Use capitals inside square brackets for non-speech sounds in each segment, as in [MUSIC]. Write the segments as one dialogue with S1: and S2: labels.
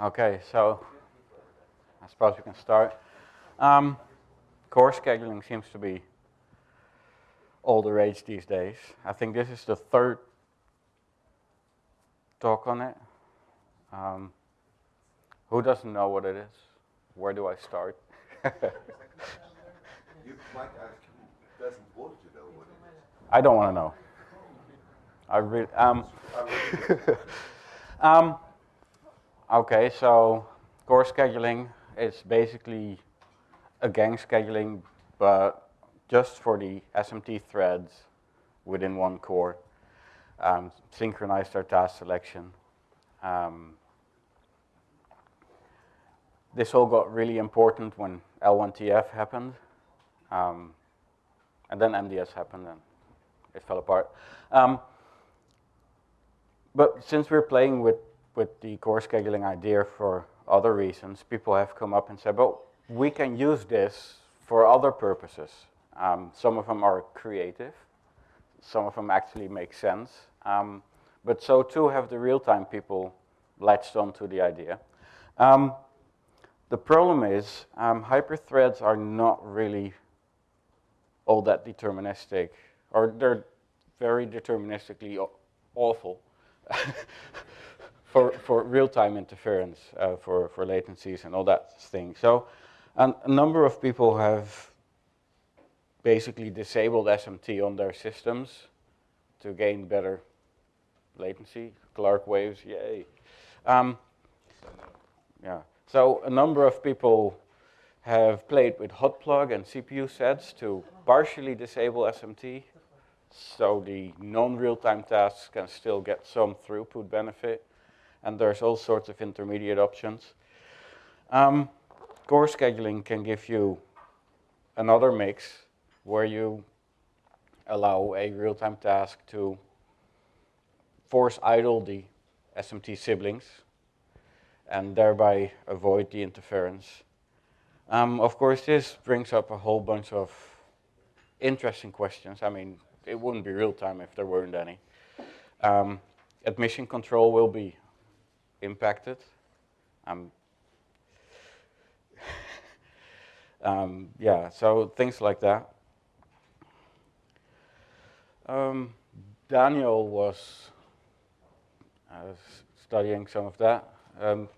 S1: Okay, so I suppose we can start. Um, core scheduling seems to be all the rage these days. I think this is the third talk on it. Um, who doesn't know what it is? Where do I start? [LAUGHS]
S2: you might ask who doesn't want to know what it is.
S1: I don't want to know. I really, [LAUGHS] um, um, okay, so core scheduling is basically a gang scheduling, but just for the SMT threads within one core. Um, synchronized our task selection. Um, this all got really important when L1TF happened. Um, and then MDS happened and it fell apart. Um, but since we're playing with, with the core scheduling idea for other reasons, people have come up and said, well, we can use this for other purposes. Um, some of them are creative. Some of them actually make sense. Um, but so too have the real-time people latched onto the idea. Um, the problem is um, hyperthreads are not really all that deterministic, or they're very deterministically awful [LAUGHS] for, for real-time interference, uh, for, for latencies and all that thing. So a number of people have basically disabled SMT on their systems to gain better latency, Clark waves, yay. Um, yeah, so a number of people have played with hot plug and CPU sets to partially disable SMT so the non-real-time tasks can still get some throughput benefit and there's all sorts of intermediate options. Um, core scheduling can give you another mix where you allow a real-time task to force idle the SMT siblings and thereby avoid the interference. Um, of course, this brings up a whole bunch of interesting questions. I mean, it wouldn't be real-time if there weren't any. Um, admission control will be impacted. Um, [LAUGHS] um, yeah, so things like that. Um, Daniel was uh, studying some of that. Um,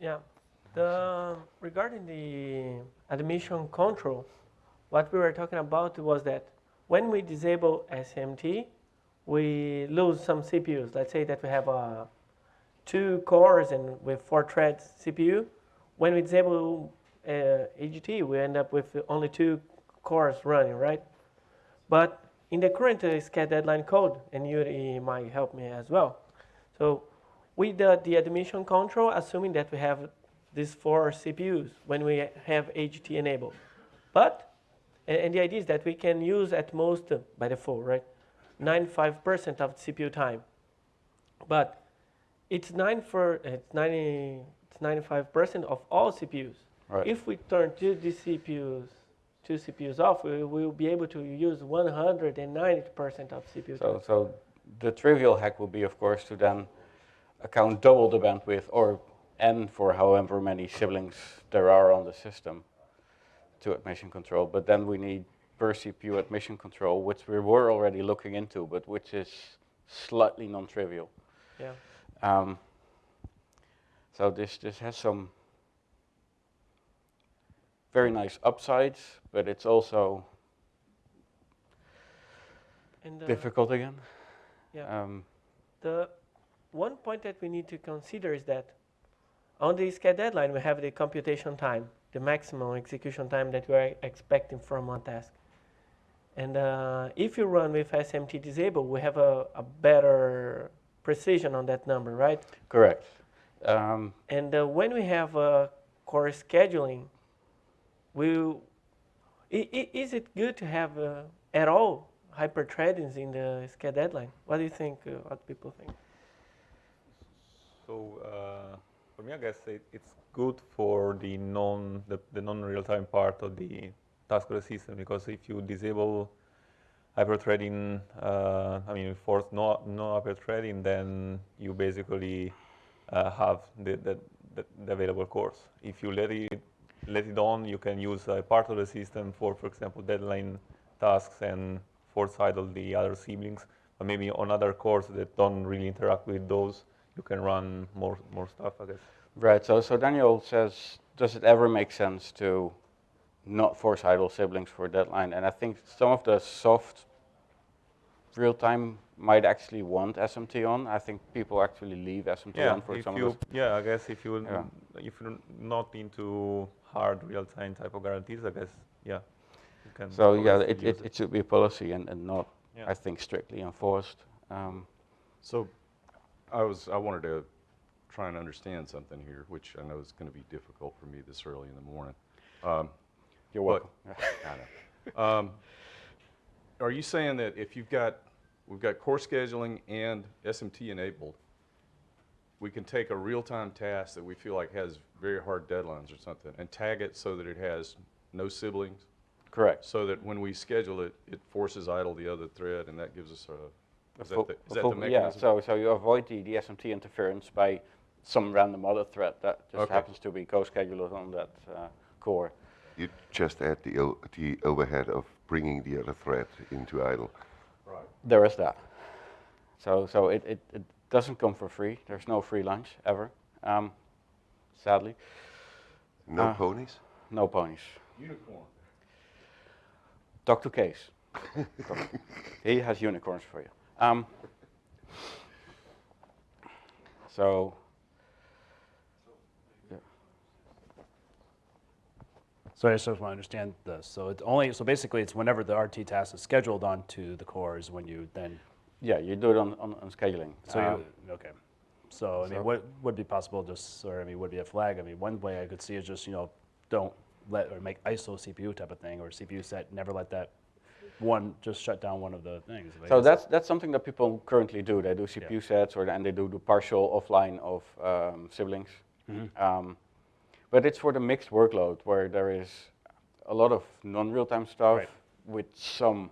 S3: yeah, the, regarding the admission control, what we were talking about was that when we disable SMT, we lose some CPUs. Let's say that we have uh, two cores and with four threads CPU. When we disable uh, AGT, we end up with only two cores running, right? But in the current uh, SCHED deadline code, and you might help me as well. So with the, the admission control, assuming that we have these four CPUs when we have AGT enabled. But and, and the idea is that we can use at most, uh, by default, right, 95% of CPU time. But it's, nine for, it's, 90, it's 95% of all CPUs. Right. If we turn two the CPUs, two CPUs off, we will be able to use 190% of CPU
S1: so, time. So the trivial hack will be, of course, to then account double the bandwidth or n for however many siblings there are on the system to admission control, but then we need per CPU admission control, which we were already looking into, but which is slightly non-trivial.
S3: Yeah.
S1: Um, so this this has some very nice upsides, but it's also and, uh, difficult again.
S3: Yeah. Um, the one point that we need to consider is that on the SCHED deadline we have the computation time the maximum execution time that we are expecting from one task. And uh, if you run with SMT disabled, we have a, a, better precision on that number, right?
S1: Correct. Um,
S3: and uh, when we have uh, core scheduling, we is it good to have uh, at all hyperthreadings in the SCHED deadline? What do you think? Uh, what people think?
S4: So uh, for me, I guess it, it's good for the non the, the non real time part of the task system because if you disable hyperthreading, uh, I mean, force no no hyperthreading, then you basically uh, have the, the, the, the available cores. If you let it let it on, you can use a part of the system for, for example, deadline tasks and force idle the other siblings. But maybe on other cores that don't really interact with those, you can run more more stuff, I guess.
S1: Right. So, so Daniel says, does it ever make sense to not force idle siblings for a deadline? And I think some of the soft real time might actually want SMT on. I think people actually leave SMT
S4: Yeah,
S1: on for
S4: if
S1: some
S4: you,
S1: of those.
S4: yeah, I guess if you
S1: Yeah.
S4: if you're not into hard real-time type of guarantees, I guess yeah.
S1: So yeah, it, it, it should be a policy and, and not,
S4: Yeah.
S1: I think, strictly enforced. Um,
S5: So I was, I wanted to try and understand something here, which I know is going to be difficult for me this early in the morning. Um,
S1: you're
S5: But-
S1: welcome. [LAUGHS]
S5: I know. Um, Are you saying that if you've got, we've got core scheduling and SMT enabled, we can take a real-time task that we feel like has very hard deadlines or something and tag it so that it has no siblings?
S1: Correct.
S5: So that when we schedule it, it forces idle the other thread and that gives us a,
S1: A
S5: is that
S1: full-
S5: the,
S1: a
S5: is that the
S1: Yeah, so, so you avoid the, the SMT interference by some random other thread that just
S5: Okay.
S1: happens to be co-scheduled on that uh, core.
S2: You just add the, the overhead of bringing the other thread into idle. Right.
S1: There is that. So, so it, it, it doesn't come for free. There's no free lunch ever, um, sadly.
S2: No
S1: Ah.
S2: ponies?
S1: No ponies.
S5: Unicorn.
S1: Talk to Case. [LAUGHS] he has unicorns for you. Um, so,
S6: So I just want to understand this. So it's only, so basically it's whenever the RT task is scheduled onto the core is when you then,
S1: yeah, you do it on, on, on scheduling.
S6: so
S1: Um,
S6: you, okay. So, I mean,
S1: so-
S6: what would be possible just, or I mean, would be a flag? I mean, one way I could see is just, you know, don't let, or make ISO CPU type of thing, or CPU set, never let that one, just shut down one of the things.
S1: So that's that's something that people currently do. They do CPU sets, or and they do the partial offline of um, siblings.
S6: Mm-hmm.
S1: Um, but it's for the mixed workload where there is a lot of non-real-time stuff
S6: Right.
S1: with some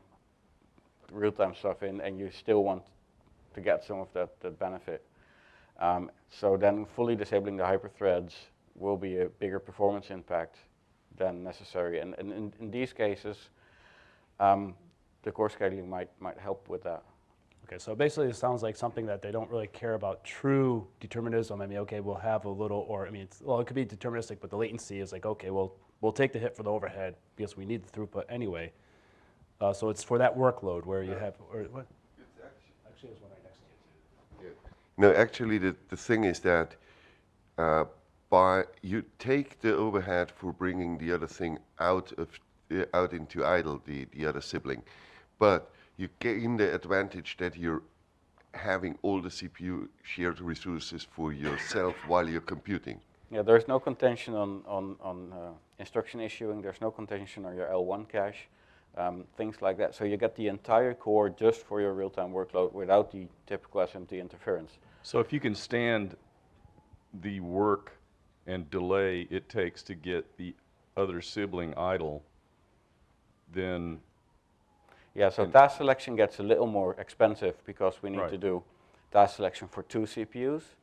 S1: real-time stuff in, and you still want to get some of that, that benefit. Um, so then fully disabling the hyperthreads will be a bigger performance impact than necessary. And, and in, in these cases, um, the core scheduling might, might help with that.
S6: Okay, so basically it sounds like something that they don't really care about true determinism. I mean, okay, we'll have a little, or I mean, it's, well, it could be deterministic, but the latency is like, okay, well, we'll take the hit for the overhead because we need the throughput anyway. Uh, so it's for that workload where you have, or what? Actually, there's one right next to you.
S2: No, actually, the, the thing is that uh, by you take the overhead for bringing the other thing out of uh, out into idle, the, the other sibling, but you gain the advantage that you're having all the CPU shared resources for yourself while you're computing.
S1: Yeah, there's no contention on, on, on uh, instruction issuing, there's no contention on your L1 cache, um, things like that. So you get the entire core just for your real-time workload without the typical SMT interference.
S5: So if you can stand the work and delay it takes to get the other sibling idle, then,
S1: Yeah, so
S5: And-
S1: task selection gets a little more expensive because we need
S5: Right.
S1: to do task selection for two CPUs.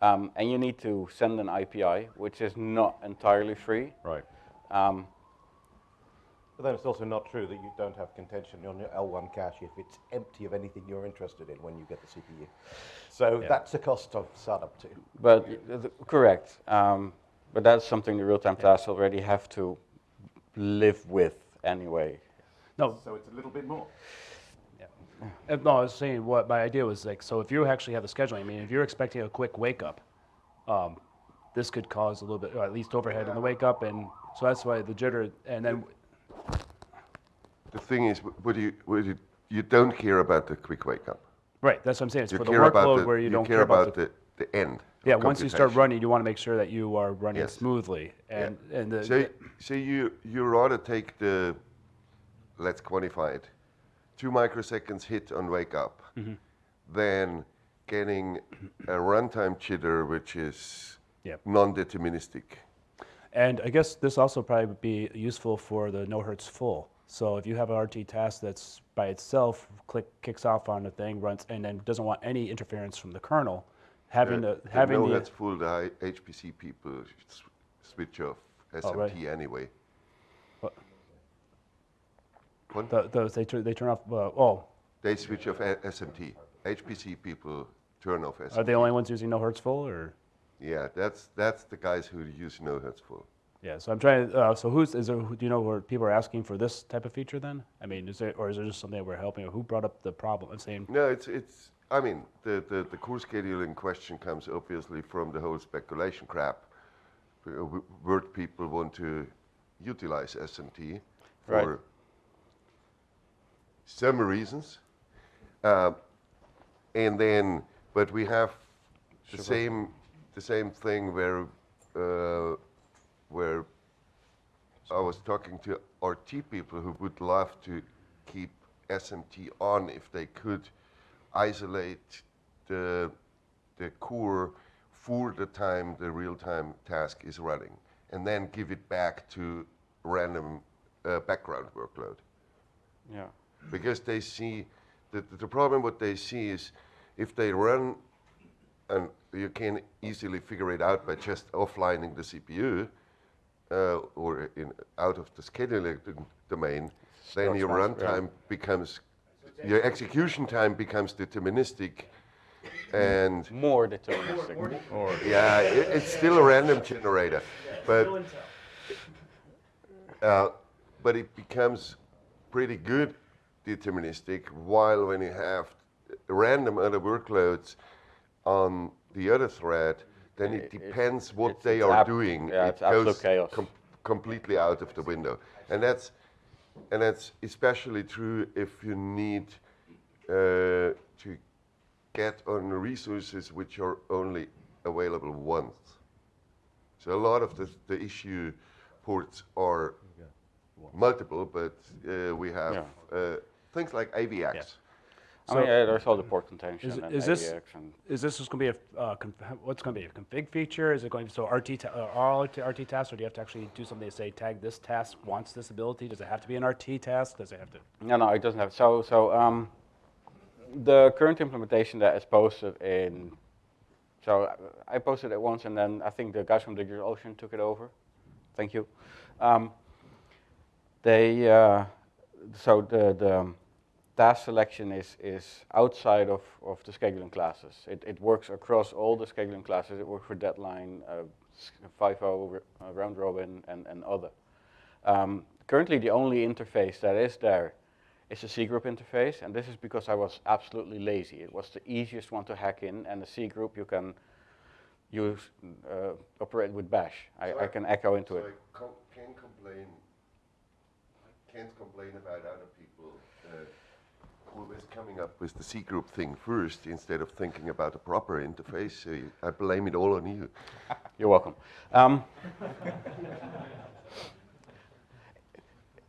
S1: Um, and you need to send an IPI, which is not entirely free.
S5: right.
S1: Um,
S7: But then it's also not true that you don't have contention on your L1 cache if it's empty of anything you're interested in when you get the CPU. So
S6: Yeah.
S7: that's a cost of startup too.
S1: But y- th- correct. Um, but that's something the real-time tasks already have to live with anyway.
S6: No,
S7: So it's a little bit more.
S6: Uh, No, I was saying what my idea was like. So if you actually have the scheduling, I mean, if you're expecting a quick wake up, um, this could cause a little bit, or at least overhead in the wake up, and so that's why the jitter. And then,
S2: The thing is, wh- what you, what you, you don't care about the quick wake up.
S6: right, that's what I'm saying. It's
S2: You
S6: for the workload
S2: the,
S6: where you, don't
S2: care about the, the end.
S6: yeah. Once you start running, you want to make sure that you are running
S2: Yes.
S6: smoothly, and and the,
S2: So, so you, you rather take the, let's quantify it, two microseconds hit on wake up
S6: Mm-hmm.
S2: than getting a runtime jitter which is
S6: Yep.
S2: non-deterministic.
S6: And I guess this also probably would be useful for the no hertz full. So if you have an RT task that's by itself, click kicks off on the thing, runs, and then doesn't want any interference from the kernel, having
S2: Uh,
S6: the,
S2: the
S6: having
S2: no
S6: the,
S2: heads full, the HPC people switch off
S6: Oh, right.
S2: SMT anyway.
S6: What? The, those, they turn, they turn off, uh, oh,
S2: They switch off SMT. HPC people turn off SMT.
S6: are they the only ones using no hertz full or?
S2: Yeah, that's that's the guys who use no hertz full.
S6: Yeah, so I'm trying, uh, so who's, is there, do you know where people are asking for this type of feature then? I mean, is there, or is there just something that we're helping, or who brought up the problem and saying,
S2: No, it's it's. I mean, the the, the core scheduling question comes obviously from the whole speculation crap. Word people want to utilize SMT for
S1: Right.
S2: Some reasons, uh, and then but we have the same the same thing where uh, where I was talking to RT people who would love to keep SMT on if they could isolate the the core for the time the real-time task is running, and then give it back to random uh, background workload
S1: Yeah.
S2: Because they see the, the problem what they see is if they run and you can easily figure it out by just offlining the CPU uh, or in, out of the scheduling d- domain, then your
S1: Starts fast, yeah.
S2: runtime becomes your execution time becomes deterministic and
S1: More deterministic.
S5: Or
S2: yeah, it, it's still a random generator, but uh, but it becomes pretty good deterministic. While when you have random other workloads on the other thread, then it
S1: It- it-
S2: depends what
S1: it's-
S2: they
S1: it's
S2: are
S1: ab-
S2: doing.
S1: yeah,
S2: it
S1: it's absolute
S2: goes
S1: chaos.
S2: com- completely out of the window, and that's and that's especially true if you need uh, to get on resources which are only available once. So a lot of the, the issue ports are multiple, but uh, we have
S1: Yeah.
S2: uh, things like AVX.
S1: I mean, yeah, there's all the port contention
S6: Is-
S1: and
S6: is this-
S1: AVX and
S6: is this just going to be a, uh, conf- what's going to be a config feature? Is it going to, be, so RT, ta- uh, all RT RT tasks, or do you have to actually do something to say, tag this task wants this ability? Does it have to be an RT task? Does it have to?
S1: No, no, it doesn't have. So, so um, the current implementation that is posted in, so I- I posted it once, and then I think the guys from DigitalOcean took it over. Thank you. Um, they, uh, so the the task selection is is outside of of the scheduling classes. It it works across all the scheduling classes. It works for deadline, uh, FIFO, uh, round robin, and and other. Um, currently, the only interface that is there is a C group interface, and this is because I was absolutely lazy. It was the easiest one to hack in, and the C group you can use uh, operate with Bash. I, I can echo into
S2: so
S1: it.
S2: I com- can complain, can't complain about other people uh, who is coming up with the C group thing first instead of thinking about a proper interface. So you, I blame it all on you. [LAUGHS]
S1: You're welcome. Um,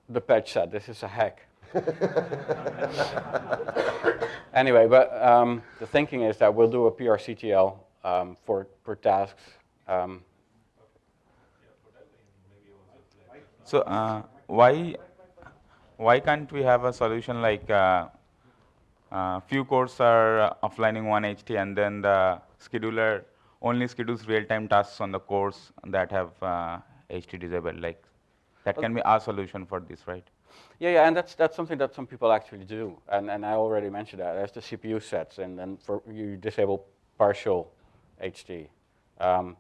S1: the patch said this is a hack. [LAUGHS] anyway, but um, the thinking is that we'll do a PRCTL um, for for tasks. Um,
S8: So uh, why why can't we have a solution like uh, uh, few cores are uh, offlining one HT and then the scheduler only schedules real-time tasks on the cores that have uh, HT disabled? Like that can be our solution for this, right?
S1: Yeah, yeah, and that's that's something that some people actually do, and and I already mentioned that. There's the CPU sets, and then for you disable partial HT. Um,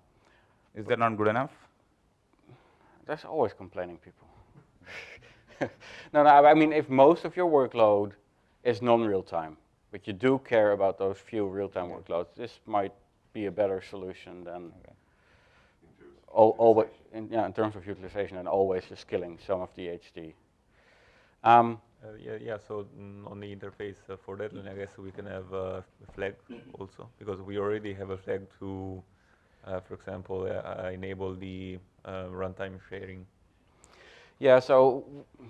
S8: Is that not good enough?
S1: there's always complaining people. [LAUGHS] no, no, I mean if most of your workload is non-real time, but you do care about those few real-time workloads, this might be a better solution than al- always, in, yeah, in terms of utilization, and always just killing some of the HD. Um,
S4: Uh, yeah, yeah. So on the interface uh, for that, I guess we can have uh, a flag also because we already have a flag to, uh, for example, uh, uh, enable the uh, runtime sharing.
S1: Yeah, so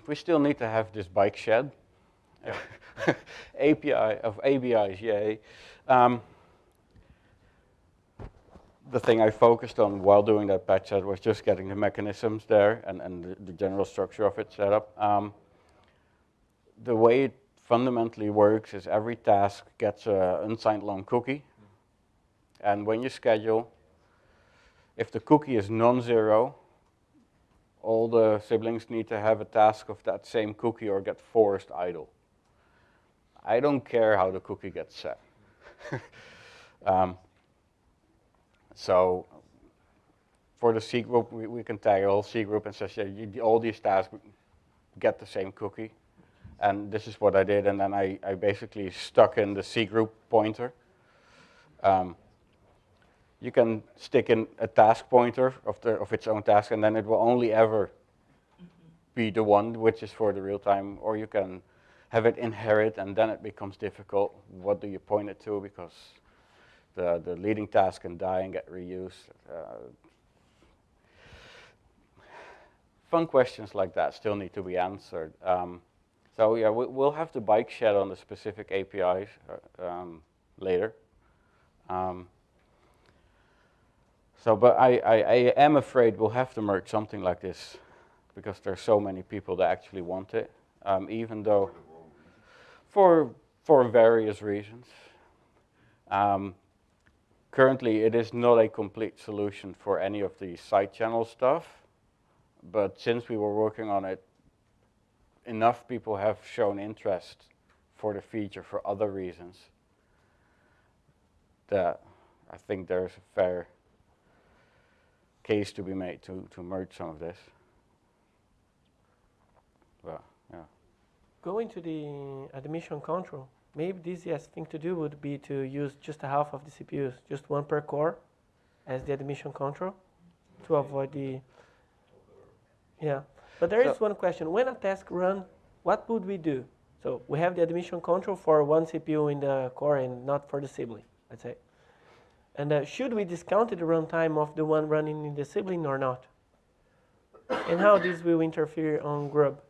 S1: we still need to have this bike shed. [LAUGHS] API of ABIs, yay. Um, the thing I focused on while doing that patch set was just getting the mechanisms there and, and the, the general structure of it set up. Um, the way it fundamentally works is every task gets an unsigned long cookie. And when you schedule, if the cookie is non-zero, all the siblings need to have a task of that same cookie or get forced idle. I don't care how the cookie gets set. [LAUGHS] um, so for the C group, we, we can tag a whole C group and says, yeah, you, all these tasks get the same cookie. And this is what I did, and then I, I basically stuck in the C group pointer. Um, you can stick in a task pointer of, the, of its own task, and then it will only ever be the one which is for the real time, or you can have it inherit, and then it becomes difficult. What do you point it to? Because the, the leading task can die and get reused. Uh, fun questions like that still need to be answered. Um, so yeah, we, will have to bike shed on the specific APIs uh, um, later. Um, so, but I, I, I, am afraid we'll have to merge something like this because there's so many people that actually want it, um, even though for, for various reasons. Um, currently, it is not a complete solution for any of the side channel stuff, but since we were working on it, enough people have shown interest for the feature for other reasons that I think there's a fair case to be made to, to merge some of this. Well, yeah.
S3: Going to the admission control, maybe the easiest thing to do would be to use just a half of the CPUs, just one per core as the admission control to avoid the, yeah. But there is
S1: So-
S3: one question, when a task run, what would we do? So we have the admission control for one CPU in the core and not for the sibling, let's say. And uh, should we discount the runtime of the one running in the sibling or not? and how this will interfere on grub?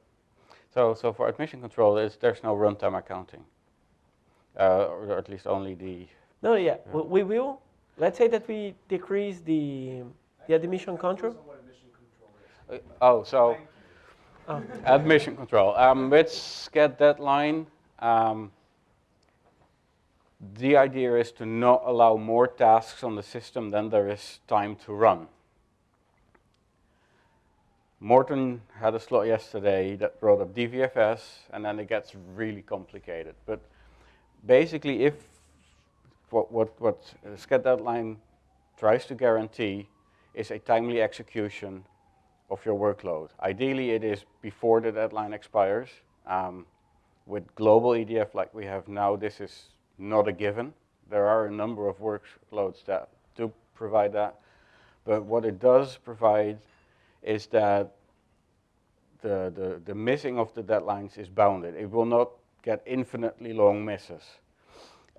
S1: So, so for admission control, there's, there's no runtime accounting, uh, or at least only the.
S3: No, yeah, we, we will. Let's say that we decrease the the admission control.
S1: Uh, oh, so
S3: Oh. [LAUGHS]
S1: admission control. Um, with get deadline, um, the idea is to not allow more tasks on the system than there is time to run. Morten had a slot yesterday that brought up DVFS, and then it gets really complicated. But basically, if what, what, what SCHED deadline tries to guarantee is a timely execution of your workload. Ideally, it is before the deadline expires. Um, with global EDF like we have now, this is not a given. There are a number of workloads that do provide that. But what it does provide is that the, the, the missing of the deadlines is bounded. It will not get infinitely long misses.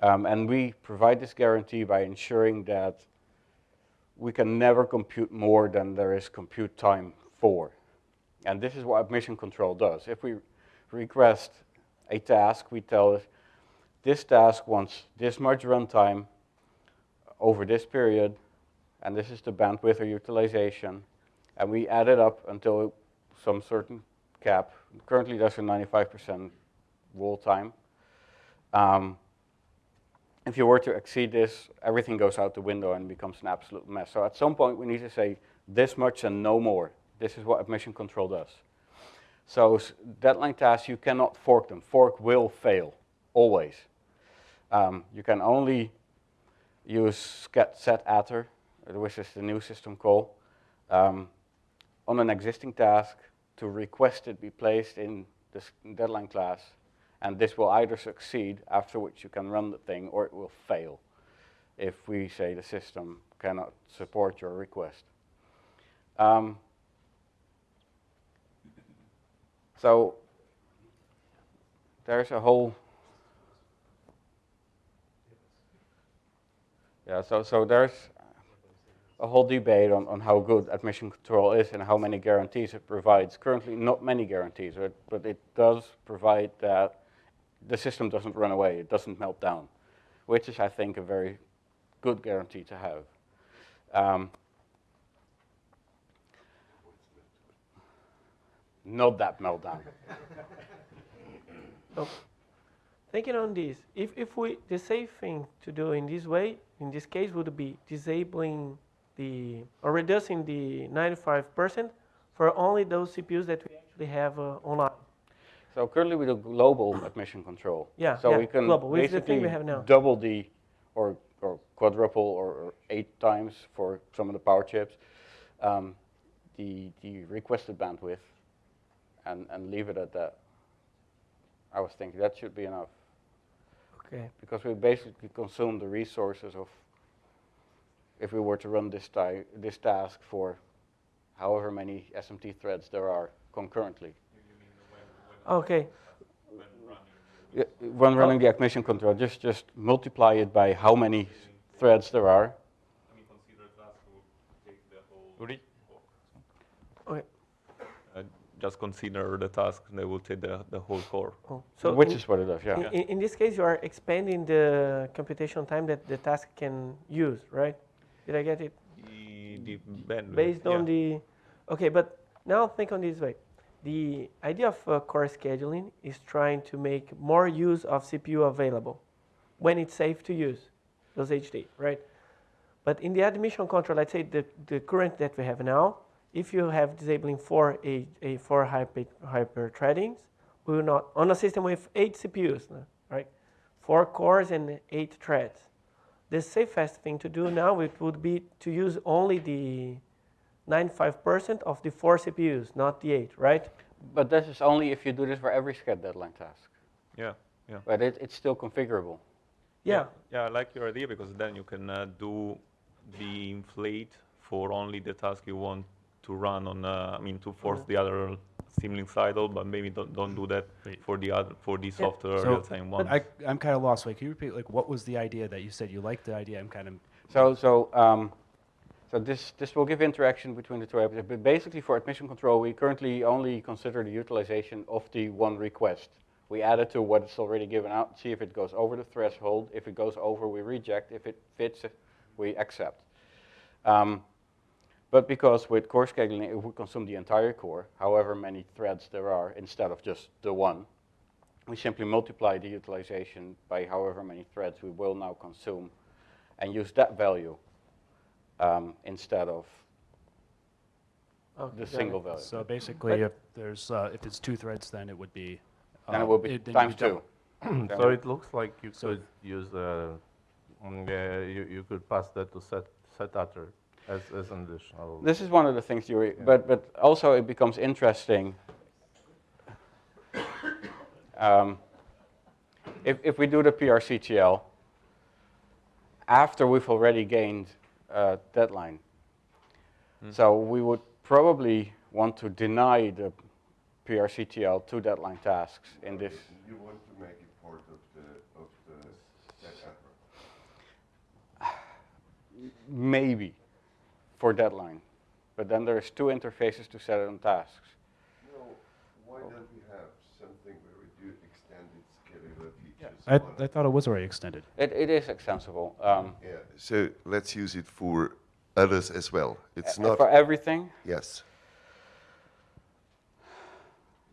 S1: Um, and we provide this guarantee by ensuring that we can never compute more than there is compute time for. And this is what admission control does. If we request a task, we tell it, this task wants this much runtime over this period, and this is the bandwidth or utilization, and we add it up until some certain cap. Currently, there's a 95% wall time. Um, if you were to exceed this, everything goes out the window and becomes an absolute mess. So at some point, we need to say this much and no more. This is what admission control does. So deadline tasks, you cannot fork them. Fork will fail, always. Um, you can only use set attr, which is the new system call, um, on an existing task to request it be placed in this deadline class. And this will either succeed, after which you can run the thing, or it will fail if we say the system cannot support your request. Um, so there's a whole yeah so so there's a whole debate on, on how good admission control is and how many guarantees it provides. Currently, not many guarantees, but, but it does provide that the system doesn't run away, it doesn't melt down, which is, I think, a very good guarantee to have. Um, not that meltdown. [LAUGHS]
S3: So, thinking on this, if, if we, the safe thing to do in this way in this case would be disabling the or reducing the 95% for only those CPUs that we actually have uh, online.
S1: So currently we do global admission control.
S3: Yeah,
S1: So
S3: yeah,
S1: we can
S3: global, which is the thing we
S1: basically
S3: have now.
S1: double the, or, or quadruple or, or eight times for some of the power chips, um, the, the requested bandwidth and, and leave it at that. I was thinking that should be enough
S3: Okay.
S1: because we basically consume the resources of, if we were to run this, this task for however many SMT threads there are concurrently.
S3: Okay.
S1: Yeah, When running the admission control, just, just multiply it by how many threads there are.
S8: Would it-
S3: Okay.
S4: Uh, just consider the task, they will take the, the whole core.
S3: Oh, So
S1: Which is what it does, yeah.
S3: In, in, in this case, you are expanding the computation time that the task can use, right? Did I get it?
S4: The, bandwidth,
S3: Based on
S4: yeah.
S3: the, okay, but now think on this way. The idea of uh, core scheduling is trying to make more use of CPU available when it's safe to use those HD, right? But in the admission control, let's say the, the current that we have now, if you have disabling four, a, a four hyper, hyper threadings, we will not, on a system with eight CPUs, right? Four cores and eight threads. The safest thing to do now it would be to use only the 95% of the four CPUs, not the eight, right?
S1: But this is only if you do this for every sched deadline task.
S4: Yeah, yeah.
S1: But it, it's still configurable.
S3: Yeah.
S4: Yeah, I like your idea because then you can uh, do the inflate for only the task you want to run on, uh, I mean, to force
S3: Mhm.
S4: the other siblings idle, but maybe don't, don't do that
S6: Wait.
S4: for the other, for the software
S6: So-
S4: real-time one.
S6: I, I'm kind of lost. Wait, can you repeat, like, what was the idea that you said you liked the idea? I'm kind of,
S1: So, so, um, so this, this will give interaction between the two apps. But basically for admission control, we currently only consider the utilization of the one request. We add it to what is already given out, see if it goes over the threshold. If it goes over, we reject. If it fits, we accept. Um, but because with core scheduling, it would consume the entire core, however many threads there are, instead of just the one, we simply multiply the utilization by however many threads we will now consume and use that value um, instead of
S3: Okay,
S1: the single
S3: it.
S1: value.
S6: so basically, if there's, uh, if it's two threads, then it would be.
S1: then
S6: uh,
S1: it will be
S6: then
S1: times two. [CLEARS THROAT]
S9: So it looks like you
S6: So-
S9: could use, uh, mm, uh, you, you could pass that to set, set utter as, as an additional.
S1: This is one of the things you, but, but also it becomes interesting. Um, if, if we do the PRCTL, after we've already gained a deadline, so we would probably want to deny the PRCTL to deadline tasks in this.
S2: You want to make it part of the, of the setup.
S1: Maybe for deadline, but then there's two interfaces to set it on tasks.
S2: No, why don't we have something where we do extended scheduler features?
S6: I, I thought it was already extended.
S1: It, it is extensible. Um,
S2: Yeah, so let's use it for others as well. It's
S1: uh,
S2: not,
S1: for everything.
S2: yes.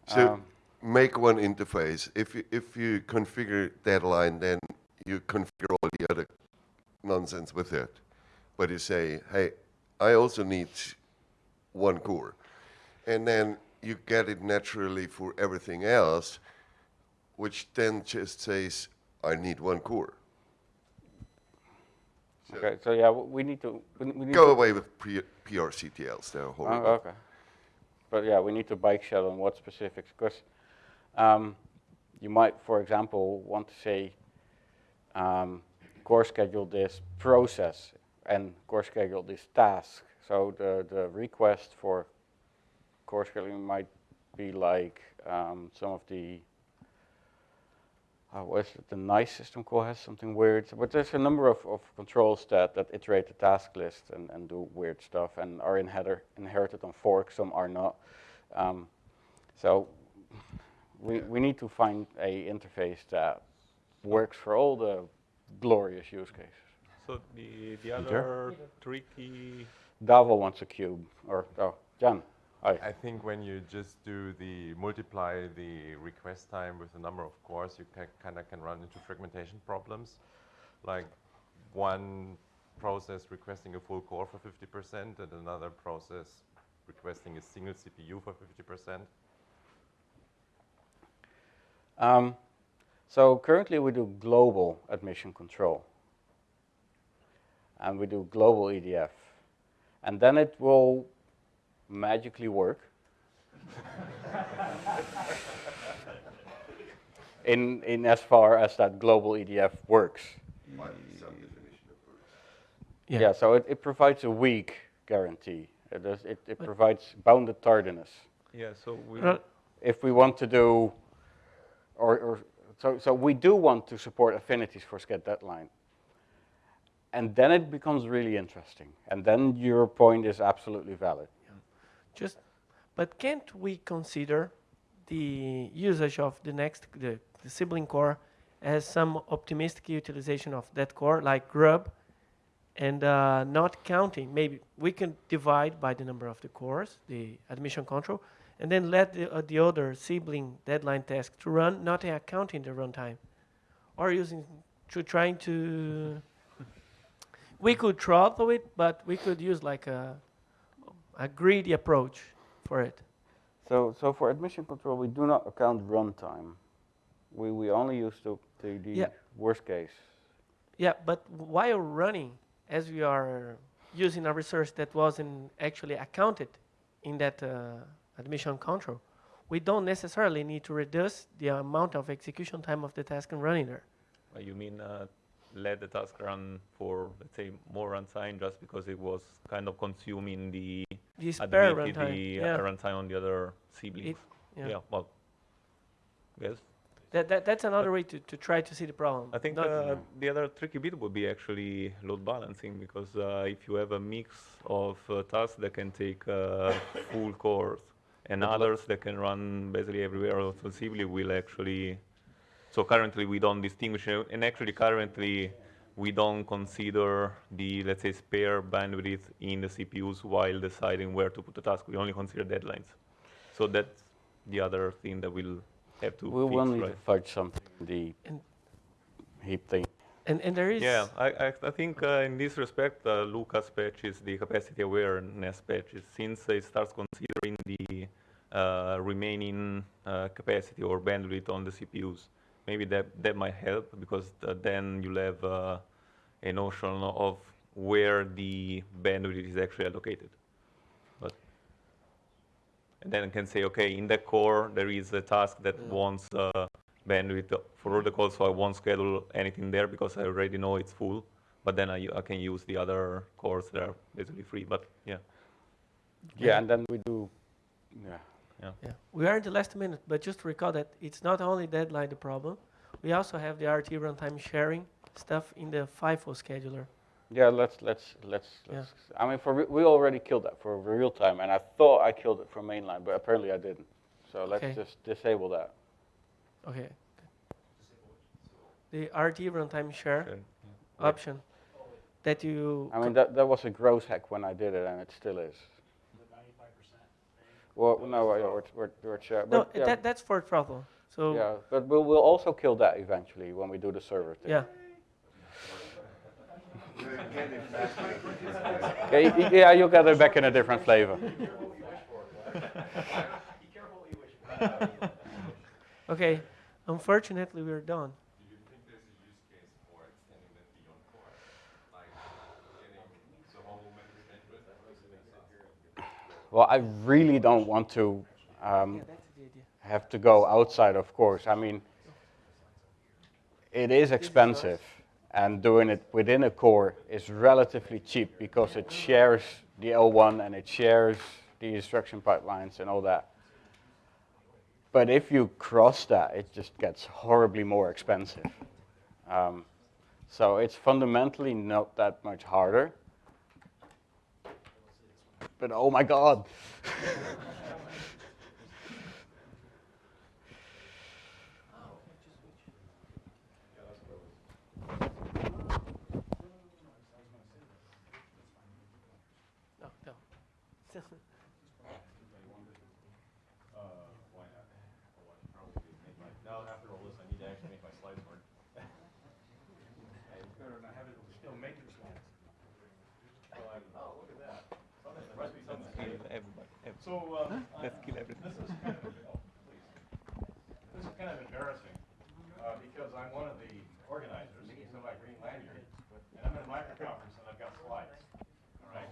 S2: So
S1: Um,
S2: make one interface. If you, if you configure deadline, then you configure all the other nonsense with it. But you say, hey, I also need one core. And then you get it naturally for everything else, which then just says, I need one core. So
S1: Okay, so yeah, we need to. We, need
S2: Go
S1: to,
S2: away with PRCTLs, they're
S1: Oh,
S2: horrible.
S1: okay. But yeah, we need to bike shell on what specifics, because um, you might, for example, want to say um, core schedule this process and core schedule this task. So the, the request for core scheduling might be like um, some of the uh, what is it? The nice system call has something weird. But there's a number of, of controls that, that iterate the task list and, and do weird stuff and are inherit, inherited on fork, some are not. Um, so we, we need to find a interface that works for all the glorious use cases.
S4: So the, the other tricky,
S1: Davo wants a cube, or, oh, Jan, hi.
S10: I think when you just do the multiply the request time with the number of cores, you can, kind of can run into fragmentation problems. Like one process requesting a full core for 50% and another process requesting a single CPU for 50%?
S1: Um, so currently we do global admission control. And we do global EDF. And then it will magically work. [LAUGHS] in, in as far as that global EDF works.
S2: By some definition of words.
S1: Yeah,
S3: Yeah.
S1: so it, it provides a weak guarantee. It, does, it, it provides bounded tardiness.
S4: Yeah, so we,
S3: uh,
S1: If we want to do, or, or so, so we do want to support affinities for SCHED deadline. And then it becomes really interesting. And then your point is absolutely valid.
S3: Just, but can't we consider the usage of the next, the, the sibling core as some optimistic utilization of that core, like grub, and uh, not counting? Maybe we can divide by the number of the cores, the admission control, and then let the, uh, the other sibling deadline task to run, not accounting the runtime, or using to trying to. We could throttle it, but we could use like a a greedy approach for it.
S1: So, so for admission control, we do not account runtime. We, we only use the, the, the
S3: Yeah.
S1: worst case.
S3: Yeah, but while running, as we are using a resource that wasn't actually accounted in that uh, admission control, we don't necessarily need to reduce the amount of execution time of the task and running there.
S4: uh, you mean uh, let the task run for, let's say, more runtime just because it was kind of consuming the
S3: The spare runtime.
S4: the uh,
S3: yeah.
S4: runtime on the other siblings.
S3: yeah.
S4: yeah. well, yes.
S3: That, that, that's another way to, to try to see the problem.
S4: I think
S3: Not-
S4: uh, the other tricky bit would be actually load balancing because uh, if you have a mix of uh, tasks that can take uh, full cores and others that can run basically everywhere ostensibly will actually. So currently we don't distinguish, uh, and actually currently we don't consider the let's say spare bandwidth in the CPUs while deciding where to put the task. We only consider deadlines. So that's the other thing that we'll have to
S1: We
S4: fix,
S1: will need
S4: right?
S1: to fudge something, in the
S3: And-
S1: heap thing.
S3: and, and there is
S4: Yeah, I, I, I think uh, in this respect, uh, Luca's patches, the capacity awareness patches, since it starts considering the uh, remaining uh, capacity or bandwidth on the CPUs, maybe that, that might help because uh, then you'll have uh, a notion of where the bandwidth is actually allocated. But and then I can say, okay, in that core, there is a task that wants uh, bandwidth for all the calls, so I won't schedule anything there because I already know it's full. But then I, I can use the other cores that are basically free. But yeah,
S1: Yeah, and then we do, yeah.
S3: Yeah, we are in the last minute, but just recall that it's not only deadline the problem. We also have the RT runtime sharing stuff in the FIFO scheduler.
S1: Yeah, let's, let's, let's,
S3: Yeah.
S1: let's I mean, for, re- we already killed that for real time, and I thought I killed it for mainline, but apparently I didn't. So let's
S3: Okay.
S1: just disable that.
S3: Okay. The RT runtime share
S4: sure.
S3: option that you.
S1: I mean, that, that was a gross hack when I did it, and it still is. Well, no, uh, we're, we're, we're, share-
S3: no,
S1: yeah,
S3: that, that's for throttle. So
S1: yeah, but we'll, we'll also kill that eventually when we do the server thing.
S3: yeah.
S1: Okay, yeah, you'll get it back in a different flavor. [LAUGHS] [LAUGHS]
S3: Okay. Unfortunately, we're done.
S10: Do you think there's a use case for extending that beyond core? Like getting the whole memory bandwidth?
S1: Well, I really don't want to um,
S3: that's the idea.
S1: have to go outside, of course. I mean, it is expensive, and doing it within a core is relatively cheap because it shares the L1 and it shares the instruction pipelines and all that. But if you cross that, it just gets horribly more expensive. Um, so it's fundamentally not that much harder. But oh my God. [LAUGHS]
S3: No, no.
S5: Now after all this, I need to actually make my slides work.
S11: So, um, Let's kill everything. This is kind of, this is kind of embarrassing, uh, because I'm one of the organizers, it's my green lanyard, and I'm in a micro conference and I've got slides, all right?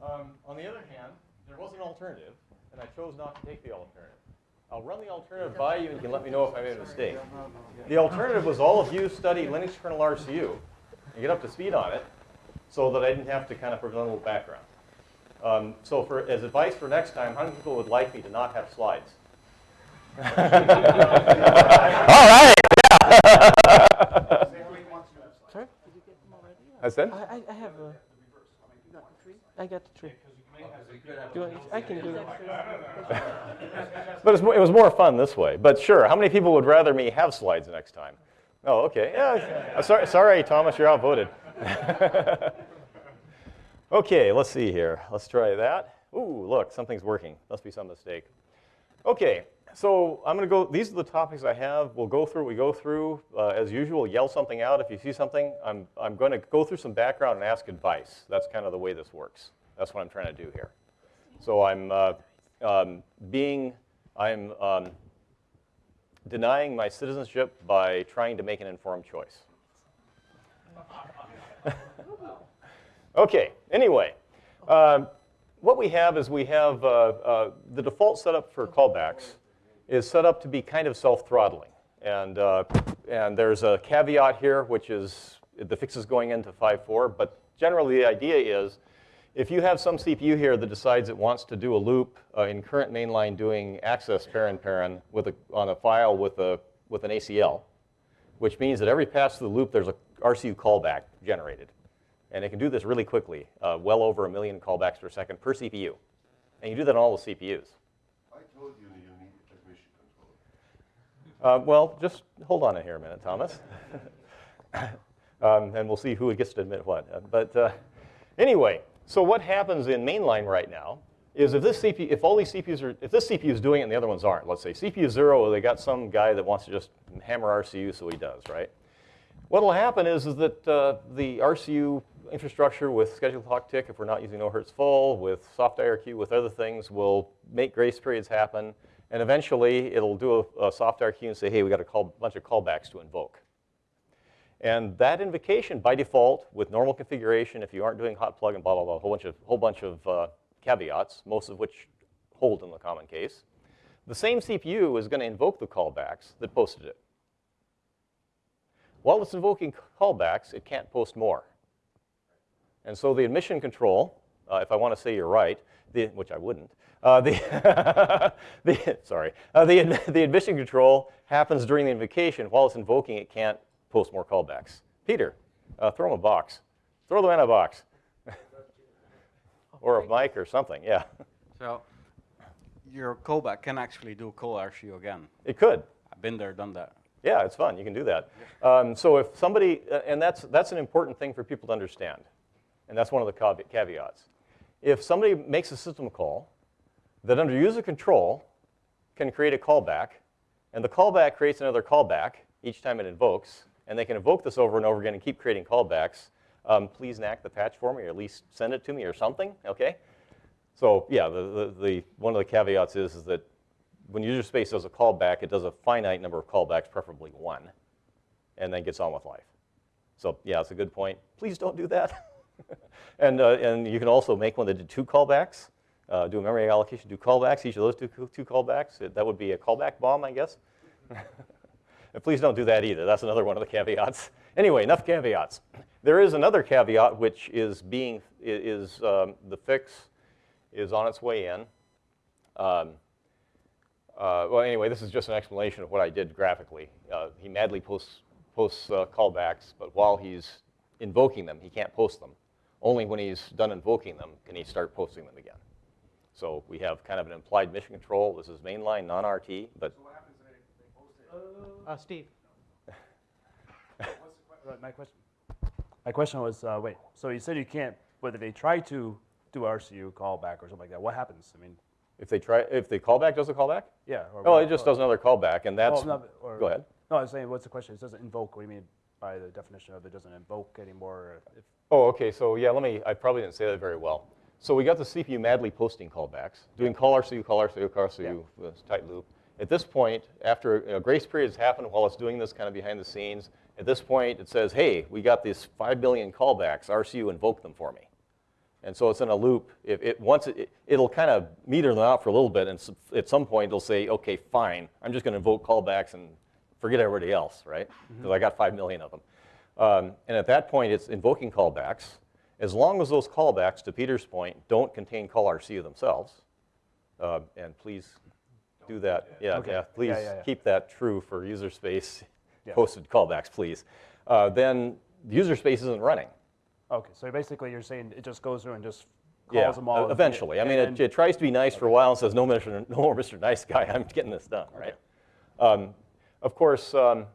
S11: Um, on the other hand, there was an alternative, and I chose not to take the alternative. I'll run the alternative by you and you can let me know if I made a mistake. The alternative was all of you study Linux kernel RCU and get up to speed on it so that I didn't have to kind of provide a little background. Um, so for, as advice for next time, how many people would like me to not have slides? [LAUGHS]
S1: All right.
S3: Sorry?
S1: I said?
S3: I, I, I have a. I got the tree. Do you want, I can do it.
S11: But it's, mo- it was more fun this way. But sure, how many people would rather me have slides next time? Oh, okay. Yeah. sorry, sorry, Thomas, you're outvoted. [LAUGHS] okay, let's see here. Let's try that. Ooh, look, something's working. Must be some mistake. Okay, so I'm going to go. These are the topics I have. We'll go through. We go through uh, as usual. Yell something out if you see something. I'm I'm going to go through some background and ask advice. That's kind of the way this works. That's what I'm trying to do here. So I'm uh, um, being I'm um, denying my citizenship by trying to make an informed choice. [LAUGHS] okay. Anyway. Um, what we have is we have uh, uh, the default setup for callbacks is set up to be kind of self-throttling. And, uh, and there's a caveat here, which is the fix is going into 5.4. But generally, the idea is if you have some CPU here that decides it wants to do a loop uh, in current mainline doing access parent parent with a, on a file with, a, with an ACL, which means that every pass through the loop, there's a RCU callback generated. And it can do this really quickly, uh, well over a million callbacks per second per CPU. And you do that on all the CPUs.
S2: I told you you need admission control.
S11: Uh, well, just hold on here a minute, Thomas. [LAUGHS] um, and we'll see who gets to admit what. Uh, but uh, anyway, so what happens in mainline right now is if this CPU, if all these CPUs are, if this CPU is doing it and the other ones aren't, let's say CPU zero, they got some guy that wants to just hammer RCU, so he does, right? What will happen is, is that uh, the RCU infrastructure with scheduled clock tick, if we're not using no hertz full, with soft IRQ, with other things, will make grace periods happen. And eventually, it'll do a, a soft IRQ and say, hey, we got a call, bunch of callbacks to invoke. And that invocation, by default, with normal configuration, if you aren't doing hot plug and blah, blah, blah, a whole bunch of, whole bunch of uh, caveats, most of which hold in the common case, the same CPU is going to invoke the callbacks that posted it. While it's invoking callbacks, it can't post more. And so the admission control, uh, if I want to say you're right, the, which I wouldn't, uh, the, [LAUGHS] the, sorry, uh, the, the admission control happens during the invocation. While it's invoking, it can't post more callbacks. Peter, uh, throw him a box. Throw them in a box. [LAUGHS] or a mic or something, yeah.
S1: So your callback can actually do call RCU again.
S11: It could.
S1: I've been there, done that.
S11: Yeah, it's fun. You can do that. Um, so if somebody, uh, and that's, that's an important thing for people to understand. And that's one of the caveats. If somebody makes a system call that under user control can create a callback, and the callback creates another callback each time it invokes, and they can invoke this over and over again and keep creating callbacks, um, please enact the patch for me, or at least send it to me or something, okay? So yeah, the, the, the, one of the caveats is, is that when user space does a callback, it does a finite number of callbacks, preferably one, and then gets on with life. So yeah, it's a good point. Please don't do that. [LAUGHS] [LAUGHS] and, uh, and you can also make one that did two callbacks, uh, do a memory allocation, do callbacks, each of those two, two callbacks. That would be a callback bomb, I guess. [LAUGHS] and please don't do that either. That's another one of the caveats. [LAUGHS] Anyway, enough caveats. [CLEARS THROAT] There is another caveat which is being, is um, the fix is on its way in. Um, uh, well, anyway, this is just an explanation of what I did graphically. Uh, he madly posts, posts uh, callbacks, but while he's invoking them, he can't post them. Only when he's done invoking them can he start posting them again. So we have kind of an implied mission control. This is mainline, non-RT, but
S3: Uh, Steve.
S6: Right, my question. My question was, uh, wait, so you said you can't, whether they try to do RCU callback or something like that, what happens? I mean,
S11: if they try, if the callback does a callback,
S6: yeah. Or
S11: oh, it just does another callback, and that's,
S6: oh, no, or-
S11: go ahead.
S6: No, I was saying, what's the question? It doesn't invoke, what do you mean by the definition of it doesn't invoke anymore?
S11: Oh, okay, so yeah, let me, I probably didn't say that very well. So we got the CPU madly posting callbacks, doing call RCU, call RCU, call RCU, this tight loop. At this point, after know, grace period has happened while it's doing this kind of behind the scenes, at this point it says, hey, we got these 5 billion callbacks, RCU invoke them for me. And so it's in a loop. If it once it, it'll kind of meter them out for a little bit, and at some point it'll say, okay, fine, I'm just going to invoke callbacks and forget everybody else, right? Because I got five million of them. Um, and at that point, it's invoking callbacks. As long as those callbacks, to Peter's point, don't contain call RCU themselves, uh, and please do that. Yeah,
S6: Okay.
S11: yeah. Please
S6: Yeah, yeah,
S11: keep that true for user space posted callbacks, please. Uh, then the user space isn't running.
S6: okay, so basically you're saying it just goes through and just calls
S11: Yeah,
S6: them all.
S11: eventually. I mean, it, it tries to be nice for a while and says, no, Mr. No more Mr. Nice Guy, I'm getting this done, right? Um, of course, um,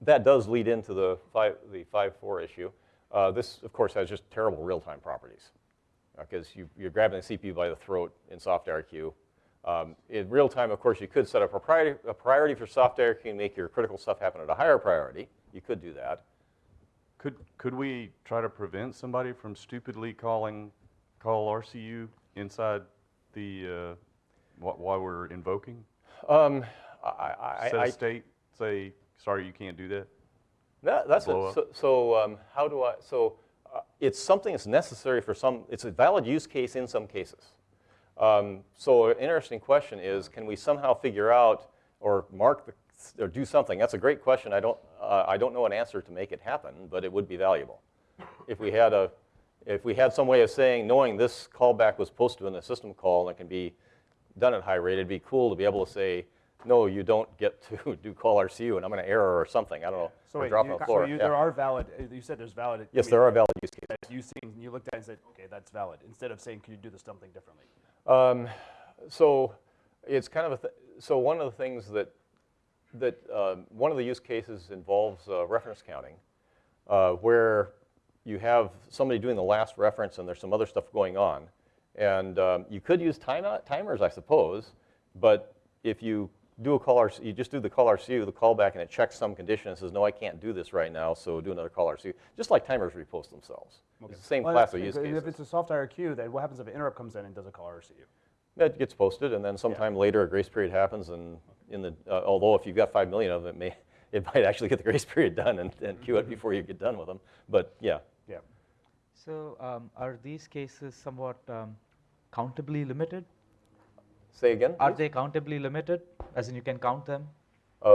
S11: that does lead into the five, the 5.4 issue. Uh, this, of course, has just terrible real-time properties because you, you're grabbing the CPU by the throat in SoftIRQ. Um, in real time, of course, you could set a priority, a priority for SoftIRQ and make your critical stuff happen at a higher priority. You could do that.
S5: Could, could we try to prevent somebody from stupidly calling, call RCU inside the, uh, wh- while we're invoking?
S11: Um, I, I, I,
S5: state, say, sorry, you can't do that?
S11: That, that's a, so. So um, how do I? So uh, it's something that's necessary for some. It's a valid use case in some cases. Um, so an interesting question is, can we somehow figure out or mark the, or do something? That's a great question. I don't. Uh, I don't know an answer to make it happen, but it would be valuable if we had a. If we had some way of saying, knowing this callback was posted in a system call and it can be done at high rate, it'd be cool to be able to say, no, you don't get to [LAUGHS] do call RCU, and I'm going to error or something. I don't know.
S6: So wait,
S11: drop
S6: you,
S11: on the
S6: so you,
S11: Yeah.
S6: there are valid, uh, you said there's valid.
S11: Yes,
S6: I
S11: there are valid use cases.
S6: You seen, you looked at it and said, okay, that's valid, instead of saying, can you do this something differently?
S11: Um, so it's kind of a th- so one of the things that that um, one of the use cases involves uh, reference counting, uh, where you have somebody doing the last reference and there's some other stuff going on, and um, you could use time timers, I suppose, but if you do a call RC, you just do the call RCU, the callback, and it checks some condition and says, no, I can't do this right now, so do another call RCU, just like timers repost themselves. It's the same
S6: Well,
S11: class of
S6: if-
S11: use
S6: if it's a soft IRQ, then what happens if an interrupt comes in and does a call RCU?
S11: It gets posted, and then sometime later, a grace period happens, and in the, uh, although if you've got five million of them, it may, [LAUGHS] it might actually get the grace period done and, and queue it before you get done with them. But yeah,
S6: Yeah.
S12: So um, are these cases somewhat um, countably limited?
S11: Say again.
S12: Are
S11: please?
S12: they countably limited, as in you can count them?
S11: Uh,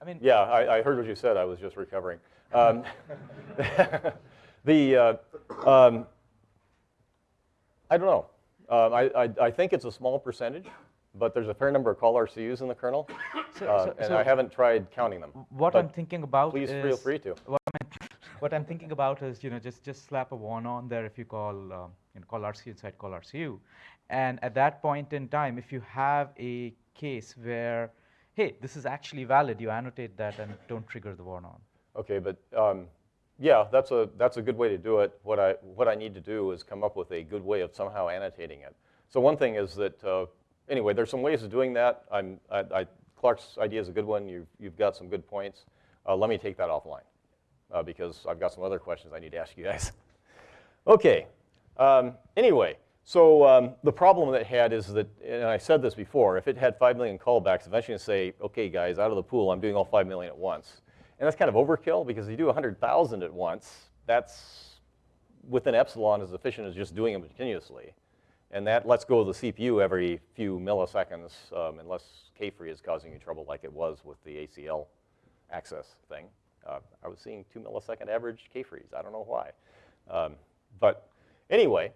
S12: I mean,
S11: yeah, I, I heard what you said. I was just recovering. Um, [LAUGHS] the, uh, um, I don't know. Um, I, I, I think it's a small percentage, but there's a fair number of call RCUs in the kernel,
S12: So-
S11: uh,
S12: so-
S11: and
S12: so
S11: I haven't tried counting them.
S12: what I'm thinking about
S11: Please
S12: is
S11: feel free to.
S12: What I'm, what I'm thinking about is, you know, just just slap a one on there if you call, um, you know, call RCU inside call RCU, and at that point in time, if you have a case where, hey, this is actually valid, you annotate that and don't trigger the warn on.
S11: Okay, but um, yeah, that's a that's a good way to do it. What I what I need to do is come up with a good way of somehow annotating it. So one thing is that uh, anyway, there's some ways of doing that. I'm I, I, Clark's idea is a good one. You've you've got some good points. Uh, let me take that offline uh, because I've got some other questions I need to ask you guys. [LAUGHS] okay. Um, anyway, so um, the problem that had is that, and I said this before, if it had 5 million callbacks, eventually it's say, okay, guys, out of the pool, I'm doing all 5 million at once. And that's kind of overkill because you do 100,000 at once, that's within epsilon as efficient as just doing them continuously. And that lets go of the CPU every few milliseconds um, unless K-free is causing you trouble like it was with the ACL access thing. Uh, I was seeing two millisecond average K-frees. I don't know why. Um, but anyway,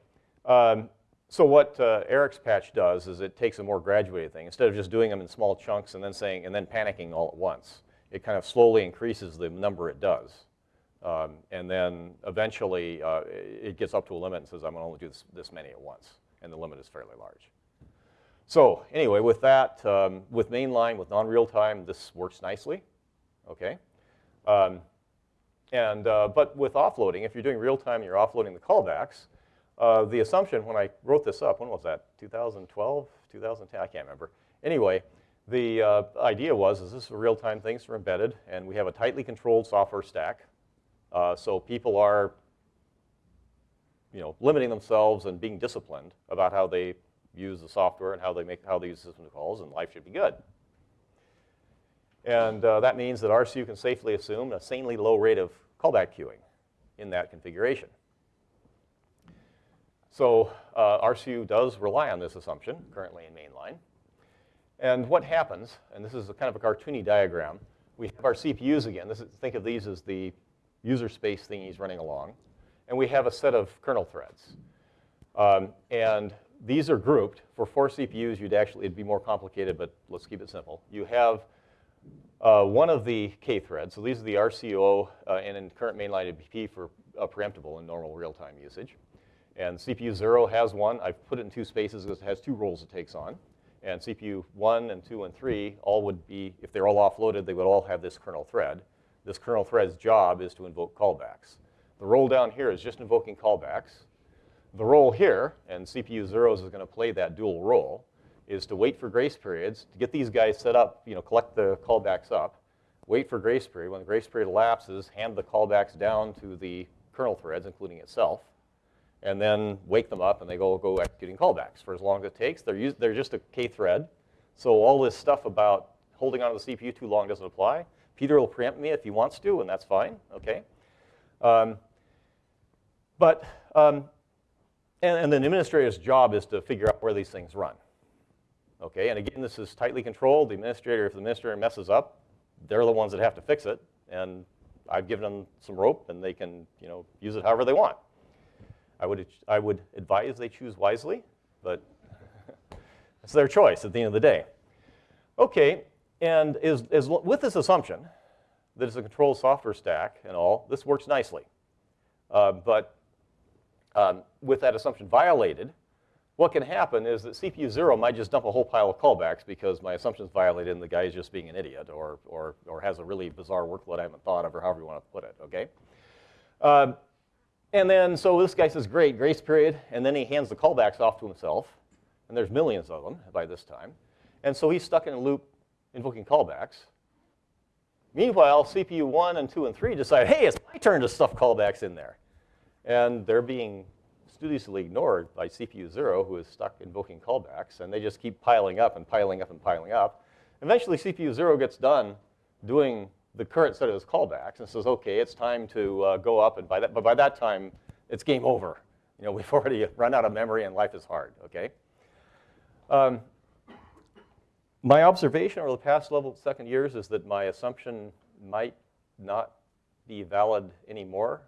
S11: um, so what uh, Eric's patch does is it takes a more graduated thing. Instead of just doing them in small chunks and then saying, and then panicking all at once, it kind of slowly increases the number it does. Um, and then eventually uh, it gets up to a limit and says, I'm going to only do this, this many at once. And the limit is fairly large. So anyway, with that, um, with mainline, with non-real time, this works nicely. Okay. Um, and, uh, but with offloading, if you're doing real time and you're offloading the callbacks, uh, the assumption when I wrote this up, when was that? 2012, 2010? I can't remember. Anyway, the uh, idea was is this is real-time things are embedded, and we have a tightly controlled software stack. Uh, so people are, you know, limiting themselves and being disciplined about how they use the software and how they make how they use system calls, and life should be good. And uh, that means that RCU can safely assume a sanely low rate of callback queuing in that configuration. So uh, RCU does rely on this assumption currently in mainline. And what happens, and this is a kind of a cartoony diagram, we have our CPUs again. This is, think of these as the user space thingies running along. And we have a set of kernel threads. Um, and these are grouped. For four CPUs, you'd actually, it'd be more complicated, but let's keep it simple. You have uh, one of the K threads. So these are the RCO uh, and in current mainline ABP for uh, preemptible in normal real-time usage. And CPU 0 has one. I've put it in two spaces because it has two roles it takes on. And CPU 1 and 2 and 3 all would be, if they're all offloaded, they would all have this kernel thread. This kernel thread's job is to invoke callbacks. The role down here is just invoking callbacks. The role here, and CPU 0 is going to play that dual role, is to wait for grace periods, to get these guys set up, you know, collect the callbacks up, wait for grace period. When the grace period elapses, hand the callbacks down to the kernel threads, including itself, and then wake them up and they go, go executing callbacks for as long as it takes. They're, they're just a K thread. So all this stuff about holding onto the CPU too long doesn't apply. Peter will preempt me if he wants to, and that's fine, okay? Um, but, um, and, and the administrator's job is to figure out where these things run. Okay, and again, this is tightly controlled. The administrator, if the administrator messes up, they're the ones that have to fix it. And I've given them some rope, and they can, you know, use it however they want. I would, I would advise they choose wisely, but [LAUGHS] it's their choice at the end of the day. Okay, and is, is, with this assumption that it's a controlled software stack and all, this works nicely. Uh, but um, with that assumption violated, what can happen is that CPU zero might just dump a whole pile of callbacks because my assumption is violated and the guy is just being an idiot or, or, or has a really bizarre workload I haven't thought of or however you want to put it, okay? Um, and then, so this guy says, great, grace period, and then he hands the callbacks off to himself, and there's millions of them by this time. And so he's stuck in a loop invoking callbacks. Meanwhile, CPU 1 and 2 and 3 decide, hey, it's my turn to stuff callbacks in there. And they're being studiously ignored by CPU 0, who is stuck invoking callbacks, and they just keep piling up and piling up and piling up. Eventually, CPU 0 gets done doing the current set of his callbacks and says, okay, it's time to uh, go up, and by that, but by that time, it's game over. You know, [LAUGHS] we've already run out of memory and life is hard, okay? Um, my observation over the past level second years is that my assumption might not be valid anymore.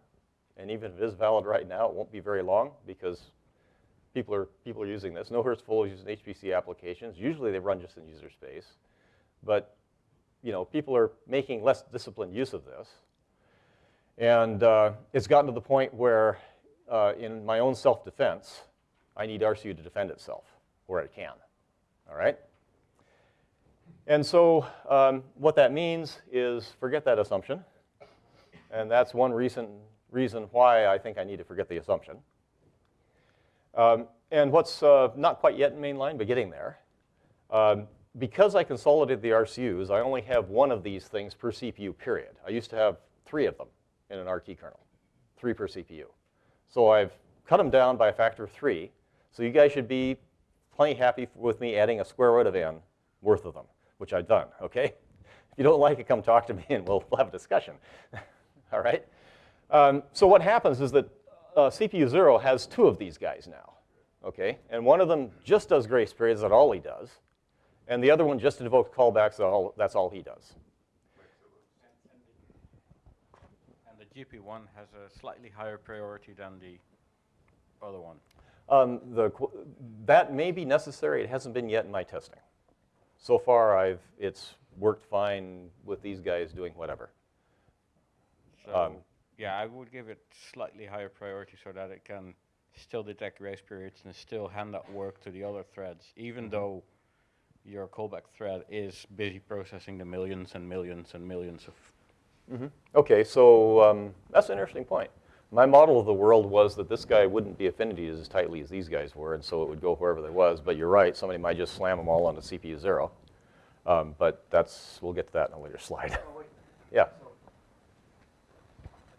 S11: And even if it is valid right now, it won't be very long because people are, people are using this. No Full is using HPC applications. Usually they run just in user space. But you know, people are making less disciplined use of this. And uh, it's gotten to the point where uh, in my own self-defense, I need RCU to defend itself where it can, all right? And so um, what that means is forget that assumption. And that's one reason, reason why I think I need to forget the assumption. Um, and what's uh, not quite yet in mainline, but getting there, um, because I consolidated the RCUs, I only have one of these things per CPU, period. I used to have three of them in an RT kernel, three per CPU. So I've cut them down by a factor of three. So you guys should be plenty happy with me adding a square root of n worth of them, which I've done, okay? If you don't like it, come talk to me and we'll, we'll have a discussion, [LAUGHS] all right? Um, so what happens is that uh, CPU 0 has two of these guys now, okay? And one of them just does grace periods, that all he does. And the other one just invokes callbacks, that's all, that's all he does.
S1: And the GP1 has a slightly higher priority than the other one.
S11: Um, the, that may be necessary. It hasn't been yet in my testing. So far, I've, it's worked fine with these guys doing whatever.
S1: So, um, yeah, I would give it slightly higher priority so that it can still detect grace periods and still hand that work to the other threads, even mm -hmm. though your callback thread is busy processing the millions and millions and millions of.
S11: Mm -hmm. Okay, so um, that's an interesting point. My model of the world was that this guy wouldn't be affinities as tightly as these guys were, and so it would go wherever there was. But you're right, somebody might just slam them all onto CPU zero. Um, but that's, we'll get to that in a later slide. [LAUGHS] Yeah,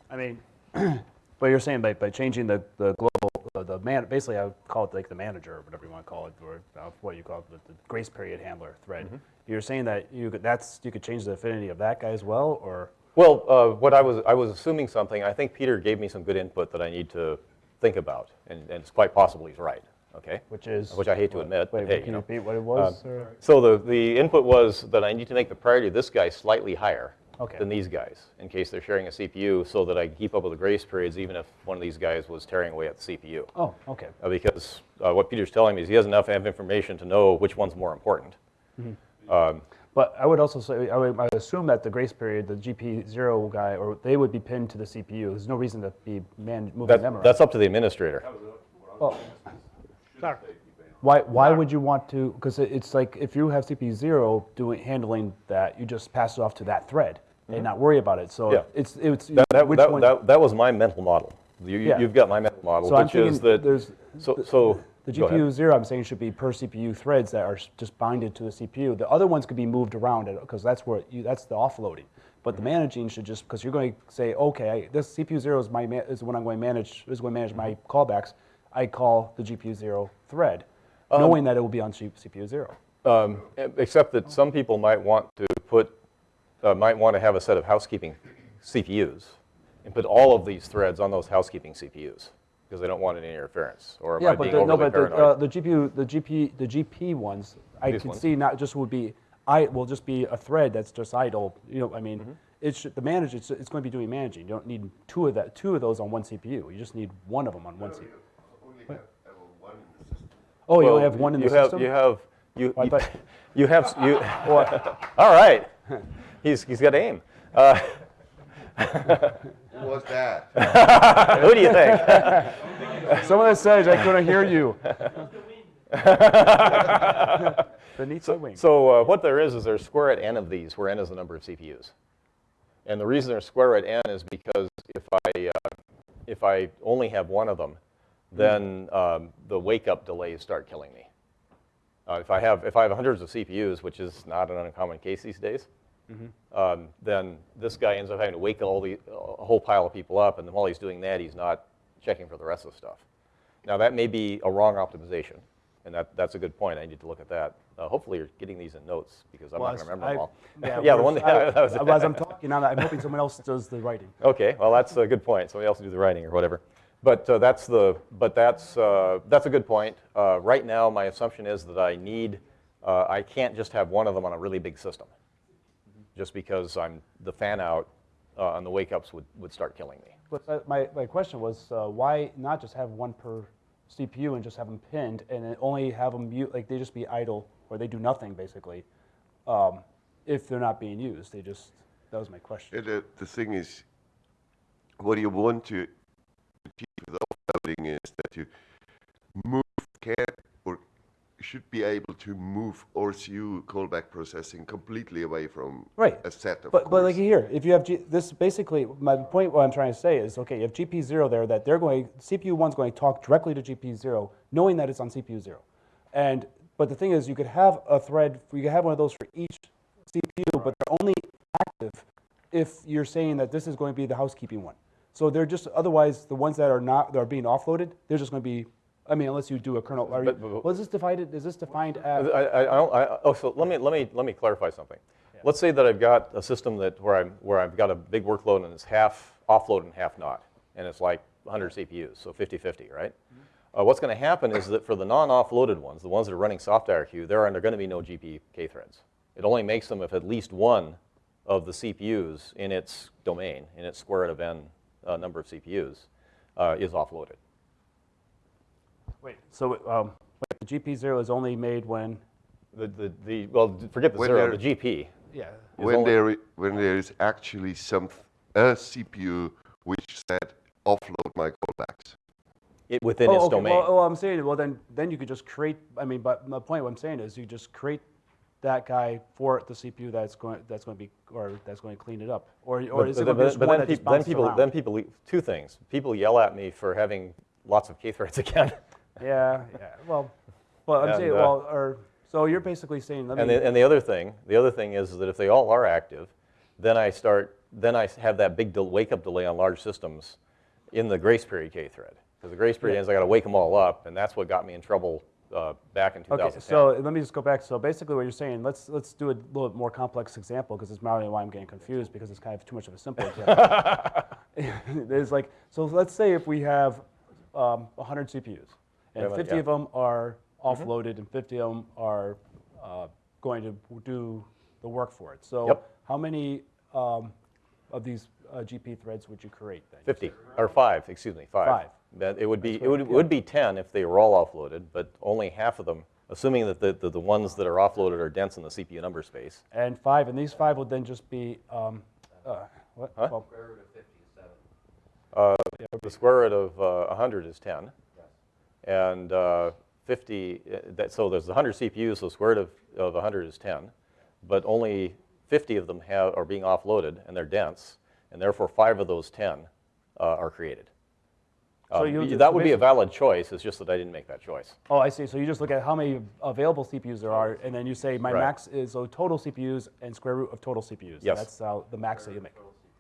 S6: I mean, [CLEARS THROAT] but you're saying by, by changing the, the global, the, man, basically I would call it like the manager or whatever you want to call it, or uh, what you call it, the, the grace period handler thread. You're saying that you could, that's, you could change the affinity of that guy as well, or?
S11: Well, uh, what I was, I was assuming something, I think Peter gave me some good input that I need to think about, and, and it's quite possible he's right, okay?
S6: Which is?
S11: Which I hate to admit, but
S6: Wait,
S11: hey,
S6: can
S11: you know.
S6: repeat what it was? or-
S11: So the, the input was that I need to make the priority of this guy slightly higher
S6: Okay.
S11: than these guys, in case they're sharing a CPU, so that I can keep up with the grace periods, even if one of these guys was tearing away at the CPU.
S6: Oh, okay.
S11: Uh, because uh, what Peter's telling me is he has enough information to know which one's more important. Um,
S6: But I would also say, I would, I would assume that the grace period, the GP0 guy, or they would be pinned to the CPU. There's no reason to be man, moving
S11: that-
S6: them around.
S11: That's up to the administrator.
S6: Well, Why, why would you want to, because it's like, if you have CPU zero doing, handling that, you just pass it off to that thread and not worry about it. So
S11: Mm-hmm. Yeah.
S6: it's, it's,
S11: That, that,
S6: which
S11: that,
S6: one?
S11: that, that was my mental model. You,
S6: Yeah.
S11: You've got my mental model,
S6: So
S11: which is that,
S6: there's,
S11: so, so.
S6: the. GPU zero, I'm saying should be per CPU threads that are just binded to the CPU. The other ones could be moved around because that's where you, that's the offloading. But
S11: Mm-hmm.
S6: the managing should just because you're going to say, okay, I, this CPU zero is my is when I'm going to manage is going to manage my
S11: Mm-hmm.
S6: callbacks. I call the GPU zero thread,
S11: Um,
S6: knowing that it will be on CPU zero.
S11: Um, Except that some people might want to put, uh, might want to have a set of housekeeping CPUs and put all of these threads on those housekeeping CPUs because they don't want any interference. Or am
S6: Yeah,
S11: I
S6: but
S11: being
S6: the, no,
S11: overly
S6: but the, uh, the GPU, the GP, the GP ones, I
S11: These
S6: can
S11: ones?
S6: see not just would be, I will just be a thread that's just idle. You know, I mean,
S11: Mm-hmm.
S6: it should, the manager, it's, it's going to be doing managing. You don't need two of that, two of those on one CPU. You just need one of them on one CPU. Oh, you only have one in
S11: you
S6: the
S11: have,
S6: system.
S11: You have, you, you, [LAUGHS] you have, you, [LAUGHS] [LAUGHS] all right. He's, he's got aim. Uh, [LAUGHS]
S2: Who was that? [LAUGHS]
S11: Who do you think?
S6: Someone that says I couldn't hear you. [LAUGHS] Beneath the wing.
S11: So uh, what there is, is there's square root n of these, where n is the number of CPUs. And the reason there's square root n is because if I, uh, if I only have one of them, then um, the wake-up delays start killing me. Uh, if I have if I have hundreds of CPUs, which is not an uncommon case these days, um, then this guy ends up having to wake all the a whole pile of people up, and then while he's doing that, he's not checking for the rest of the stuff. Now that may be a wrong optimization, and that, that's a good point. I need to look at that. Uh, hopefully, you're getting these in notes because I'm
S6: Well,
S11: not going to
S6: I-
S11: remember them all.
S6: Yeah, [LAUGHS]
S11: yeah, the one.
S6: I-
S11: that was, [LAUGHS]
S6: as I'm [LAUGHS] talking, I'm, I'm hoping someone else does the writing.
S11: Okay, well, that's a good point. Somebody else do the writing or whatever. But uh, that's the, but that's, uh, that's a good point. Uh, right now, my assumption is that I need, uh, I can't just have one of them on a really big system. Just because I'm, the fan out uh, on the wake ups would, would start killing me.
S6: But uh, my, my question was, uh, why not just have one per CPU and just have them pinned and only have them mute, like they just be idle or they do nothing basically, um, if they're not being used. They just, that was my question.
S2: Yeah, the, the thing is, what you want to achieve with offloading is that you move can or should be able to move RCU callback processing completely away from
S6: Right.
S2: a set of
S6: But, but like here, if you have G, this basically, my point what I'm trying to say is, okay, you have GP zero there that they're going, CPU one's going to talk directly to GP zero, knowing that it's on CPU zero. And, but the thing is, you could have a thread, you could have one of those for each CPU, but they're only active if you're saying that this is going to be the housekeeping one. So they're just, otherwise, the ones that are not, that are being offloaded, they're just going to be, I mean, unless you do a kernel, are you,
S11: But- but-
S6: well, is this divided, is this defined as?
S11: I, I don't, I, oh, so let me, let me, let me clarify something. Let's say that I've got a system that where I'm, where I've got a big workload and it's half offload and half not, and it's like 100 CPUs, so 50-50, right? Uh, what's going to happen is that for the non-offloaded ones, the ones that are running soft SoftIRQ, there are going to be no GPK threads. It only makes them if at least one of the CPUs in its domain, in its square root of n uh, number of CPUs, uh, is offloaded.
S6: Wait, so, um, wait, the GP zero is only made when?
S11: The, the, the well, forget the
S2: When
S11: zero,
S2: they're-
S11: the GP.
S6: Yeah.
S2: when
S11: only-
S2: there when there is actually some a CPU which said offload my callbacks.
S11: it, within
S6: oh,
S11: its
S6: okay.
S11: domain.
S6: Well, well, I'm saying, well, then, then you could just create. I mean, but my point, what I'm saying is, you just create that guy for the CPU that's going, that's going to be, or that's going to clean it up, or, or
S11: But-
S6: is it
S11: but-
S6: going to be just
S11: but
S6: one
S11: then
S6: that just
S11: then people,
S6: around?
S11: then people, two things. People yell at me for having lots of K threads [LAUGHS] again.
S6: Yeah, yeah. Well, well, I'm
S11: And,
S6: saying,
S11: uh,
S6: well, or So you're basically saying, let me.
S11: And the, and the other thing, the other thing is that if they all are active, then I start, then I have that big wake-up delay on large systems in the grace period K thread. Because the grace period
S6: Yeah.
S11: ends, I got to wake them all up, and that's what got me in trouble uh, back in 2010.
S6: Okay, so let me just go back. So basically, what you're saying, let's let's do a little more complex example because it's probably why I'm getting confused because it's kind of too much of a simple example. [LAUGHS] [LAUGHS] It's like so. Let's say if we have um, 100 CPUs and
S11: Yeah,
S6: 50
S11: yeah. Mm-hmm.
S6: of them are offloaded and 50 of them are uh, going to do the work for it. So
S11: Yep.
S6: how many um, of these uh, GP threads would you create then?
S11: 50, or five, excuse me, five.
S6: Five.
S11: That it would be,
S6: That's
S11: it would, it would be 10 if they were all offloaded, but only half of them, assuming that the, the, the ones that are offloaded are dense in the CPU number space.
S6: And five, and these five would then just be um, uh, what?
S11: Huh?
S6: Well,
S11: Uh, The square root of uh, 100 is 10. And uh, 50, uh, that, so there's 100 CPUs, so square root of, of 100 is 10. But only 50 of them have, are being offloaded, and they're dense, and therefore five of those 10 uh, are created.
S6: So
S11: Um, that would be a valid choice, it's just that I didn't make that choice.
S6: Oh, I see. So you just look at how many available CPUs there are, and then you say my
S11: Right.
S6: max is so total CPUs and square root of total CPUs.
S11: Yes.
S6: That's uh, the max that you make.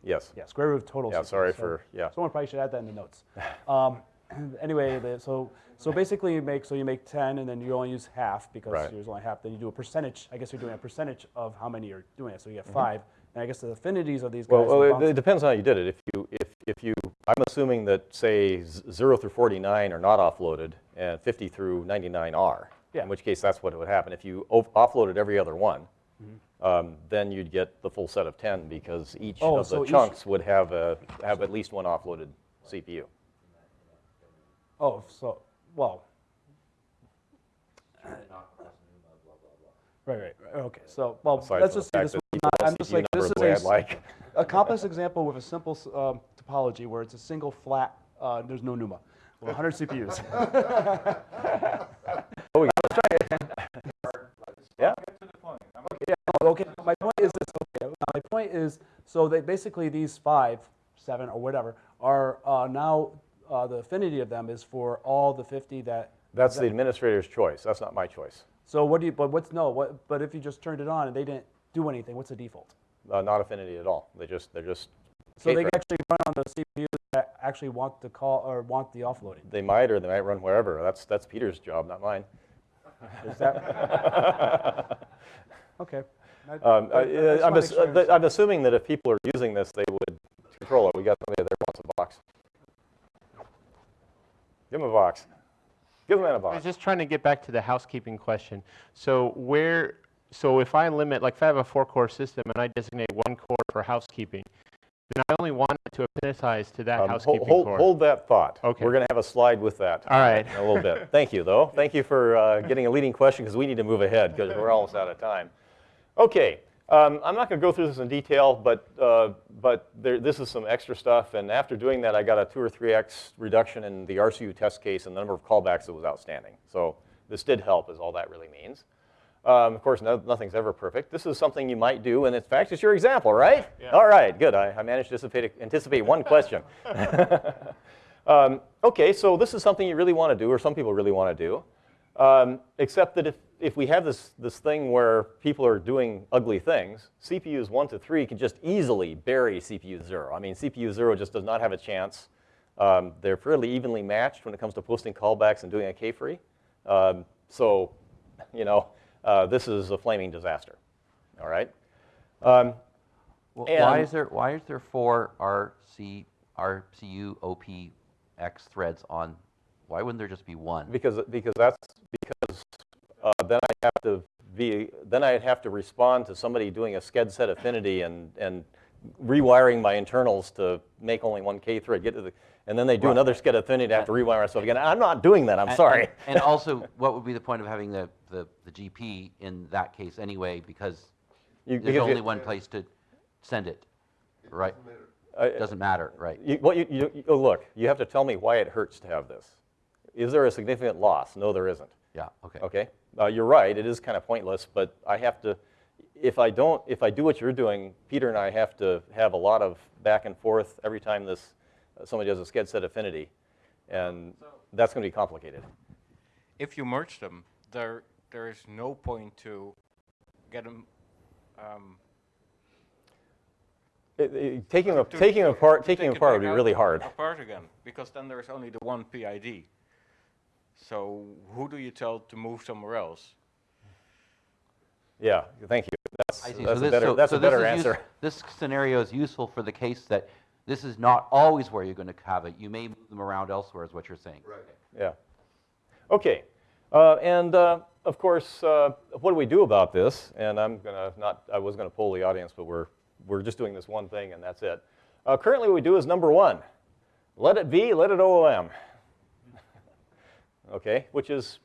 S11: Yes.
S6: Yeah, square root of total.
S11: Yeah,
S6: CPUs.
S11: sorry
S6: So
S11: for- yeah.
S6: Someone probably should add that in the notes. Um, [CLEARS THROAT] anyway, the, so so basically you make so you make 10, and then you only use half because
S11: Right.
S6: there's only half. Then you do a percentage. I guess you're doing a percentage of how many you're doing it. So you get
S11: Mhm.
S6: five, and I guess the affinities of these guys.
S11: Well, well, it, it depends on how you did it. If you, if, if you, I'm assuming that say 0 through 49 are not offloaded and 50 through 99 are.
S6: Yeah.
S11: In which case, that's what would happen. If you offloaded every other one,
S6: Mm-hmm.
S11: um, then you'd get the full set of 10 because each
S6: Oh,
S11: of the
S6: so
S11: chunks would have a, have at least one offloaded CPU.
S6: Oh, so well. Right, right, right. Okay, so well,
S11: Aside
S6: let's
S11: from the
S6: just see
S11: fact
S6: this
S11: that
S6: one.
S11: people
S6: not-
S11: don't
S6: I'm just
S11: CPU
S6: like this
S11: number
S6: is
S11: the way
S6: a,
S11: I'd like.
S6: s- a complex example with a simple um, topology where it's a single flat. Uh, there's no NUMA. Well, 100 CPUs. [LAUGHS] [LAUGHS]
S11: Oh, we let's try it. Yeah.
S6: Yeah, no, okay. My point is this. Okay, my point is so that basically these five, seven, or whatever are uh, now uh, the affinity of them is for all the 50 that.
S11: That's
S6: that-
S11: the administrator's choice. That's not my choice.
S6: So what do you? But what's no? What? But if you just turned it on and they didn't do anything, what's the default?
S11: Uh, not affinity at all. They just, they're just.
S6: So they can actually run on the CPUs that actually want the call or want the offloading.
S11: They might, or they might run wherever. That's, that's Peter's job, not mine.
S6: Is that [LAUGHS] okay?
S11: Um,
S6: that-
S11: I,
S6: I
S11: I'm, ass-
S6: sure I
S11: I'm assuming that if people are using this, they would control it. We got somebody there wants a box. Give him a box. Give him a box.
S13: I was just trying to get back to the housekeeping question. So where, so if I limit, like if I have a four-core system and I designate one core for housekeeping, then I only want it to appendicize to that
S11: Um,
S13: housekeeping
S11: hold,
S13: core.
S11: hold that thought.
S13: Okay.
S11: We're going to have a slide with that.
S13: All right.
S11: In a little bit. [LAUGHS] Thank you, though. Thank you for uh, getting a leading question because we need to move ahead because we're almost out of time. Okay. Um, I'm not going to go through this in detail, but, uh, but there, this is some extra stuff. And after doing that, I got a 2 or 3x reduction in the RCU test case and the number of callbacks that was outstanding. So this did help, is all that really means. Um, of course, no, nothing's ever perfect. This is something you might do, and in fact, it's your example, right? Yeah. All right, good. I, I managed to anticipate, anticipate one question. [LAUGHS] [LAUGHS] um, okay, so this is something you really want to do, or some people really want to do. Um, except that if, if we have this, this thing where people are doing ugly things, CPUs 1 to 3 can just easily bury CPU 0. I mean, CPU 0 just does not have a chance. Um, they're fairly evenly matched when it comes to posting callbacks and doing a K-free. Um, so, you know, uh, this is a flaming disaster. All right? Um,
S14: Well, why is there why is there four RC RCU OPX threads on? Why wouldn't there just be one?
S11: Because, because that's, because uh, then I'd have to be, then I'd have to respond to somebody doing a sched set affinity and, and rewiring my internals to make only one K thread, get to the, and then they do
S14: Right.
S11: another sched affinity, I have to rewire myself again. I'm not doing that, I'm
S14: And-
S11: sorry.
S14: And, and also, what would be the point of having the, the, the GP in that case anyway? Because
S11: You-
S14: there's
S11: because you-
S14: only one place to send it, right?
S11: Uh,
S14: Doesn't matter, right?
S11: You, well, you, you, you- oh, look, you have to tell me why it hurts to have this. Is there a significant loss? No, there isn't.
S14: Yeah, okay.
S11: Okay, uh, you're right, it is kind of pointless, but I have to, if I don't, if I do what you're doing, Peter and I have to have a lot of back and forth every time this, uh, somebody does a sched set affinity, and that's going to be complicated.
S15: If you merge them, there
S1: there is no point to get them um,
S11: It- it- Taking, a- taking apart, taking apart would be really hard.
S1: Apart again, because then there's only the one PID. So who do you tell to move somewhere else?
S11: Yeah, thank you. That's,
S14: I see.
S11: that's
S14: so
S11: a better,
S14: so,
S11: that's
S14: so
S11: a better
S14: is use-
S11: answer.
S14: this scenario is useful for the case that this is not always where you're going to have it. You may move them around elsewhere, is what you're saying. Right.
S11: Yeah. Okay. Uh, and uh, of course, uh, what do we do about this? And I'm gonna not. I was gonna poll the audience, but we're we're just doing this one thing, and that's it. Uh, currently, what we do is number one. Let it be. Let it OOM. Okay, which is.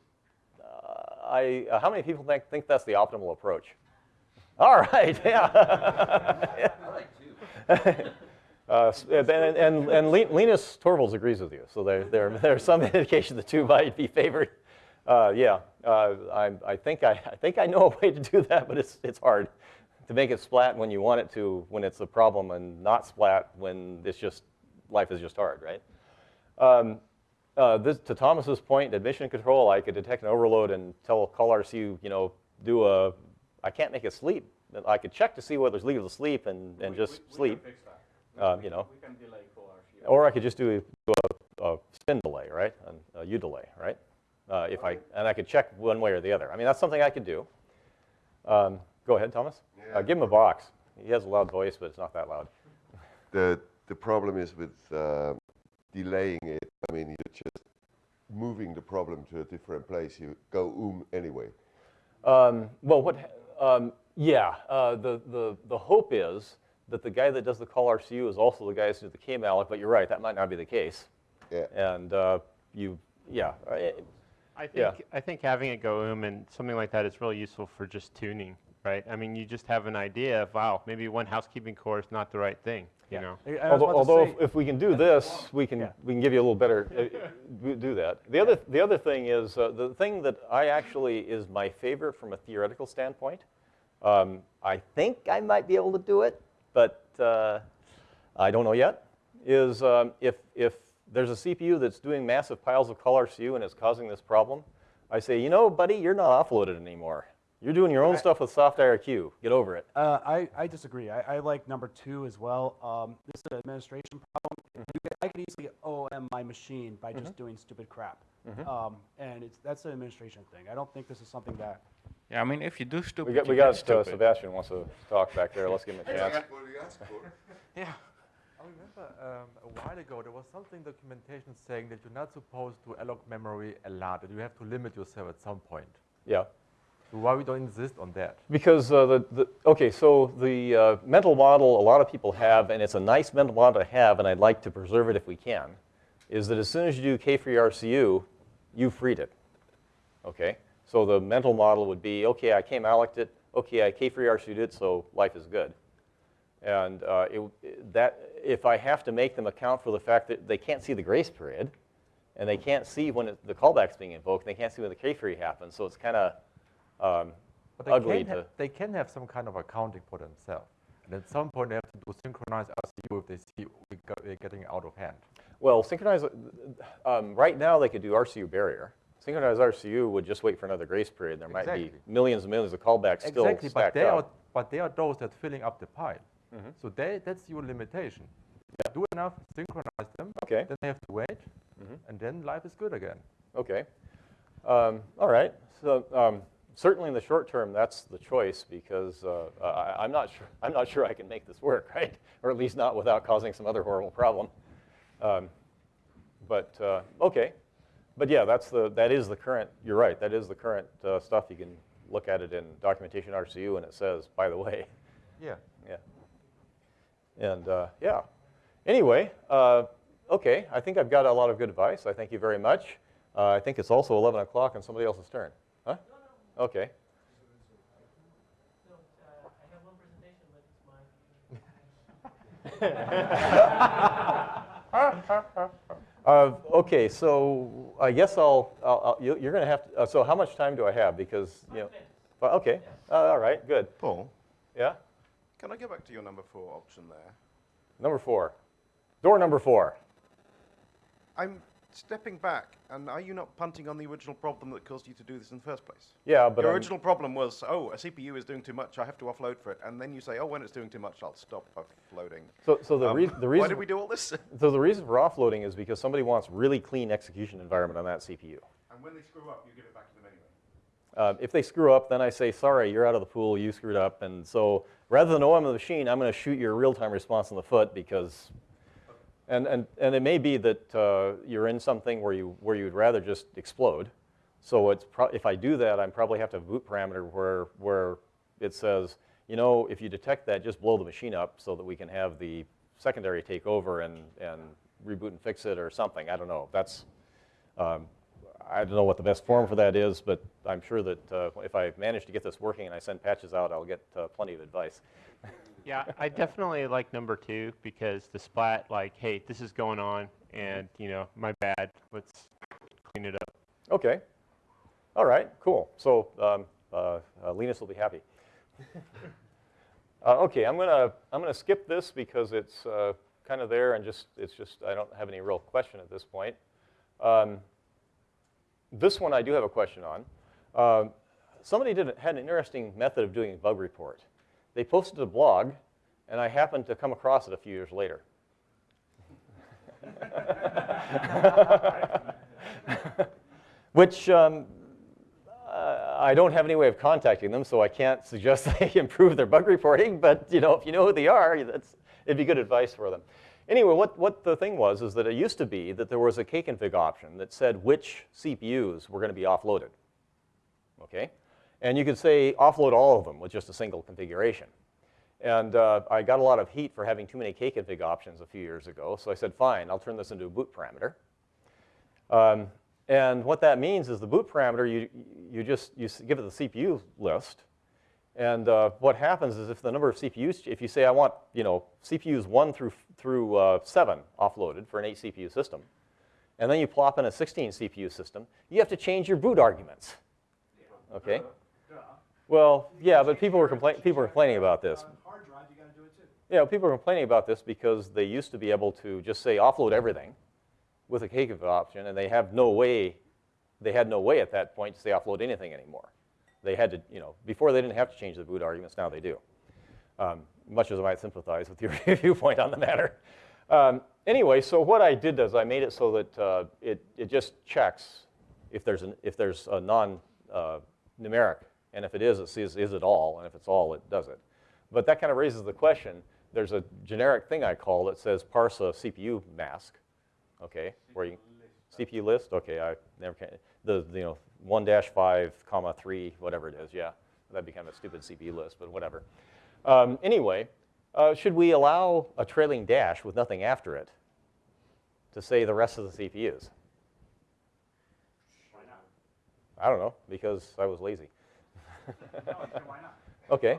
S11: Uh, I. Uh, how many people think think that's the optimal approach? [LAUGHS] All right. Yeah. [LAUGHS] [LAUGHS] Uh, and, and, and Lin- Linus Torvalds agrees with you, so there, there, there's some indication the two might be favored. Uh, yeah, uh, I, I, think I, I think I know a way to do that, but it's, it's hard to make it splat when you want it to, when it's a problem, and not splat when it's just, life is just hard, right? Um, uh, this, to Thomas's point, admission control, I could detect an overload and tell call RCU, you know, do a, I can't make it sleep. I could check to see whether it's legal to sleep and, and just sleep. Um, you know,
S1: We can delay call
S11: or I could just do a, a spin delay, right? And a udelay, right? Uh, if I and I could check one way or the other. I mean, that's something I could do. Um, go ahead, Thomas. Uh, give him a box. He has a loud voice, but it's not that loud.
S2: The, the problem is with uh, delaying it, I mean, you're just moving the problem to a different place. You go oom anyway.
S11: Um, well, what? Um, yeah, uh, the, the, the hope is that the guy that does the call RCU is also the guy who does the KMalloc, but you're right, that might not be the case.
S2: Yeah.
S11: And uh, you, yeah,
S13: I think
S11: Yeah.
S13: I think having it go oom and something like that is really useful for just tuning, right? I mean, you just have an idea of wow, maybe one housekeeping core is not the right thing, you know.
S6: I- I was
S11: Although, although
S6: say-
S11: if, if we can do this, we can,
S6: Yeah.
S11: we can give you a little better, uh, we do that. The other, the other thing is, uh, the thing that I actually is my favorite from a theoretical standpoint, um, I think I might be able to do it, but uh, I don't know yet, is um, if, if there's a CPU that's doing massive piles of call RCU and is causing this problem, I say, you know, buddy, you're not offloaded anymore. You're doing your own stuff with soft IRQ. Get over it.
S6: Uh, I, I disagree. I, I like number two as well. Um, this is an administration problem. You could- I could easily OOM my machine by just doing stupid crap. Um, and it's, that's an administration thing. I don't think this is something that.
S1: Yeah, I mean, if you do stupid,
S11: We got, we
S1: get
S11: got uh. Sebastian wants to talk back there. Let's give him a chance. [LAUGHS]
S1: Yeah.
S10: I remember um, a while ago there was something documentation saying that you're not supposed to allocate memory a lot, that you have to limit yourself at some point.
S11: Yeah.
S10: Why we don't insist on that?
S11: Because uh, the, the, okay, so the uh, mental model a lot of people have, and it's a nice mental model to have, and I'd like to preserve it if we can, is that as soon as you do K-free RCU, you freed it. Okay? So the mental model would be, okay, I came allocated it, okay, I K-free RCU'd it, so life is good. And uh, it, that, if I have to make them account for the fact that they can't see the grace period, and they can't see when it, the callback's being invoked, and they can't see when the K-free happens, so it's kind of um,
S10: But they
S11: ugly
S10: can, have, they can have some kind of accounting for themselves. And at some point they have to do synchronized RCU if they see we're getting out of hand.
S11: Well, synchronized, um, right now they could do RCU barrier. Synchronized RCU would just wait for another grace period. There might be millions and millions of callbacks still
S10: Exactly, but they, are,
S11: up.
S10: but they are those that filling up the pile.
S11: Mhm.
S10: So they, that's your limitation. Do enough, synchronize them,
S11: Okay.
S10: then they have to wait,
S11: Mhm.
S10: and then life is good again.
S11: Okay. Um, all right. So um, certainly in the short term, that's the choice because uh, I, I'm not sure. I'm not sure I can make this work, [LAUGHS] right? Or at least not without causing some other horrible problem. Um, but uh, okay. But yeah, that's the that is the current. You're right. That is the current uh, stuff. You can look at it in documentation RCU, and it says, by the way.
S10: Yeah.
S11: Yeah. And uh, yeah. Anyway, uh, okay. I think I've got a lot of good advice. I thank you very much. Uh, I think it's also 11 o'clock and somebody else's turn. Huh? Okay. [LAUGHS] Uh, okay, so I guess I'll, I'll, I'll you, you're going to have to, uh, so how much time do I have? Because, you know, well, okay, uh, all right, good.
S15: Paul,
S11: Yeah?
S15: can I go back to your number four option there?
S11: Number four. Door number four.
S15: I'm stepping back, and are you not punting on the original problem that caused you to do this in the first place?
S11: Yeah, but
S15: Your
S11: I'm-
S15: original problem was, oh, a CPU is doing too much, I have to offload for it. And then you say, oh, when it's doing too much, I'll stop offloading.
S11: So, so the,
S15: Um,
S11: rea- the reason
S15: Why did we do all this? [LAUGHS]
S11: So the reason for offloading is because somebody wants really clean execution environment on that CPU.
S15: and when they screw up, you give it back to them anyway.
S11: Uh, if they screw up, then I say, sorry, you're out of the pool, you screwed up. And so rather than OOM the machine, I'm going to shoot your real-time response in the foot because, and, and, and it may be that uh, you're in something where, you, where you'd rather just explode. So it's if I do that, I probably have to have a boot parameter where, where it says, you know, if you detect that, just blow the machine up so that we can have the secondary take over and, and reboot and fix it or something. I don't know. That's, um, I don't know what the best form for that is, but I'm sure that uh, if I manage to get this working and I send patches out, I'll get uh, plenty of advice. [LAUGHS]
S13: Yeah, I definitely like number two because the splat, like, hey, this is going on, and you know, my bad. Let's clean it up.
S11: Okay. All right, cool. So um, uh, uh, Linus will be happy. [LAUGHS] uh, okay, I'm gonna I'm gonna skip this because it's uh, kind of there and just it's just I don't have any real question at this point. Um, this one I do have a question on. Uh, somebody did had an interesting method of doing a bug report. They posted a blog, and I happened to come across it a few years later. [LAUGHS] Which um, I don't have any way of contacting them, so I can't suggest [LAUGHS] they improve their bug reporting. But you know, if you know who they are, it'd be good advice for them. Anyway, what, what the thing was is that it used to be that there was a kconfig option that said which CPUs were going to be offloaded. Okay, and you could say offload all of them with just a single configuration. And uh, I got a lot of heat for having too many kconfig options a few years ago, so I said, fine, I'll turn this into a boot parameter. Um, and what that means is the boot parameter, you, you just you give it the CPU list. And uh, what happens is if the number of CPUs, if you say I want you know, CPUs 1 through, through uh, 7 offloaded for an 8 CPU system, and then you plop in a 16 CPU system, you have to change your boot arguments. Okay? Well, yeah, but people were, compla- people were complaining about this.
S6: Hard drive, you got to do it too.
S11: You people are complaining about this because they used to be able to just say offload everything with a kconfig option, and they have no way, they had no way at that point to say offload anything anymore. They had to, you know, before they didn't have to change the boot arguments, now they do. Um, much as I might sympathize with your [LAUGHS] viewpoint on the matter. Um, anyway, so what I did is I made it so that uh, it, it just checks if there's, an, if there's a non-numeric, and if it is, it sees is it all, and if it's all, it does it. But that kind of raises the question. There's a generic thing I call that says parse a CPU mask, okay, where you CPU list. Okay, I never can. The, the you know one dash five comma three whatever it is. Yeah, that'd be kind of a stupid CPU list, but whatever. Um, anyway, uh, should we allow a trailing dash with nothing after it to say the rest of the CPUs?
S6: Why not?
S11: I don't know because I was lazy.
S6: No, why not?
S11: Okay.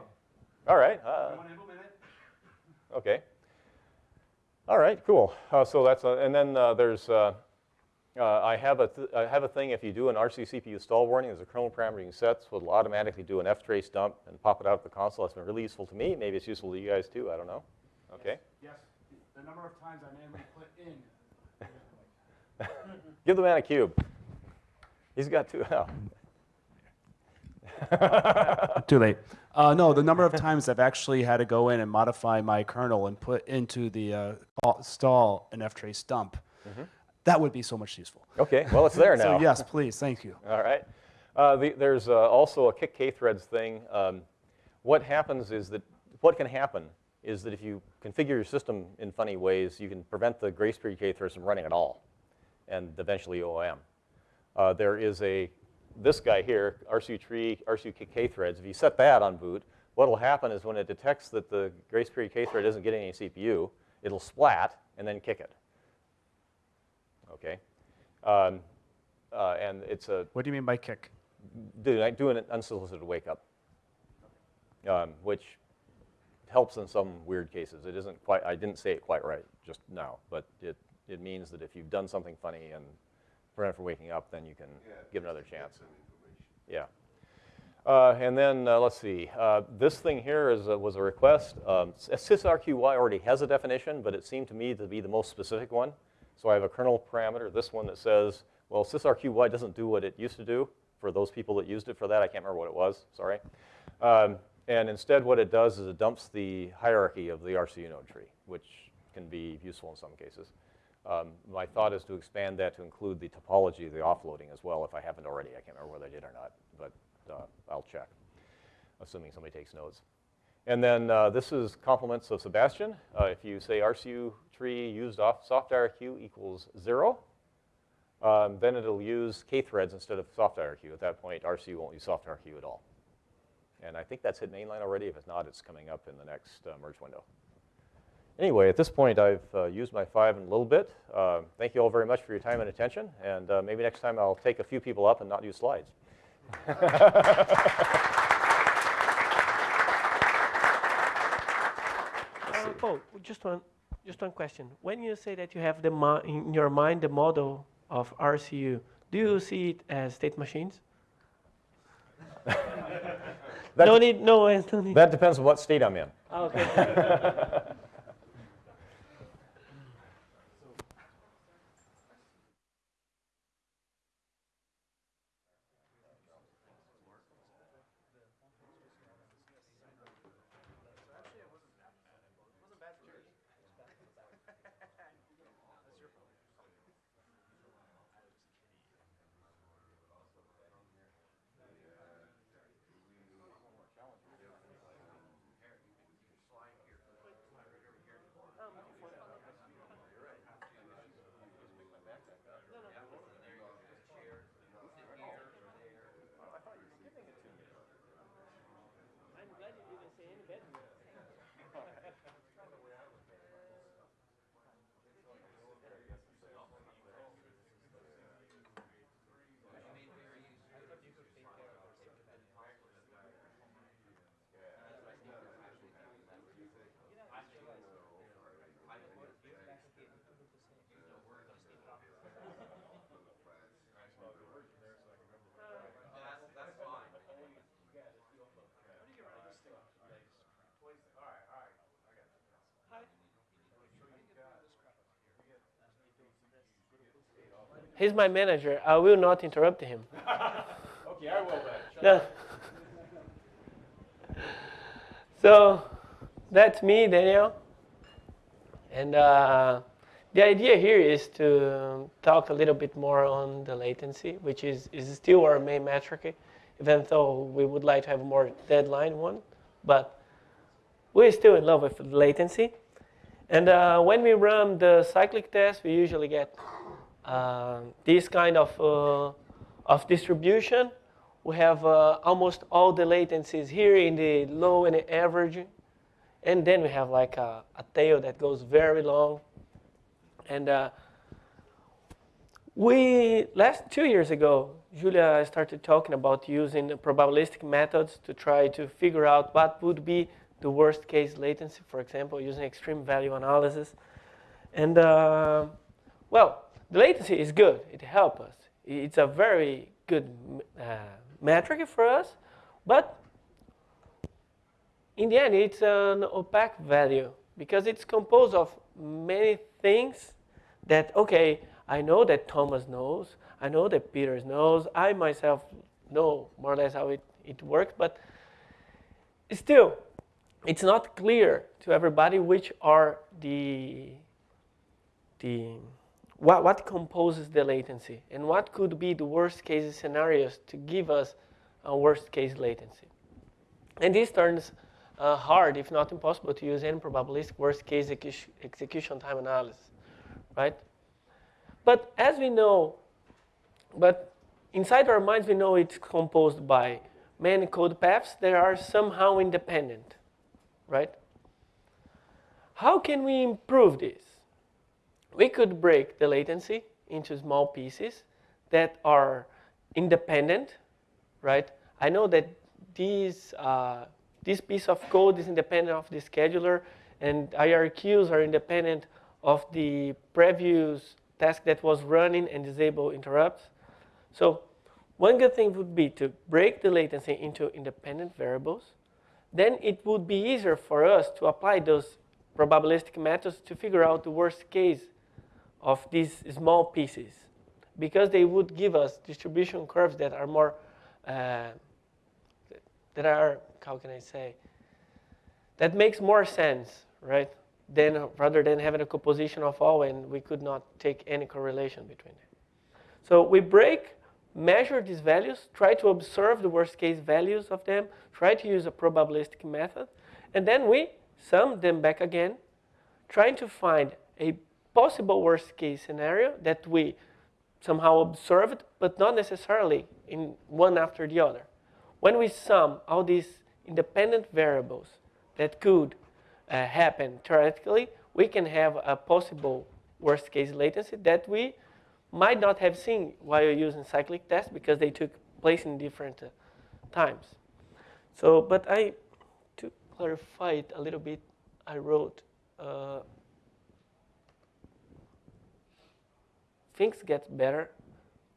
S11: All right. Uh,
S6: You want to implement it?
S11: Okay. All right, cool. Uh, so that's, uh, and then uh, there's, uh, uh, I, have a th- I have a thing, if you do an RCU CPU stall warning, there's a kernel parameter you can set, so it'll automatically do an ftrace dump and pop it out of the console. That's been really useful to me. Maybe it's useful to you guys too, I don't know. Okay.
S6: Yes, the number of times I manually put in. [LAUGHS]
S11: Give the man a cube. He's got two. [LAUGHS] Oh. [LAUGHS]
S6: Too late. Uh, no, the number of times I've actually had to go in and modify my kernel and put into the uh, stall an ftrace dump,
S11: Mhm.
S6: that would be so much useful.
S11: Okay, well, it's there [LAUGHS] now.
S6: so yes, please, thank you.
S11: All right. Uh, the, there's uh, also a kick k-threads thing. Um, what happens is that, what can happen is that if you configure your system in funny ways, you can prevent the grace period k-threads from running at all, and eventually OOM. Uh, there is a, this guy here, RCU tree, RCU k-threads, if you set that on boot, what will happen is when it detects that the grace period k-thread isn't getting any CPU, it'll splat and then kick it. Okay? Um, uh, and it's a
S6: What do you mean by kick?
S11: do, doing an unsolicited wake up, um, which helps in some weird cases. It isn't quite, I didn't say it quite right just now, but it, it means that if you've done something funny and prevent from waking up, then you can give another chance. Yeah. Uh, and then uh, let's see. Uh, this thing here is a, was a request. Um, sysrqy already has a definition, but it seemed to me to be the most specific one. So I have a kernel parameter, this one that says, well, sysrqy doesn't do what it used to do for those people that used it for that. I can't remember what it was, sorry. Um, and instead what it does is it dumps the hierarchy of the RCU node tree, which can be useful in some cases. Um, my thought is to expand that to include the topology of the offloading as well, if I haven't already. I can't remember whether I did or not, but uh, I'll check, assuming somebody takes notes. And then uh, this is compliments of Sebastian. Uh, if you say RCU tree used off soft IRQ equals zero, um, then it'll use K threads instead of soft IRQ. At that point, RCU won't use soft IRQ at all. And I think that's hit mainline already. If it's not, it's coming up in the next uh, merge window. Anyway, at this point, I've uh, used my five in a little bit. Uh, thank you all very much for your time and attention. And uh, maybe next time I'll take a few people up and not use slides. [LAUGHS]
S3: Uh, Paul, just one, just one question. When you say that you have the in your mind the model of RCU, do you see it as state machines? [LAUGHS]
S11: That
S3: no need, no, [LAUGHS] no need.
S11: That depends on what state I'm in.
S3: Okay. He's my manager. I will not interrupt him. [LAUGHS]
S6: okay, I will then.
S3: No. [LAUGHS] So that's me, Daniel. And uh, the idea here is to talk a little bit more on the latency, which is, is still our main metric, even though we would like to have a more deadline one. But we're still in love with latency. And uh, when we run the cyclic test, we usually get uh, this kind of, uh, of distribution. We have uh, almost all the latencies here in the low and the average. And then we have like a, a tail that goes very long. And uh, we, last two years ago, Julia started talking about using probabilistic methods to try to figure out what would be the worst case latency, for example, using extreme value analysis. And uh, well, the latency is good. It helps us. It's a very good uh, metric for us, but in the end, it's an opaque value because it's composed of many things that, okay, I know that Thomas knows, I know that Peter knows, I myself know more or less how it, it works, but still, it's not clear to everybody which are the, the what, what composes the latency and what could be the worst case scenarios to give us a worst case latency. And this turns uh, hard, if not impossible, to use any probabilistic worst case execution time analysis, right? But as we know, but inside our minds, we know it's composed by many code paths that are somehow independent, right? How can we improve this? We could break the latency into small pieces that are independent, right? I know that these, uh, this piece of code is independent of the scheduler and IRQs are independent of the previous task that was running and disable interrupts. So one good thing would be to break the latency into independent variables. Then it would be easier for us to apply those probabilistic methods to figure out the worst case of these small pieces because they would give us distribution curves that are more, uh, that are, how can I say, that makes more sense, right? Then rather than having a composition of all and we could not take any correlation between them. So we break, measure these values, try to observe the worst case values of them, try to use a probabilistic method, and then we sum them back again, trying to find a possible worst case scenario that we somehow observed, but not necessarily in one after the other. When we sum all these independent variables that could uh, happen theoretically, we can have a possible worst case latency that we might not have seen while using cyclic tests because they took place in different uh, times. So, but I, to clarify it a little bit, I wrote uh, things get better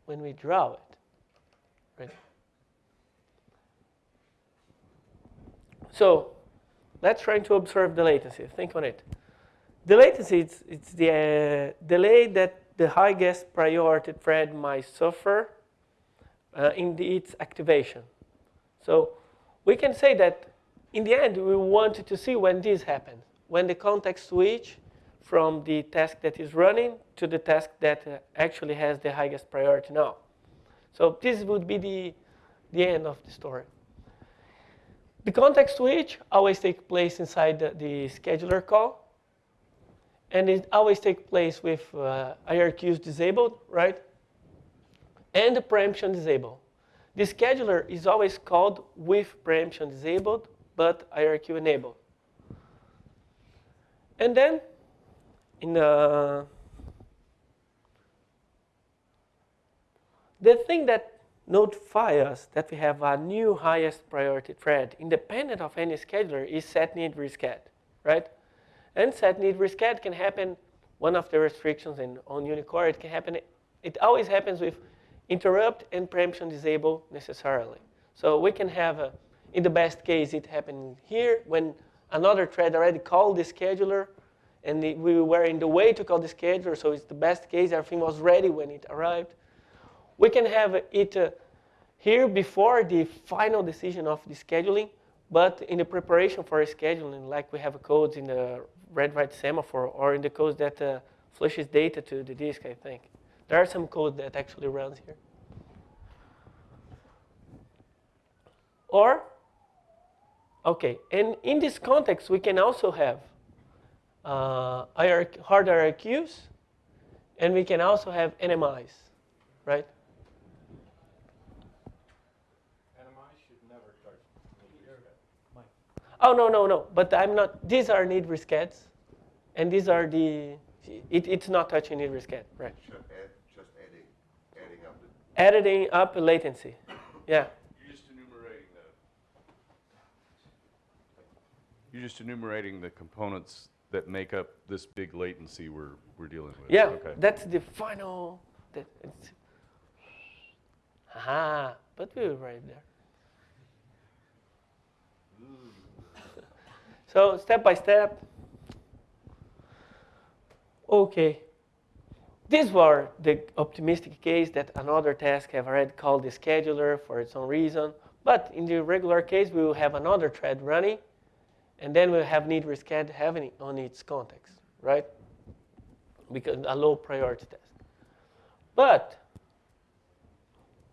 S3: when we draw it, right? So let's try to observe the latency. Think on it. The latency, it's, it's the uh, delay that the highest priority thread might suffer uh, in the, its activation. So we can say that in the end, we want to see when this happens, when the context switch from the task that is running to the task that uh, actually has the highest priority now. So this would be the, the end of the story. The context switch always takes place inside the, the, scheduler call. And it always takes place with uh, IRQs disabled, right? And the preemption disabled. The scheduler is always called with preemption disabled, but IRQ enabled. And then in the the thing that notifies us that we have a new highest priority thread independent of any scheduler is set need resched, right? And set need resched can happen, one of the restrictions in, on Unicore, it can happen, it always happens with interrupt and preemption disable necessarily. So we can have, a, in the best case, it happened here when another thread already called the scheduler and we were in the way to call the scheduler, so it's the best case, everything was ready when it arrived. We can have it uh, here before the final decision of the scheduling, but in the preparation for scheduling, like we have codes in the read-write semaphore or in the codes that uh, flushes data to the disk, I think. There are some code that actually runs here. Or, okay, and in this context, we can also have uh, hard IRQs, and we can also have NMIs, right? NMI should never touch Oh, no, no, no. But I'm not, these are need rescheds. And these are the, it, it's not touching need resched, right?
S2: Just, add, just adding, adding up
S3: the. Adding up latency. [COUGHS] Yeah.
S5: You're just enumerating the, you're just enumerating the components that make up this big latency we're, we're dealing with.
S3: Yeah, okay. that's the final, that it's, aha, but we were right there. [LAUGHS] So step by step. Okay. These were the optimistic case that another task have already called the scheduler for its own reason. But in the regular case, we will have another thread running, and then we'll have need resched having on its context, right? Because a low priority test. But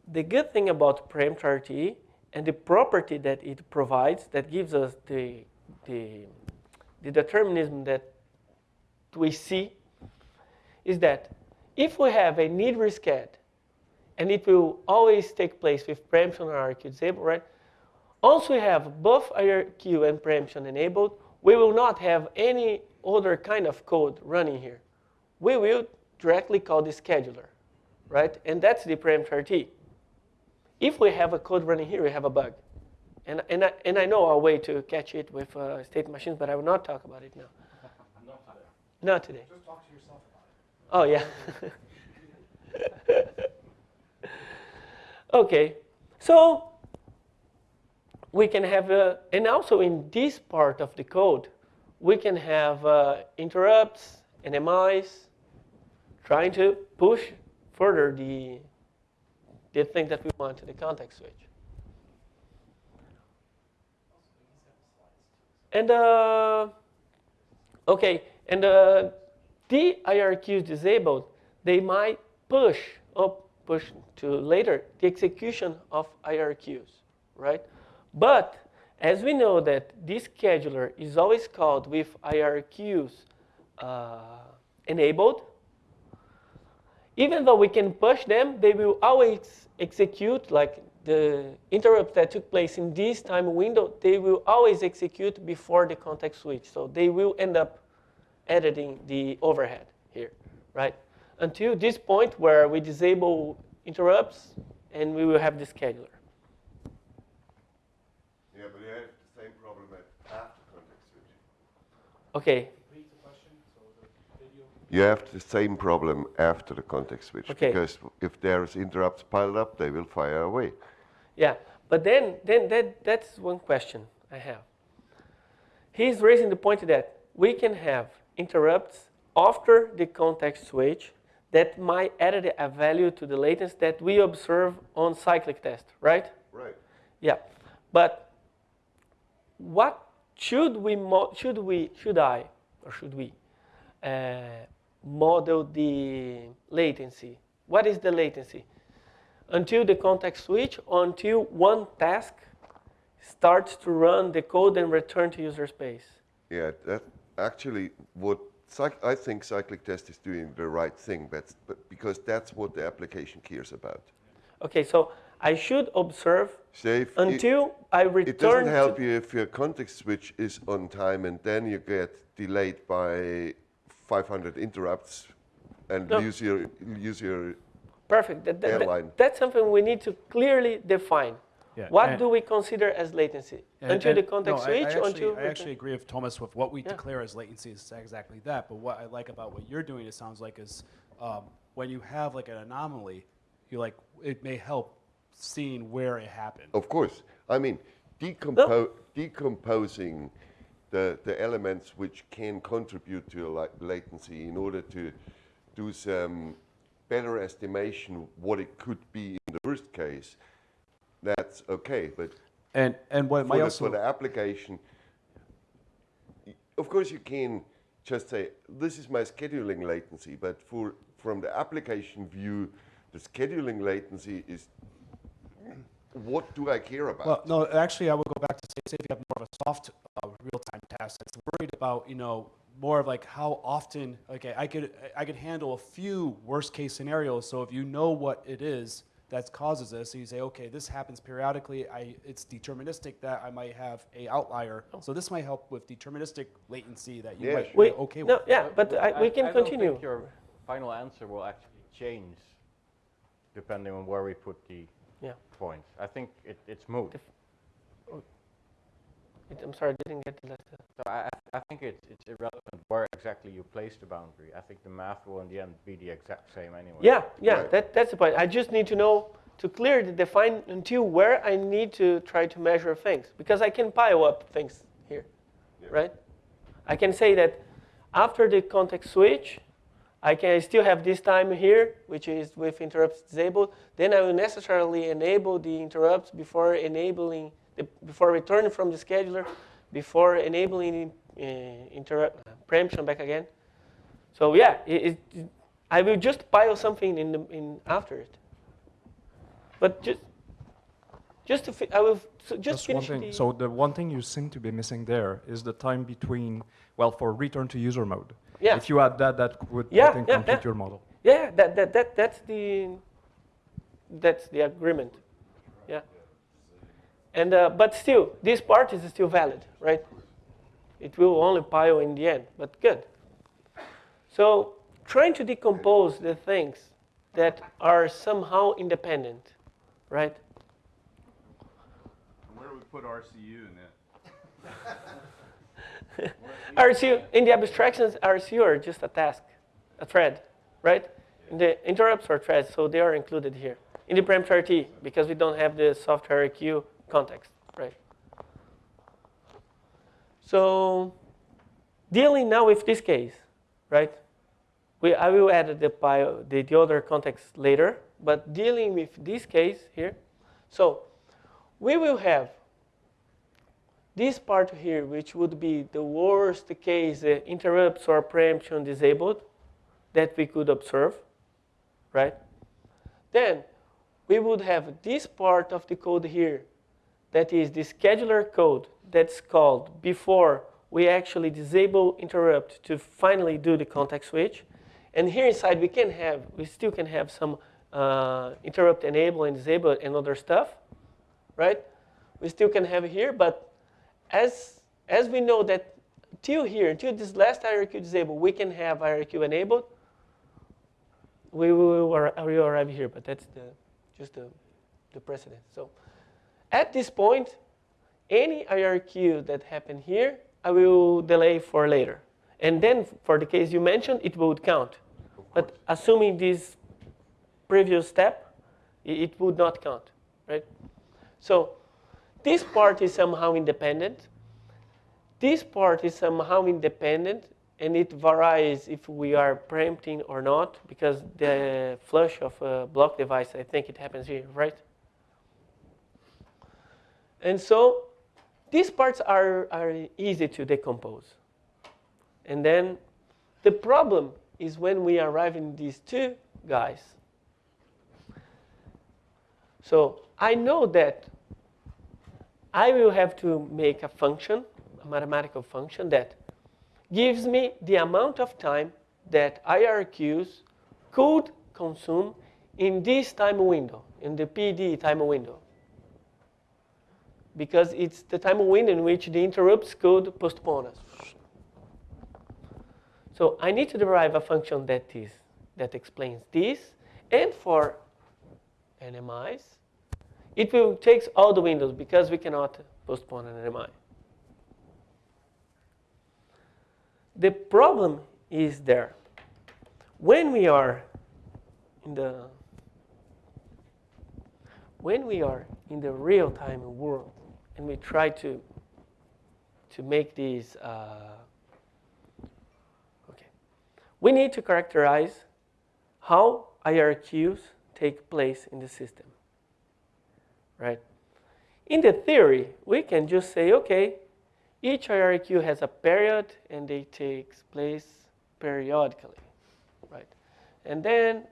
S3: the good thing about preempt RTE and the property that it provides that gives us the the, the determinism that we see is that if we have a need resched, and it will always take place with preemption or IRQ disabled, right? Once we have both IRQ and preemption enabled, we will not have any other kind of code running here. We will directly call the scheduler, right? And that's the preempt RT. If we have a code running here, we have a bug. And, and, I, and I know a way to catch it with uh, state machines, but I will not talk about it now. [LAUGHS]
S16: Not today.
S3: Not today.
S16: Just talk to yourself about
S3: it. Oh, yeah. [LAUGHS] okay. So we can have, uh, and also in this part of the code, we can have uh, interrupts, NMIs, trying to push further the, the thing that we want to the context switch. And uh, okay, and uh, the IRQs disabled, they might push up, push to later the execution of IRQs, right? But as we know that this scheduler is always called with IRQs uh, enabled, even though we can push them, they will always execute like the interrupts that took place in this time window, they will always execute before the context switch. So they will end up editing the overhead here, right? Until this point where we disable interrupts and we will have the scheduler.
S2: Yeah, but you have the same problem at after context switch.
S3: Okay.
S2: You have the same problem after the context switch
S3: Okay.
S2: because if there's interrupts piled up, they will fire away.
S3: Yeah, but then, then that, that's one question I have. He's raising the point that we can have interrupts after the context switch that might add a value to the latency that we observe on cyclic test, right?
S2: Right.
S3: Yeah, but what should we mo- should we should I or should we uh, model the latency? What is the latency? Until the context switch, until one task starts to run the code and return to user space.
S2: Yeah, that actually what I think cyclic test is doing the right thing, but, but because that's what the application cares about.
S3: Okay, so I should observe
S2: So if it-
S3: until I return.
S2: It doesn't help you if your context switch is on time and then you get delayed by 500 interrupts and
S3: No.
S2: lose your use your
S3: Perfect. That, that- that- that's something we need to clearly define.
S6: Yeah,
S3: What
S6: and-
S3: do we consider as latency?
S6: And-
S3: until
S6: and-
S3: the context
S6: no, I- I
S3: switch,
S6: actually,
S3: until
S6: I actually agree with Thomas with what we
S3: Yeah.
S6: declare as latency is exactly that. But what I like about what you're doing, it sounds like, is um, when you have like an anomaly, you like it may help seeing where it happened.
S2: Of course. I mean, decompo- decomposing the, the elements which can contribute to la- latency in order to do some better estimation what it could be in the worst case, that's okay. But
S6: And and what
S2: for the,
S6: also
S2: for the application, of course you can just say, this is my scheduling latency, but for, from the application view, the scheduling latency is, what do I care about?
S6: Well, no, actually, I would go back to say, say if you have more of a soft uh, real-time task that's worried about, you know, more of like how often. Okay, I could I could handle a few worst-case scenarios. So if you know what it is that causes this, so you say, okay, this happens periodically. I it's deterministic that I might have a outlier. So this might help with deterministic latency that you might
S3: We-
S6: be okay
S3: no,
S6: with.
S3: yeah, but I, we can
S11: I don't
S3: continue.
S11: think your final answer will actually change depending on where we put the
S3: Yeah.
S11: points. I think it, it's moot. Oh.
S3: It- I'm sorry, I didn't get the last.
S11: So I, I- I think it's, it's irrelevant where exactly you place the boundary. I think the math will in the end be the exact same anyway.
S3: Yeah, yeah, that, that's the point. I just need to know to clearly define until where I need to try to measure things because I can pile up things here, right? I can say that after the context switch, I can still have this time here, which is with interrupts disabled. Then I will necessarily enable the interrupts before enabling, the, before returning from the scheduler, before enabling uh, interrupt preemption back again. So yeah, it, it, I will just pile something in the in after it. But just just to I will so just,
S17: one
S3: finish
S17: thing.
S3: the
S17: So the one thing you seem to be missing there is the time between, well, for return to user mode.
S3: Yeah.
S17: If you add that, that would,
S3: Yeah,
S17: I think,
S3: yeah,
S17: complete
S3: yeah.
S17: your model.
S3: yeah that, that that that's the that's the agreement. Yeah. And uh, but still, this part is still valid, right? It will only pile in the end, but good. So trying to decompose the things that are somehow independent, right?
S5: Where do we put RCU in that? [LAUGHS]
S3: RCU, in the abstractions, RCU are just a task, a thread, right? In the interrupts are threads, so they are included here. In the preempt RT, because we don't have the soft IRQ context, right? So dealing now with this case, right? we, I will add the, bio, the, the other context later, but dealing with this case here. So we will have this part here, which would be the worst case uh, interrupts or preemption disabled that we could observe, right? Then we would have this part of the code here that is the scheduler code that's called before we actually disable interrupt to finally do the context switch. And here inside we can have, we still can have some uh, interrupt enable and disable and other stuff, right? We still can have here, but as, as we know that till here, until this last IRQ disabled, we can have IRQ enabled, we will, we will arrive here, but that's the, just the, the precedent. So at this point, any IRQ that happened here, I will delay for later. And then for the case you mentioned, it would count. But assuming this previous step, it would not count, right? So this part is somehow independent. This part is somehow independent, and it varies if we are preempting or not, because the flush of a block device, I think it happens here, right? And so these parts are, are easy to decompose. And then the problem is when we arrive in these two guys. So I know that I will have to make a function, a mathematical function that gives me the amount of time that IRQs could consume in this time window, in the PD time window. Because it's the time window in which the interrupts could postpone us. So I need to derive a function that is that explains this. And for NMIs, it will take all the windows because we cannot postpone an NMI. The problem is there. When we are in the when we are in the real-time world and we try to to make these uh, okay, we need to characterize how IRQs take place in the system, right? In the theory, we can just say, okay, each IRQ has a period and they takes place periodically, right? And then...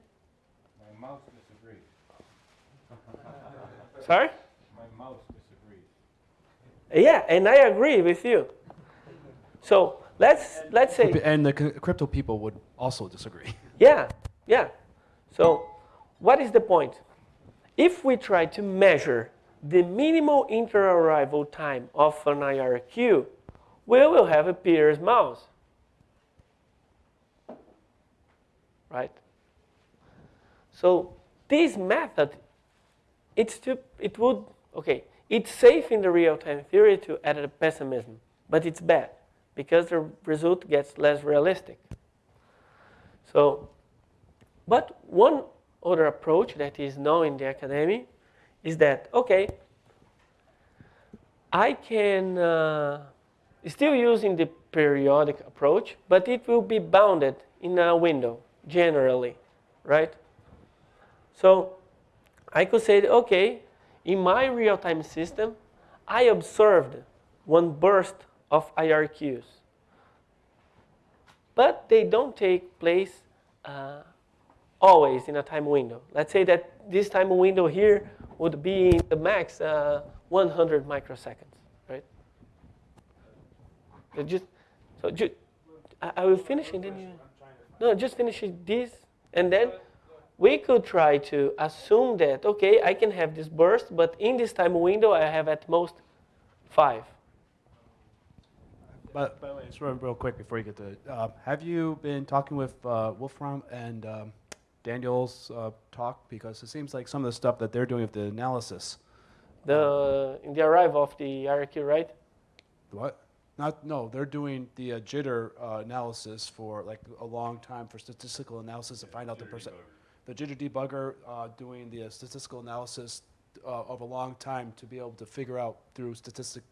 S1: My mouse disagrees. [LAUGHS]
S3: Sorry?
S1: My mouse disagrees.
S3: Yeah, and I agree with you. So let's, let's say...
S6: And the crypto people would also disagree.
S3: Yeah, yeah. So what is the point? If we try to measure the minimal inter-arrival time of an IRQ, we will have a Peters mouse. Right? So this method, it's to, it would, okay, it's safe in the real-time theory to add a pessimism, but it's bad because the result gets less realistic. So, but one other approach that is known in the academy is that, okay, I can, uh, still using the periodic approach, but it will be bounded in a window, generally, right? So I could say, okay, in my real-time system, I observed one burst of IRQs, but they don't take place uh, always in a time window. Let's say that this time window here would be the max uh, 100 microseconds, right? So just, so I, I will finish and then you, no, just finish this and then we could try to assume that, okay, I can have this burst, but in this time window I have at most five.
S6: But by the way, just real, quick before you get to it, uh, have you been talking with uh, Wolfram and um, Daniel's uh, talk? Because it seems like some of the stuff that they're doing with the analysis.
S3: The, in the arrival of the IRQ, right?
S6: What? Not, no, they're doing the uh, jitter uh, analysis for like a long time for statistical analysis to find out the percent. The jitter debugger uh, doing the uh, statistical analysis uh, of a long time to be able to figure out through statistic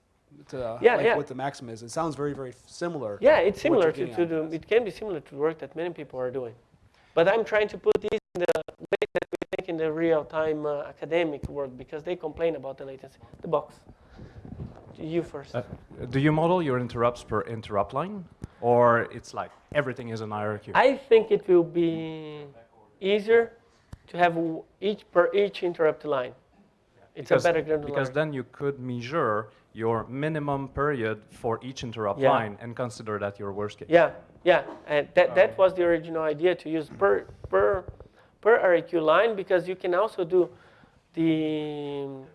S6: to uh,
S3: Yeah,
S6: like
S3: yeah.
S6: what the maximum is. It sounds very, very similar.
S3: Yeah, it's similar to, to the, it can be similar to the work that many people are doing. But I'm trying to put this in the way that we think in the real-time uh, academic world because they complain about the latency. The box. You first.
S17: Uh, do you model your interrupts per interrupt line? Or it's like everything is an IRQ?
S3: I think it will be easier to have w- each per each interrupt line. It's
S17: because,
S3: a better granularity.
S17: because then you could measure your minimum period for each interrupt
S3: Yeah.
S17: line and consider that your worst case.
S3: Yeah, yeah, and that, that was the original idea to use per per per IRQ line because you can also do the um,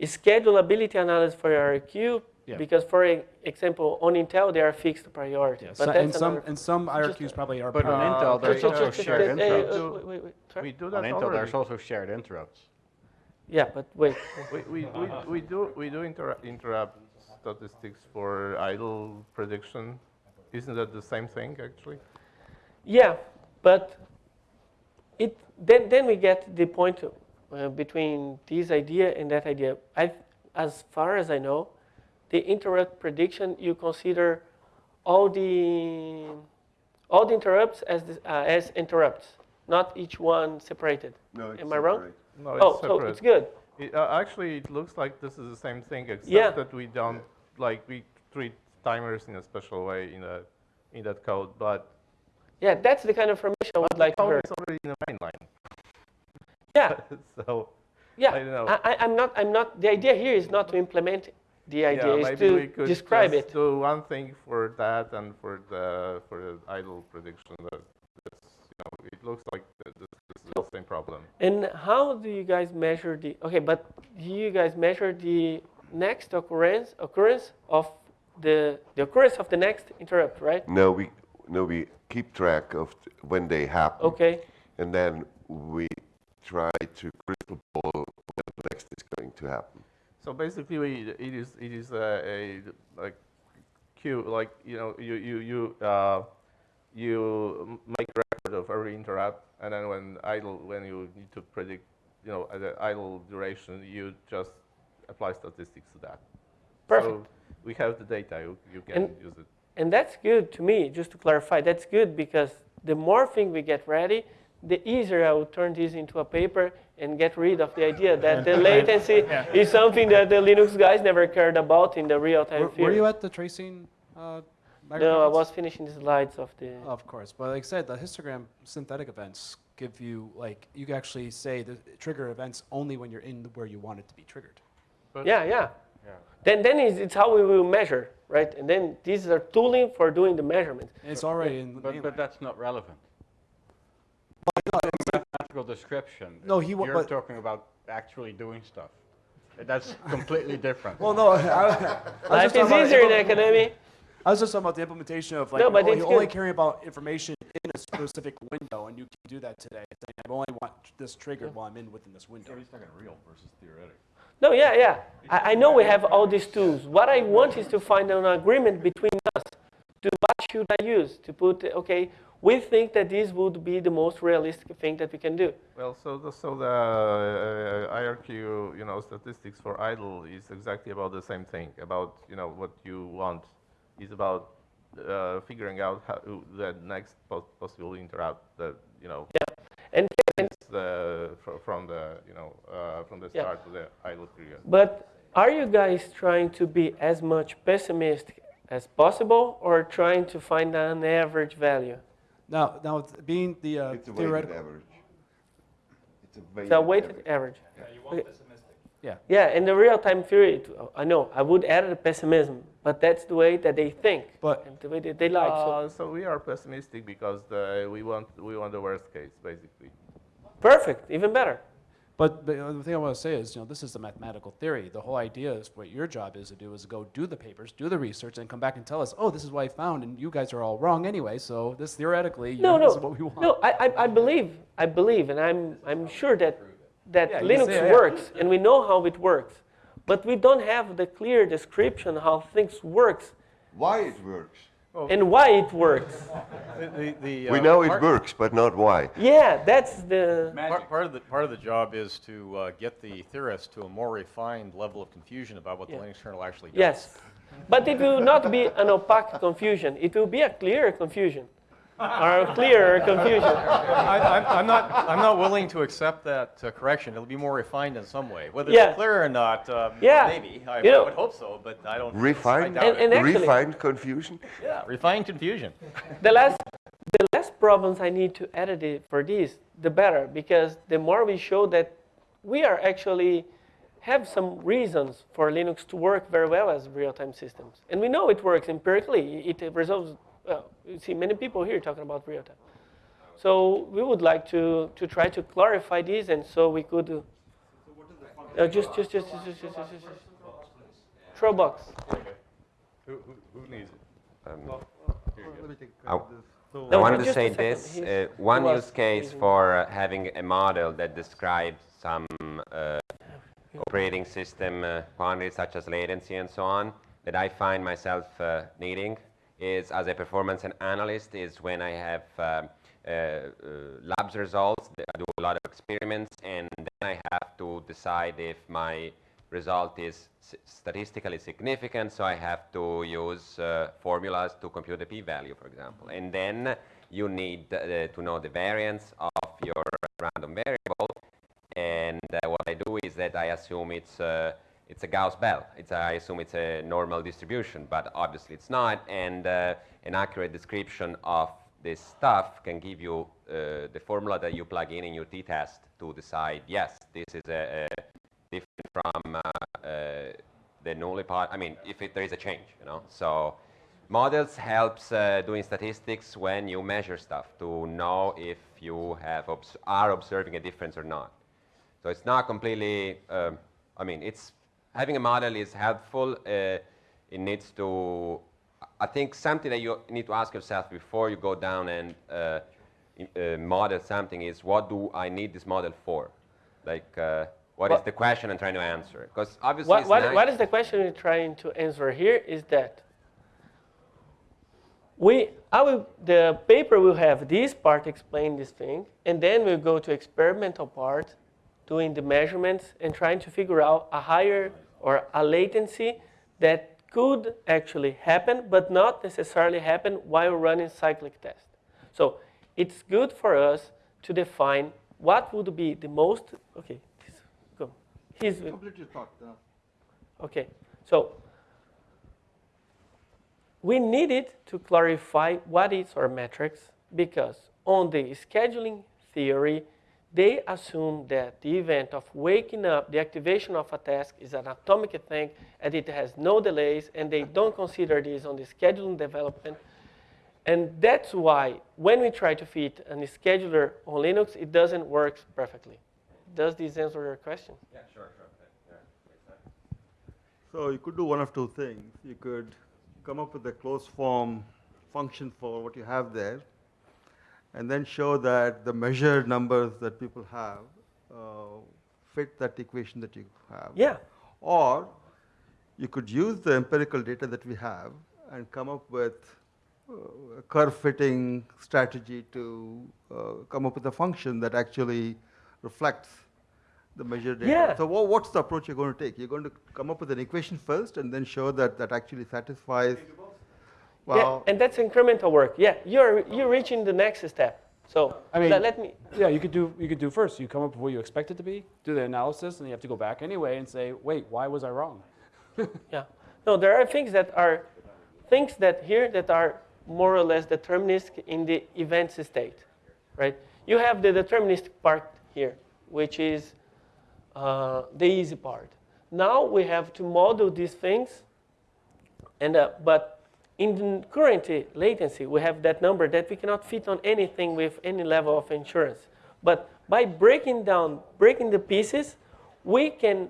S3: schedulability analysis for your IRQ
S6: Yeah.
S3: because, for e- example, on Intel they are fixed priority.
S6: Yeah,
S3: but
S6: so- and some
S3: another-
S6: and some
S3: just-
S6: IRQs probably are.
S1: But on
S6: per-
S1: Intel, there's also
S3: just-
S1: shared
S3: just-
S1: interrupts.
S3: uh, wait, wait, wait.
S13: We do
S1: On Intel,
S13: already.
S1: there's also shared interrupts.
S3: Yeah, but wait.
S13: we, we, we, we do we do inter interrupt statistics for idle prediction. Isn't that the same thing actually?
S3: Yeah, but it then then we get the point uh, between this idea and that idea. I, as far as I know, the interrupt prediction you consider all the all the interrupts as the, uh, as interrupts, not each one separated.
S2: No, it's
S3: Am I wrong?
S13: No, it's
S3: oh,
S13: separate.
S3: so it's good.
S13: It, uh, actually, it looks like this is the same thing, except
S3: Yeah.
S13: that we don't like we treat timers in a special way in a in that code, but
S3: Yeah, that's the kind of information I would like to hear.
S13: is already in the main line.
S3: Yeah. [LAUGHS]
S13: so
S3: Yeah,
S13: I don't know.
S3: I, am not. I'm not. The idea here is not to implement the idea.
S13: yeah,
S3: is
S13: maybe we
S3: to
S13: could
S3: describe
S13: just
S3: it.
S13: do one thing for that and for the for the idle prediction. That you know, it looks like this, this is the same problem.
S3: And how do you guys measure the? Okay, but do you guys measure the next occurrence occurrence of the the occurrence of the next interrupt, right?
S2: No, we no we keep track of t- when they happen.
S3: Okay.
S2: And then we try to crystal ball when the next is going to happen.
S13: So basically, we, it is it is a, a like queue like you know you you you uh, you make record of every interrupt, and then when idle when you need to predict you know the idle duration, you just apply statistics to that.
S3: Perfect.
S13: So we have the data. You you can
S3: And-
S13: use it.
S3: And that's good to me. Just to clarify, that's good because the more thing we get ready, the easier I will turn this into a paper and get rid of the idea that the [LAUGHS] latency is something that the Linux guys never cared about in the real-time
S6: Were, were you at the tracing? Uh,
S3: No, I was finishing the slides of the.
S6: Of course, but like I said, the histogram synthetic events give you like you can actually say the trigger events only when you're in where you want it to be triggered.
S3: yeah, yeah. Then, then it's, it's how we will measure, right? And then these are tooling for doing the measurements.
S6: It's already in the
S1: But, but that's not relevant. Mathematical description.
S6: No, he wa-
S1: You're
S6: but-
S1: talking about actually doing stuff. That's completely different.
S6: Well, no, I, I was just
S3: Life
S6: talking
S3: is easier in
S6: implement-
S3: academy.
S6: I was just talking about the implementation of like
S3: No, but oh,
S6: only,
S3: it's
S6: only caring about information in a specific window, and you can do that today. I only want this triggered while I'm in within this window.
S5: He's talking real versus theoretic.
S3: No, yeah, yeah. I, I know we have all these tools. What I want is to find an agreement between us. To what should I use to put? Okay, we think that this would be the most realistic thing that we can do.
S13: Well, so the, so the uh, IRQ, you know, statistics for idle is exactly about the same thing. About you know what you want is about uh, figuring out how the next possible interrupt you know.
S3: Yeah, and, and
S13: the from the you know uh, from the
S3: Yeah.
S13: start to the idle period.
S3: But are you guys trying to be as much pessimistic as possible, or trying to find an average value?
S6: Now, now being the uh,
S2: It's a
S6: theoretical
S2: average. It's a
S3: It's a
S2: weighted
S3: weighted average.
S6: Yeah, you want
S3: Okay.
S6: Yeah.
S3: Yeah, in the real-time theory, it- I know I would add the pessimism, but that's the way that they think
S6: But-
S3: and the way that they like. so
S13: Uh, so we are pessimistic because the, we want we want the worst case basically.
S3: perfect, even better.
S6: But, but uh, the thing I want to say is, you know, this is the mathematical theory. The whole idea is what your job is to do is go do the papers, do the research, and come back and tell us, oh, this is what I found, and you guys are all wrong anyway. So this theoretically, you
S3: No,
S6: know,
S3: no,
S6: this is what we want.
S3: no. I, I, I believe, I believe, and I'm, I'm sure that that
S6: Yeah,
S3: Linux
S6: say, yeah.
S3: works, and we know how it works, but we don't have the clear description how things works.
S2: Why it works.
S3: and why it works. [LAUGHS]
S11: The, the, the,
S2: we
S11: uh,
S2: know it works, but not why.
S3: Yeah, that's the
S11: Part, part of the part of the job is to uh, get the theorists to a more refined level of confusion about what
S3: Yeah.
S11: the Linux kernel actually does.
S3: Yes, but it will not be an opaque confusion. It will be a clear confusion, or a clearer confusion.
S11: I, I'm, I'm not. I'm not willing to accept that uh, correction. It'll be more refined in some way. Whether
S3: Yeah.
S11: it's clear or not, uh,
S3: Yeah.
S11: maybe. I,
S3: You know-
S11: I would hope so, but I don't. I
S2: Refined,
S11: doubt
S3: And- and actually-
S2: refined confusion.
S11: yeah, refined confusion.
S3: The less, the less problems I need to edit it for this, the better, because the more we show that we are actually have some reasons for Linux to work very well as real-time systems. And we know it works empirically. It resolves, well, you see many people here talking about real-time. So we would like to, to try to clarify this and so we could, uh, uh, just, just, just, just, just, just, just, just, Trollbox.
S5: Who, who, who needs it?
S18: Um,
S5: Here you go.
S18: I, I wanted to say this. Uh, one use case for uh, having a model that describes some uh, operating system uh, quantities such as latency and so on that I find myself uh, needing is as a performance an- analyst is when I have um, uh, uh, labs results, I do a lot of experiments and then I have to decide if my result is statistically significant, so I have to use uh, formulas to compute the p-value, for example. And then you need uh, to know the variance of your random variable. And uh, what I do is that I assume it's uh, it's a Gauss bell. It's a, I assume it's a normal distribution, but obviously it's not. And uh, an accurate description of this stuff can give you uh, the formula that you plug in in your t-test to decide, yes, this is a, a different from uh, uh, the null part. I mean, if it, there is a change, you know. So models helps uh, doing statistics when you measure stuff to know if you have obs- are observing a difference or not. So it's not completely. Um, I mean, it's having a model is helpful. Uh, it needs to. I think something that you need to ask yourself before you go down and uh, uh, model something is what do I need this model for? Like, uh, what is
S3: What-
S18: the question I'm trying to answer? Because obviously,
S3: What, what,
S18: nice.
S3: what is the question you're trying to answer here is that we, I will, the paper will have this part explain this thing, and then we'll go to experimental part, doing the measurements and trying to figure out a higher or a latency that could actually happen, but not necessarily happen while running cyclic test. So it's good for us to define what would be the most, okay, go. He's,
S19: Complete your thought. uh,
S3: Okay, so we needed to clarify what is our metrics because on the scheduling theory, they assume that the event of waking up, the activation of a task is an atomic thing and it has no delays and they don't consider this on the scheduling development. And that's why when we try to fit a scheduler on Linux, it doesn't work perfectly. Does this answer your question?
S18: Yeah, sure, sure.
S19: So you could do one of two things. You could come up with a closed form function for what you have there, and then show that the measured numbers that people have uh, fit that equation that you have.
S3: Yeah.
S19: Or you could use the empirical data that we have and come up with uh, a curve fitting strategy to uh, come up with a function that actually reflects the measured data.
S3: Yeah.
S19: So wha- what's the approach you're going to take? You're going to come up with an equation first and then show that that actually satisfies. Well,
S3: yeah, and that's incremental work. Yeah, you're you're reaching the next step. So
S6: I mean,
S3: let, let me.
S6: Yeah, you could do you could do first. You come up with what you expect it to be, do the analysis, and you have to go back anyway and say, wait, why was I wrong? [LAUGHS]
S3: Yeah. No, there are things that are things that here that are more or less deterministic in the events state, right? You have the deterministic part here, which is uh, the easy part. Now we have to model these things, and uh, but in current uh, latency, we have that number that we cannot fit on anything with any level of insurance. But by breaking down, breaking the pieces, we can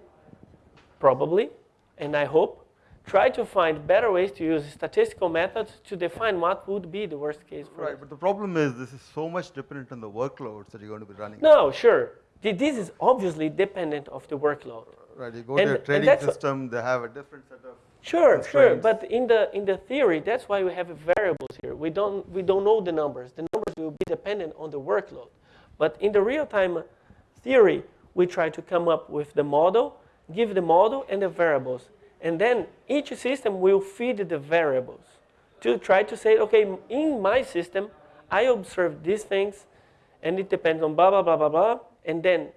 S3: probably, and I hope, try to find better ways to use statistical methods to define what would be the worst case for
S19: right, but the problem is this is so much dependent on the workloads that you're going to be running.
S3: No, sure. This is obviously dependent of the workload.
S19: Right, you go
S3: And-
S19: to a trading system, they have a different set of
S3: Sure, sure. But in the in the theory, that's why we have variables here. We don't we don't know the numbers. The numbers will be dependent on the workload. But in the real-time theory, we try to come up with the model, give the model and the variables, and then each system will feed the variables to try to say, okay, in my system, I observe these things, and it depends on blah blah blah blah blah, and then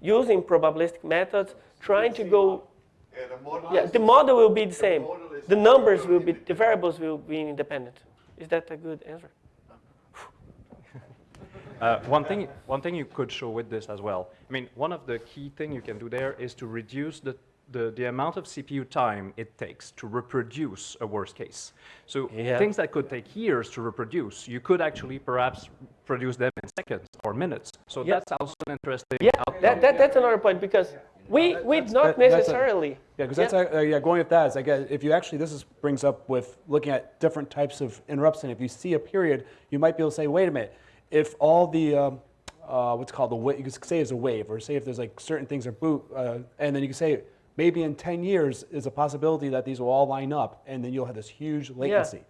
S3: using probabilistic methods, trying to go yeah, the model will be the same. The numbers will be, the variables will be independent. Is that a good answer? [LAUGHS]
S17: Uh, one thing, one thing you could show with this as well. I mean, one of the key thing you can do there is to reduce the, the, the amount of CPU time it takes to reproduce a worst case. So
S3: Yeah.
S17: things that could take years to reproduce, you could actually perhaps produce them in seconds or minutes. So
S3: Yeah.
S17: that's also an interesting
S3: Yeah,
S17: outcome.
S3: that, that, that's another point because we, we not
S6: That- that's a-
S3: necessarily.
S6: Yeah, because that's, uh, yeah, going with that, is I guess, if you actually, this is, brings up with looking at different types of interrupts, and if you see a period, you might be able to say, wait a minute, if all the, um, uh, what's called the, wa- you could say it's a wave, or say if there's like certain things are boot, uh, and then you can say, maybe in 10 years, is a possibility that these will all line up, and then you'll have this huge latency.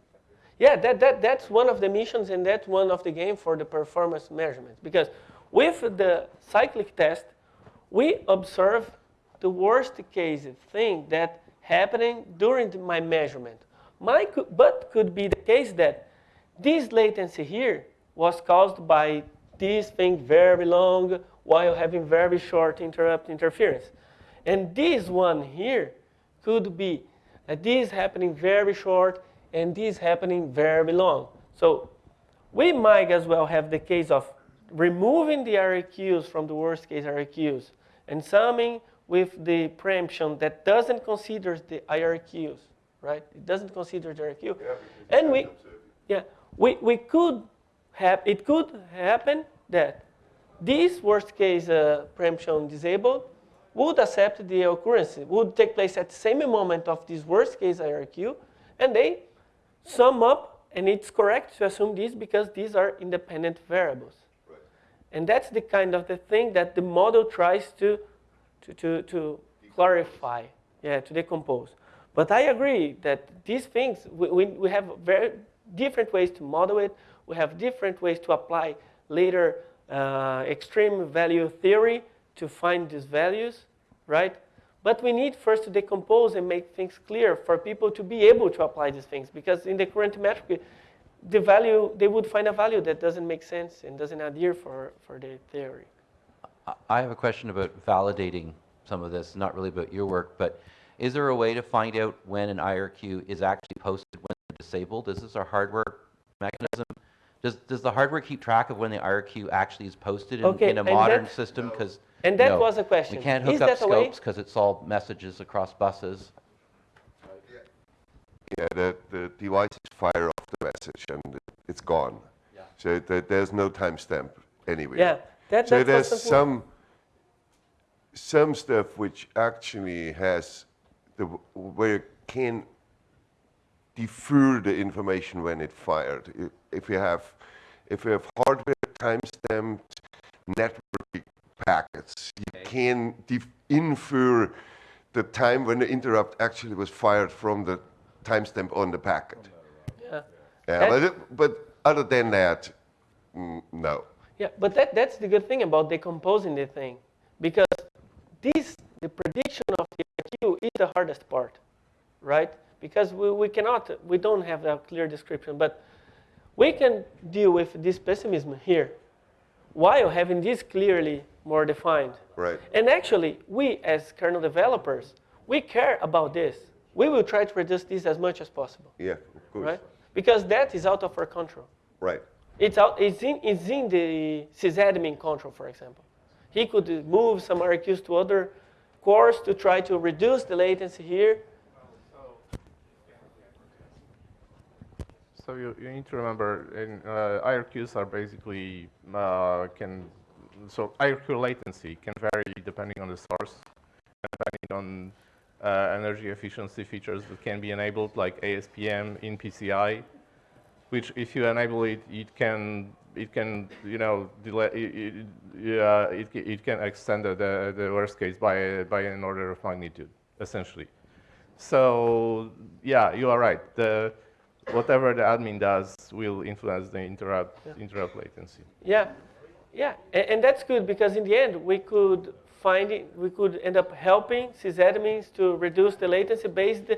S3: Yeah, that, that, that's one of the missions and that's one of the game for the performance measurements. Because with the cyclic test, we observe the worst case thing that happening during my measurement. My, but could be the case that this latency here was caused by this thing very long while having very short interrupt interference. And this one here could be uh, this happening very short and this happening very long. So we might as well have the case of removing the IRQs from the worst case IRQs and summing with the preemption that doesn't consider the IRQs, right? It doesn't consider the IRQ. and we, yeah, we, we could have, it could happen that this worst case uh, preemption disabled would accept the occurrence, would take place at the same moment of this worst case IRQ, and they sum up, and it's correct to assume this because these are independent variables. And that's the kind of the thing that the model tries to, to, to, to clarify, yeah, to decompose. But I agree that these things, we, we, we have very different ways to model it. We have different ways to apply later uh, extreme value theory to find these values, right? But we need first to decompose and make things clear for people to be able to apply these things. Because in the current metric, the value, they would find a value that doesn't make sense and doesn't adhere for, for the theory.
S14: I- I have a question about validating some of this, not really about your work, but is there a way to find out when an IRQ is actually posted when disabled? Is this a hardware mechanism? Does, does the hardware keep track of when the IRQ actually is posted in,
S3: Okay,
S14: in a modern
S3: that-
S14: system? Because
S3: And that was a question.
S14: We can't
S3: Is
S14: hook up
S3: that a way?
S14: scopes because it's all messages across buses.
S2: Yeah, the, the devices fire off the message and it's gone. So there, there's no timestamp anywhere.
S3: Yeah, that-
S2: so there's some some stuff which actually has the where you can defer the information when it fired. If you have if you have hardware timestamped network packets, you can def- infer the time when the interrupt actually was fired from the timestamp on the packet.
S3: Yeah.
S2: But, it- but other than that, mm, no.
S3: Yeah, but that, that's the good thing about decomposing the thing. Because this, the prediction of the IRQ is the hardest part, right? Because we, we cannot, we don't have a clear description, but we can deal with this pessimism here while having this clearly more defined.
S2: Right.
S3: And actually, we as kernel developers, we care about this. We will try to reduce this as much as possible,
S2: Yeah, of course.
S3: right? Because that is out of our control.
S2: Right.
S3: It's, out, it's, in, it's in the sysadmin control, for example. He could move some IRQs to other cores to try to reduce the latency here.
S13: So you, you need to remember, in, uh, IRQs are basically uh, can so IRQ latency can vary depending on the source, depending on Uh, energy efficiency features that can be enabled, like ASPM in PCI, which if you enable it, it can it can you know delay it, it, yeah, it, it can extend the, the, the worst case by by an order of magnitude essentially. so yeah, you are right. The, whatever the admin does will influence the interrupt,
S3: Yeah.
S13: interrupt latency.
S3: Yeah, yeah, and, and that's good because in the end we could find it, we could end up helping sysadmins to reduce the latency based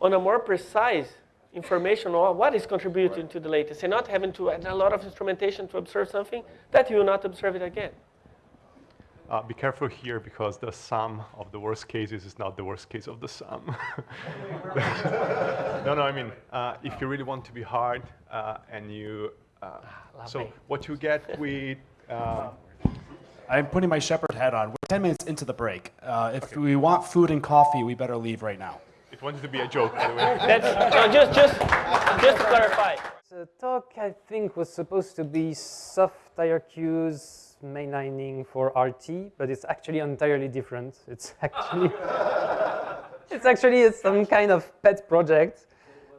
S3: on a more precise information on what is contributing to the latency, not having to add a lot of instrumentation to observe something that you will not observe it again.
S20: Uh, be careful here because the sum of the worst cases is not the worst case of the sum. [LAUGHS] no, no, I mean, uh, if you really want to be hard uh, and you, uh, so what you get with, uh,
S6: I'm putting my shepherd hat on. We're 10 minutes into the break. Uh, if we want food and coffee, we better leave right now.
S20: it wanted to be a joke, by the way. [LAUGHS]
S3: That's, no, just, just, just to clarify.
S21: The talk, I think, was supposed to be soft IRQs mainlining for RT, but it's actually entirely different. It's [LAUGHS] actually, it's actually some kind of pet project.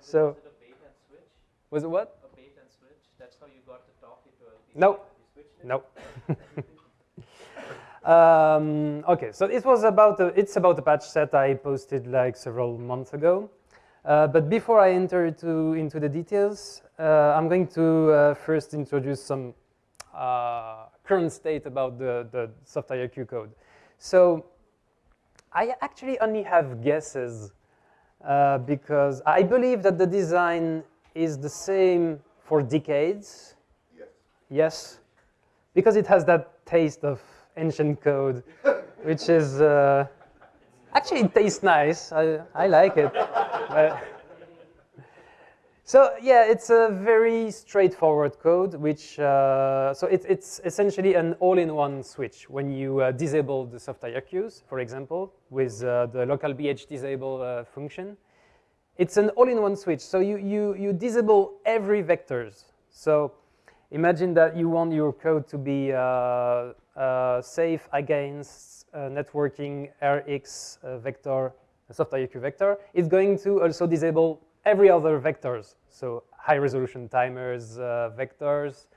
S21: So, was it what?
S22: A bait and switch. That's how you got the talkie to a
S21: No, no. [LAUGHS] um, okay, so it was about a, it's about a patch set I posted like several months ago. Uh, but before I enter to, into the details, uh, I'm going to uh, first introduce some uh, current state about the, the soft IRQ code. So I actually only have guesses uh, because I believe that the design is the same for decades. Yes. Yes, because it has that taste of ancient code, which is uh, actually it tastes nice. I, I like it. But- so yeah, it's a very straightforward code, which uh, so it, it's essentially an all-in-one switch. When you uh, disable the soft IRQs, for example, with uh, the local BH disable uh, function, it's an all-in-one switch. So you, you, you disable every vectors. So imagine that you want your code to be uh, safe against uh, networking RX uh, vector, soft IRQ vector. It's going to also disable every other vectors. So high resolution timers, uh, vectors,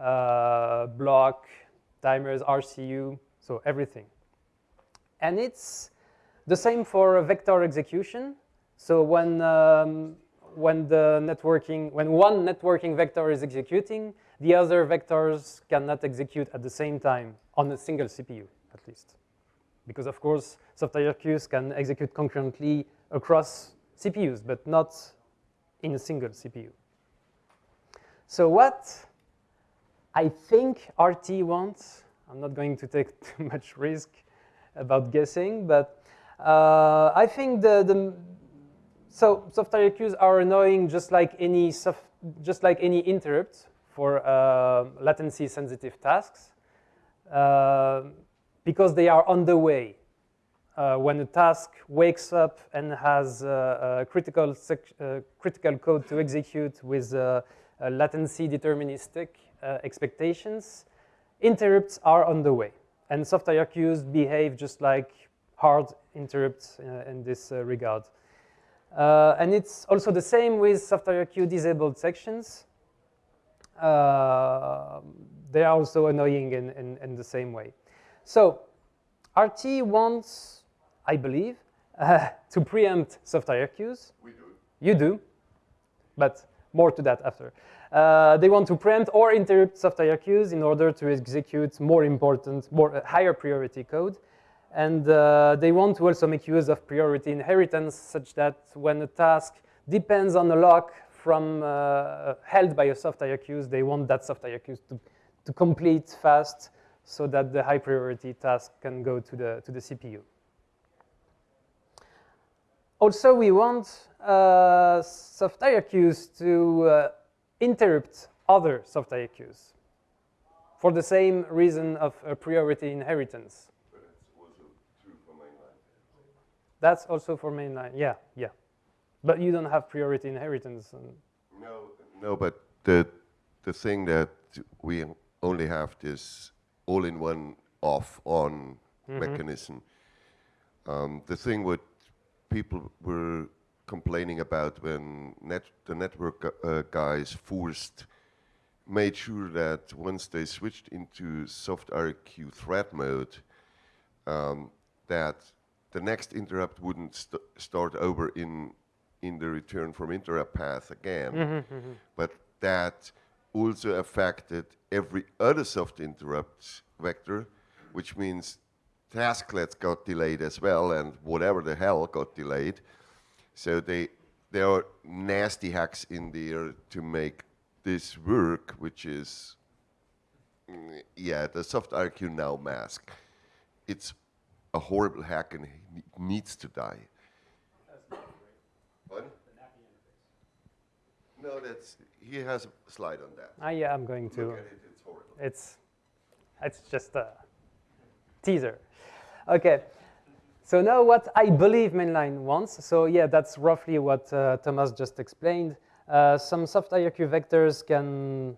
S21: uh, block, timers, RCU, so everything. And it's the same for vector execution. So when, um, when the networking, when one networking vector is executing, the other vectors cannot execute at the same time on a single CPU, at least. Because of course, soft IRQs can execute concurrently across CPUs, but not in a single CPU. So what I think RT wants, I'm not going to take [LAUGHS] too much risk about guessing, but uh, I think the, the so soft IRQs are annoying just like any soft, just like any interrupt for uh, latency sensitive tasks uh, because they are on the way. Uh, when a task wakes up and has uh, critical, uh, critical code to execute with uh, latency deterministic uh, expectations, interrupts are on the way. And soft IRQs behave just like hard interrupts in this regard. and it's also the same with soft IRQ disabled sections. They are also annoying in, in, in the same way. So RT wants, I believe, uh, [LAUGHS] to preempt soft IRQs.
S2: We do.
S21: You do, but more to that after. Uh, they want to preempt or interrupt soft IRQs in order to execute more important, more uh, higher priority code. And uh, they want to also make use of priority inheritance such that when a task depends on a lock from uh, held by a soft IRQs, they want that soft IRQs to, to complete fast so that the high priority task can go to the, to the CPU. Also, we want uh, soft IRQs to uh, interrupt other soft IRQs for the same reason of uh, priority inheritance. That's also for mainline, yeah, yeah. But you don't have priority inheritance.
S2: No, no, but the, the thing that we only have this all-in-one off-on
S21: Mhm.
S2: mechanism. Um, the thing what people were complaining about when net, the network uh, guys forced made sure that once they switched into soft IRQ thread mode, um, that the next interrupt wouldn't st start over in in the return from interrupt path again,
S21: Mhm, mhm.
S2: but that also affected every other soft interrupt vector, which means tasklets got delayed as well, and whatever the hell got delayed. So they there are nasty hacks in there to make this work, which is mm, yeah, the soft IRQ now mask. It's a horrible hack and it needs to die. No, that's he has a slide on that.
S21: Ah, yeah, I'm going to.
S2: Look at it, it's horrible.
S21: It's, it's just a teaser. Okay. So now what I believe mainline wants. So yeah, that's roughly what uh, Thomas just explained. Uh, some soft IRQ vectors can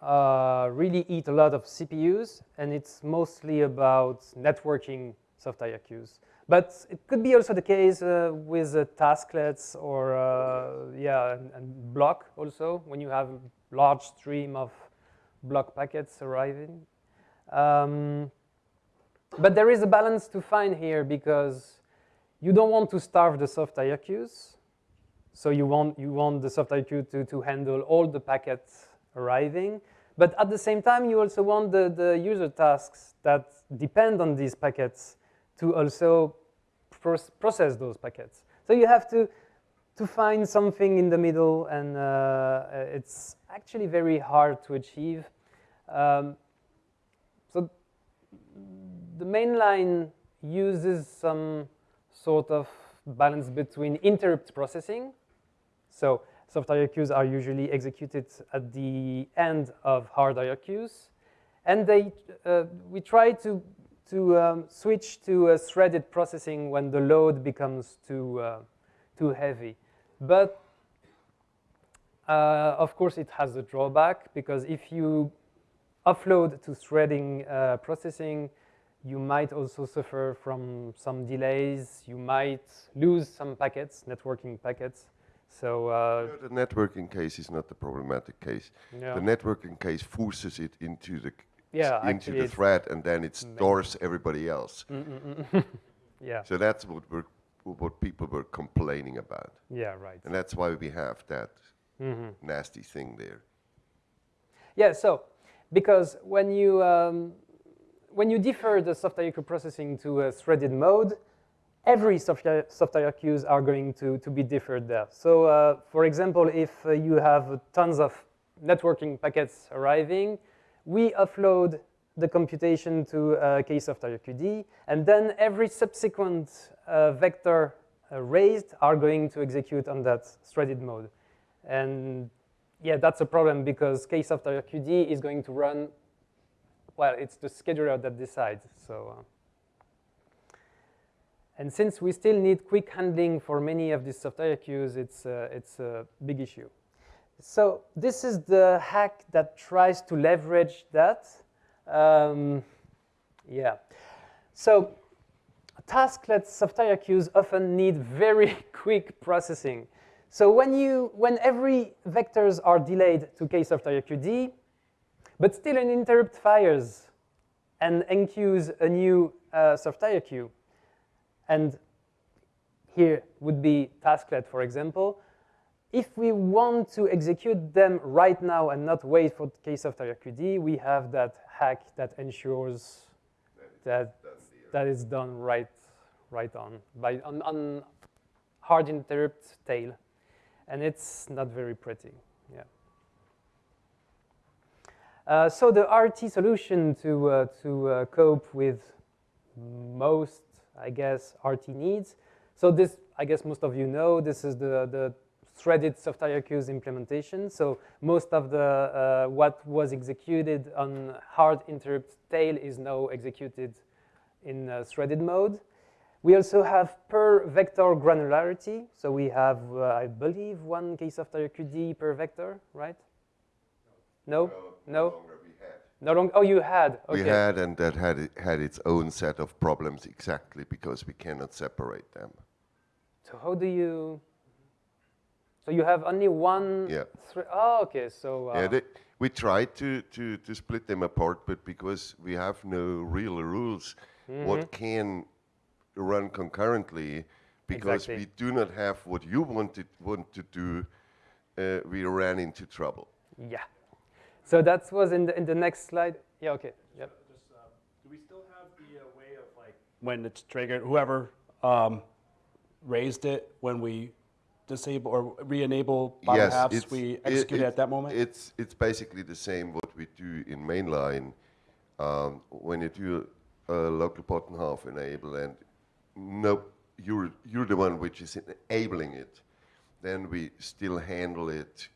S21: uh, really eat a lot of CPUs, and it's mostly about networking soft IRQs. But it could be also the case uh, with uh, tasklets or uh, yeah, and, and block also when you have a large stream of block packets arriving. Um, but there is a balance to find here because you don't want to starve the soft IRQs. So you want, you want the soft IRQ to, to handle all the packets arriving. But at the same time, you also want the, the user tasks that depend on these packets to also process those packets. So you have to, to find something in the middle, and uh, it's actually very hard to achieve. Um, so the main line uses some sort of balance between interrupt processing. So soft IRQs are usually executed at the end of hard IRQs. And they, uh, we try to, to um, switch to a threaded processing when the load becomes too, uh, too heavy. But uh, of course, it has a drawback because if you offload to threading uh, processing, you might also suffer from some delays. You might lose some packets, networking packets. So uh,
S2: no, the networking case is not the problematic case.
S21: Yeah.
S2: The networking case forces it into the
S21: yeah,
S2: into the thread, and then it stores everybody else.
S21: Mm -mm -mm. [LAUGHS] yeah.
S2: So that's what we're, what people were complaining about.
S21: Yeah, right.
S2: And that's why we have that
S21: -hmm.
S2: nasty thing there.
S21: Yeah. So because when you um, when you defer the soft IRQ processing to a threaded mode, every soft, soft IRQs are going to, to be deferred there. So uh, for example, if uh, you have tons of networking packets arriving, we offload the computation to uh, KSoft IRQD, and then every subsequent uh, vector uh, raised are going to execute on that threaded mode. And yeah, that's a problem because KSoft IRQD is going to run well, it's the scheduler that decides. So, uh, and since we still need quick handling for many of these soft IRQs, it's uh, it's a big issue. So this is the hack that tries to leverage that. Um, yeah. So tasklets soft queues often need very [LAUGHS] quick processing. So when you when every vectors are delayed to KSoft IRQD, but still an interrupt fires and enqueues a new uh, soft IRQ. And here would be tasklet, for example. If we want to execute them right now and not wait for KSoft IRQD, we have that hack that ensures that that is done right, right on, by, on, on hard interrupt tail. And it's not very pretty, yeah. Uh, so the RT solution to, uh, to uh, cope with most, I guess, RT needs. So this, I guess most of you know, this is the, the threaded soft IRQs implementation. So most of the, uh, what was executed on hard interrupt tail is now executed in uh, threaded mode. We also have per vector granularity. So we have, uh, I believe, one KSoft IRQD per vector, right? No? No? No longer. Oh, you had. Okay.
S2: We had, and that had it, had its own set of problems exactly because we cannot separate them.
S21: So how do you? So you have only one.
S2: Yeah.
S21: oh, okay. So. Uh,
S2: yeah, they, we tried to, to to split them apart, but because we have no real rules,
S21: Mm-hmm.
S2: what can run concurrently because
S21: Exactly.
S2: we do not have what you wanted want to do. Uh, we ran into trouble.
S21: Yeah. So that was in the, in the next slide. Yeah, okay. Yep.
S6: Do we still have the uh, way of like when it's triggered, whoever um, raised it when we disable or re-enable bottom halves, we execute it,
S2: it-
S6: at that moment?
S2: It's, it's basically the same what we do in mainline. Um, when you do a local bottom half enable and no, you're, you're the one which is enabling it, then we still handle it.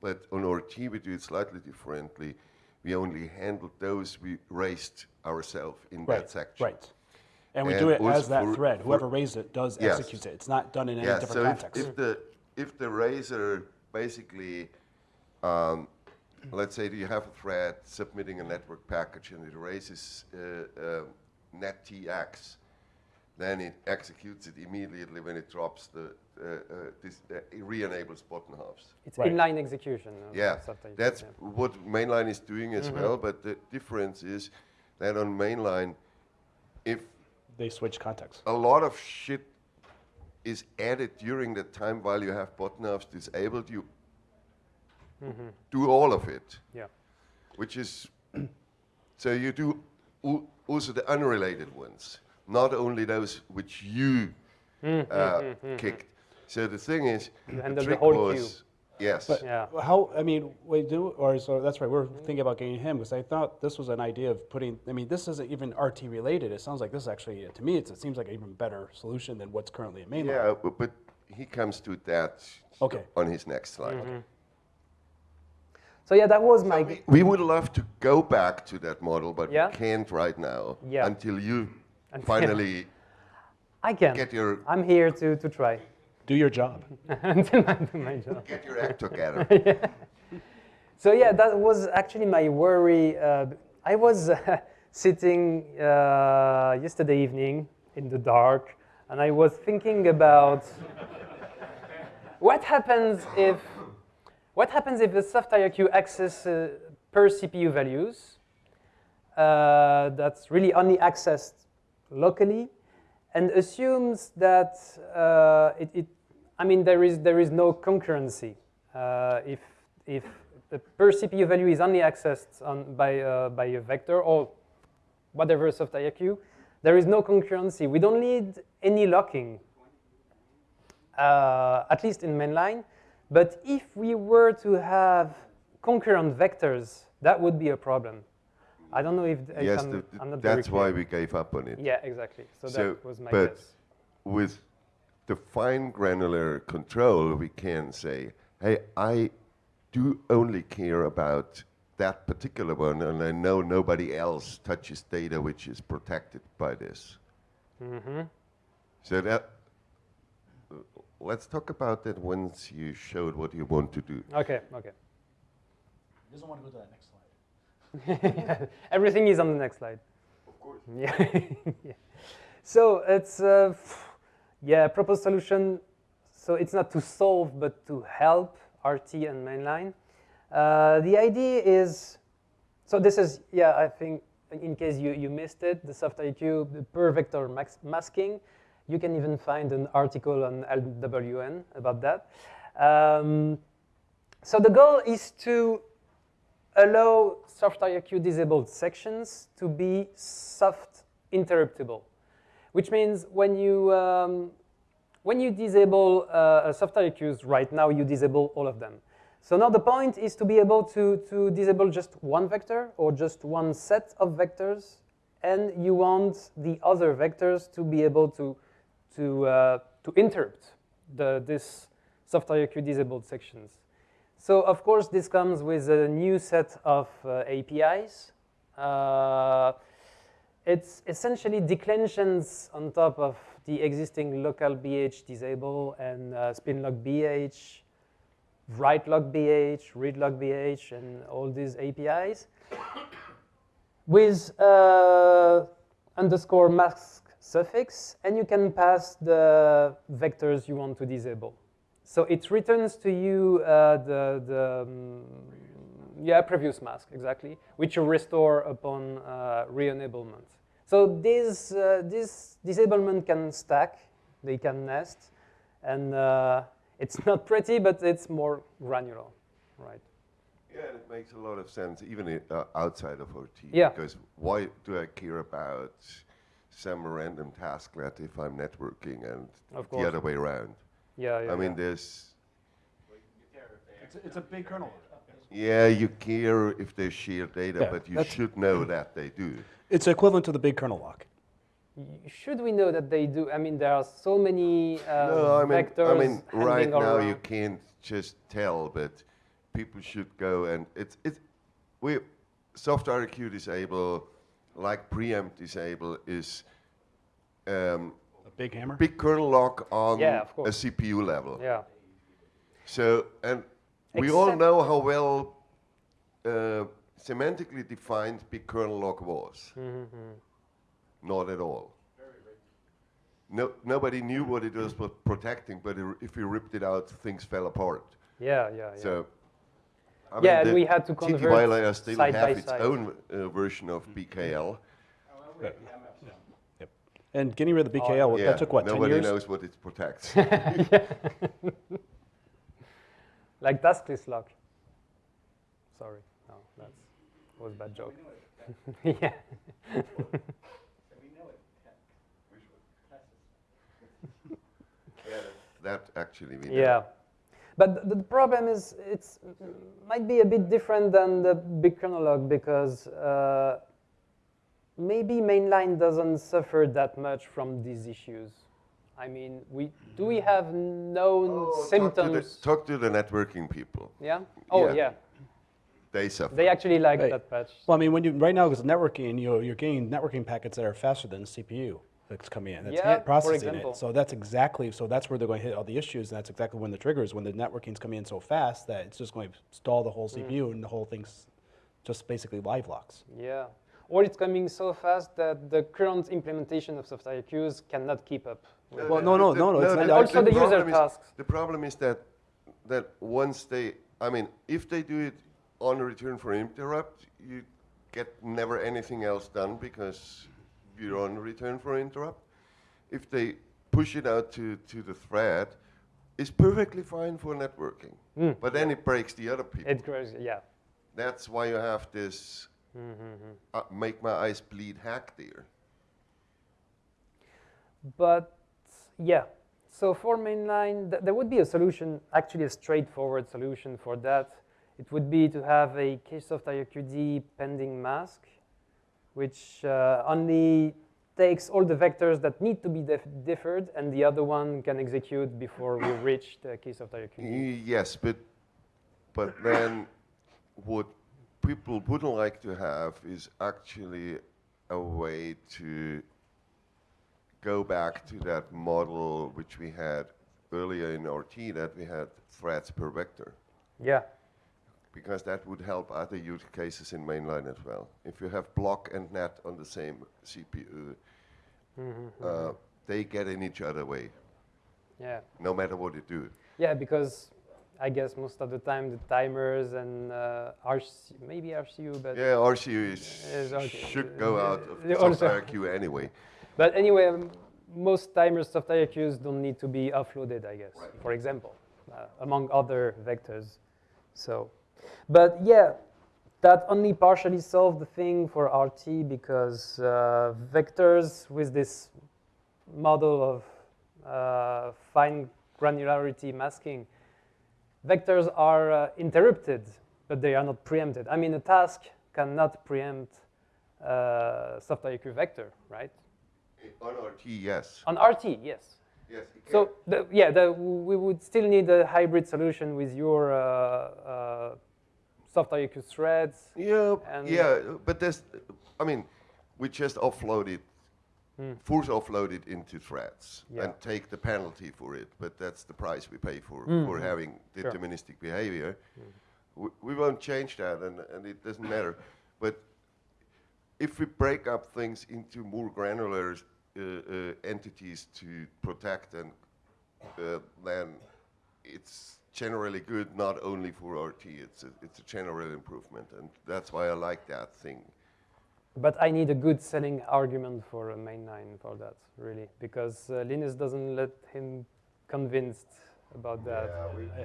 S2: But on RT we do it slightly differently. We only handle those we raised ourselves in
S6: Right,
S2: that section.
S6: right. And we do it as that
S2: for-
S6: thread.
S2: for-
S6: Whoever raised it does
S2: Yes.
S6: execute it. It's not done in any
S2: Yeah,
S6: different
S2: so if-
S6: context.
S2: If, the if the raiser basically, um, let's say you have a thread submitting a network package and it raises uh, uh, net TX, then it executes it immediately when it drops the uh, uh, this uh, it re-enables bottom halves.
S21: It's inline execution. of
S2: Yeah,
S21: software.
S2: that's
S21: Yeah.
S2: what mainline is doing as
S21: Mhm.
S2: well. But the difference is that on mainline, if
S6: they switch context,
S2: a lot of shit is added during the time while you have bottom halves disabled. You
S21: Mhm.
S2: do all of it.
S21: Yeah.
S2: Which is [CLEARS THROAT] so you do al- also the unrelated ones, not only those which you
S21: Mm,
S2: uh,
S21: mm, mm, mm,
S2: kicked. So the thing is,
S21: You
S2: the
S21: the
S2: trick
S21: whole
S2: was, yes.
S6: But yeah. how, I mean, we do, or so that's right, we're thinking about getting him because I thought this was an idea of putting, I mean, this isn't even RT related. It sounds like this is actually, to me, it's, it seems like an even better solution than what's currently in mainline.
S2: Yeah, but, but he comes to that
S6: Okay.
S2: on his next slide.
S21: Mhm. So yeah, that was my.
S2: We would love to go back to that model, but
S21: Yeah?
S2: we can't right now
S21: Yeah.
S2: until you
S21: Until-
S2: finally [LAUGHS]
S21: I can.
S2: get your
S21: I'm here to, to try.
S6: Do your job.
S21: Until [LAUGHS] I do my job.
S2: Get your act together. [LAUGHS]
S21: Yeah. So yeah, that was actually my worry. Uh, I was uh, [LAUGHS] sitting uh, yesterday evening in the dark, and I was thinking about what happens if what happens if the soft IRQ access uh, per CPU values uh, that's really only accessed locally and assumes that uh, it, it, I mean, there is, there is no concurrency. Uh, if, if the per CPU value is only accessed on, by, uh, by a vector or whatever soft IRQ, there is no concurrency. We don't need any locking, uh, at least in mainline. But if we were to have concurrent vectors, that would be a problem. I don't know if, if
S2: yes,
S21: I'm,
S2: the-
S21: I'm not very
S2: that's why we gave up on it.
S21: Yeah, exactly. So, that was my
S2: but
S21: guess.
S2: with the fine granular control, we can say, hey, I do only care about that particular one, and I know nobody else touches data which is protected by this.
S21: hmm
S2: So that, let's talk about that once you showed what you want to do.
S21: Okay, okay.
S6: He doesn't want to go to that next slide. [LAUGHS]
S21: Everything is on the next slide. Of course. [LAUGHS] Yeah. [LAUGHS] yeah. So it's uh, yeah proposed solution. So it's not to solve but to help RT and mainline. Uh, the idea is so this is yeah I think in case you, you missed it the soft IRQ the per vector masking. You can even find an article on LWN about that. Um, so the goal is to allow soft IRQ disabled sections to be soft interruptible, which means when you um, when you disable uh, soft IRQs right now, you disable all of them. So now the point is to be able to, to disable just one vector or just one set of vectors, and you want the other vectors to be able to, to, uh, to interrupt the, this soft IRQ disabled sections. So of course this comes with a new set of uh, APIs. Uh, it's essentially declensions on top of the existing local BH disable and uh, spinlock BH, write lock BH, read lock BH, and all these APIs with uh, underscore mask suffix, and you can pass the vectors you want to disable. So it returns to you uh, the, the um, yeah, previous mask, exactly, which you restore upon uh, re-enablement. So this, uh, this disablement can stack, they can nest, and uh, it's [LAUGHS] not pretty, but it's more granular, right?
S2: Yeah, and it makes a lot of sense, even uh, outside of RT.
S21: Yeah.
S2: Because why do I care about some random tasklet if I'm networking and
S21: Of
S2: the other way around?
S21: Yeah, yeah,
S2: I mean,
S21: yeah.
S2: there's,
S6: It's, a- it's a big kernel.
S2: yeah, you care if they share data,
S6: Yeah,
S2: but you should know that they do.
S6: It's equivalent to the big kernel lock.
S21: Should we know that they do? I mean, there are so many uh,
S2: No, I mean,
S21: vectors
S2: I mean, right
S21: handing
S2: now
S21: around.
S2: you can't just tell, but people should go and it's it's we soft IRQ disable, like preempt disable is um,
S6: a big hammer,
S2: big kernel lock on
S21: Yeah,
S2: a. CPU level.
S21: Yeah.
S2: So and we all know how well uh, semantically defined big kernel lock was.
S21: Mhm.
S2: Not at all. No, nobody knew what it was pro- protecting, but i- if you ripped it out, things fell apart.
S21: Yeah, yeah, yeah.
S2: So, I
S21: Yeah, and we had to
S2: TT
S21: convert
S2: Violator still
S21: side
S2: have
S21: by
S2: its
S21: side.
S2: own uh, version of BKL.
S6: Yep. And getting rid of the BKL,
S2: Oh, Yeah,
S6: that took what, 10
S2: Nobody
S6: years?
S2: knows what it protects. [LAUGHS]
S21: like tasklist lock. Sorry, no, that was a bad joke. [LAUGHS] yeah.
S2: Yeah, that actually we know.
S21: Yeah. But the, the problem is it's might be a bit different than the big kernel because uh, maybe mainline doesn't suffer that much from these issues. I mean, we do we have known
S2: Oh, Talk to, the,
S21: symptoms?
S2: talk to the networking people.
S21: Yeah. Oh yeah.
S2: They suffer.
S21: They actually like
S6: Right.
S21: that patch.
S6: Well, I mean, when you right now, because networking, you're, you're getting networking packets that are faster than the CPU that's coming in. That's
S21: Yeah,
S6: hand-
S21: for
S6: processing it. So that's exactly so that's where they're going to hit all the issues, and that's exactly when the triggers when the networking's coming in so fast that it's just going to stall the whole
S21: Mm.
S6: CPU and the whole thing's just basically live locks.
S21: Yeah. Or it's coming so fast that the current implementation of soft IRQs cannot keep up. with
S6: Well,
S21: it.
S6: no, no, no, no, it's
S2: the-
S6: not-
S2: the-
S21: Also the user
S2: problem is-
S21: tasks.
S2: The problem is that that once they, I mean, if they do it on return for interrupt, you get never anything else done because you're on return for interrupt. If they push it out to, to the thread, it's perfectly fine for networking.
S21: Mm,
S2: but then it breaks the other people.
S21: It grows, yeah.
S2: That's why you have this
S21: Mhm.
S2: uh, make my eyes bleed hack there.
S21: But yeah, so for mainline, th- there would be a solution, actually a straightforward solution for that. It would be to have a Ksoft IRQD pending mask, which uh, only takes all the vectors that need to be def- differed, and the other one can execute before we [COUGHS] reach the Ksoft IRQD.
S2: Y- Yes, but but then what people wouldn't like to have is actually a way to go back to that model which we had earlier in RT that we had threads per vector.
S21: Yeah.
S2: Because that would help other use cases in mainline as well. If you have block and net on the same CPU,
S21: Mhm,
S2: uh,
S21: mhm.
S2: they get in each other way,
S21: Yeah.
S2: no matter what you do.
S21: Yeah, because I guess most of the time the timers and uh, RC, maybe RCU, but
S2: Yeah, RCU is,
S21: is
S2: should go out of [LAUGHS] software queue anyway.
S21: But anyway, um, most timers software queues don't need to be offloaded, I guess, for example, uh, among other vectors. So, but yeah, that only partially solved the thing for RT because uh, vectors with this model of uh, fine granularity masking, vectors are uh, interrupted, but they are not preempted. I mean, a task cannot preempt uh, soft IRQ vector, right?
S2: On RT, yes.
S21: On RT, yes.
S2: Yes,
S21: So the, yeah, the, we would still need a hybrid solution with your uh, that you IQ threads.
S2: Yeah,
S21: and
S2: yeah, but there's, I mean, we just offload it,
S21: Hmm.
S2: force offload it into threads
S21: Yeah.
S2: and take the penalty for it. But that's the price we pay for
S21: Mm,
S2: for
S21: mm,
S2: having
S21: sure.
S2: deterministic behavior. We, we won't change that, and, and it doesn't matter. But if we break up things into more granular uh, uh, entities to protect, and uh, then it's generally good not only for RT. It's a, it's a general improvement, and that's why I like that thing.
S21: But I need a good selling argument for a mainline for that, really, because uh, Linus doesn't let him convinced about that.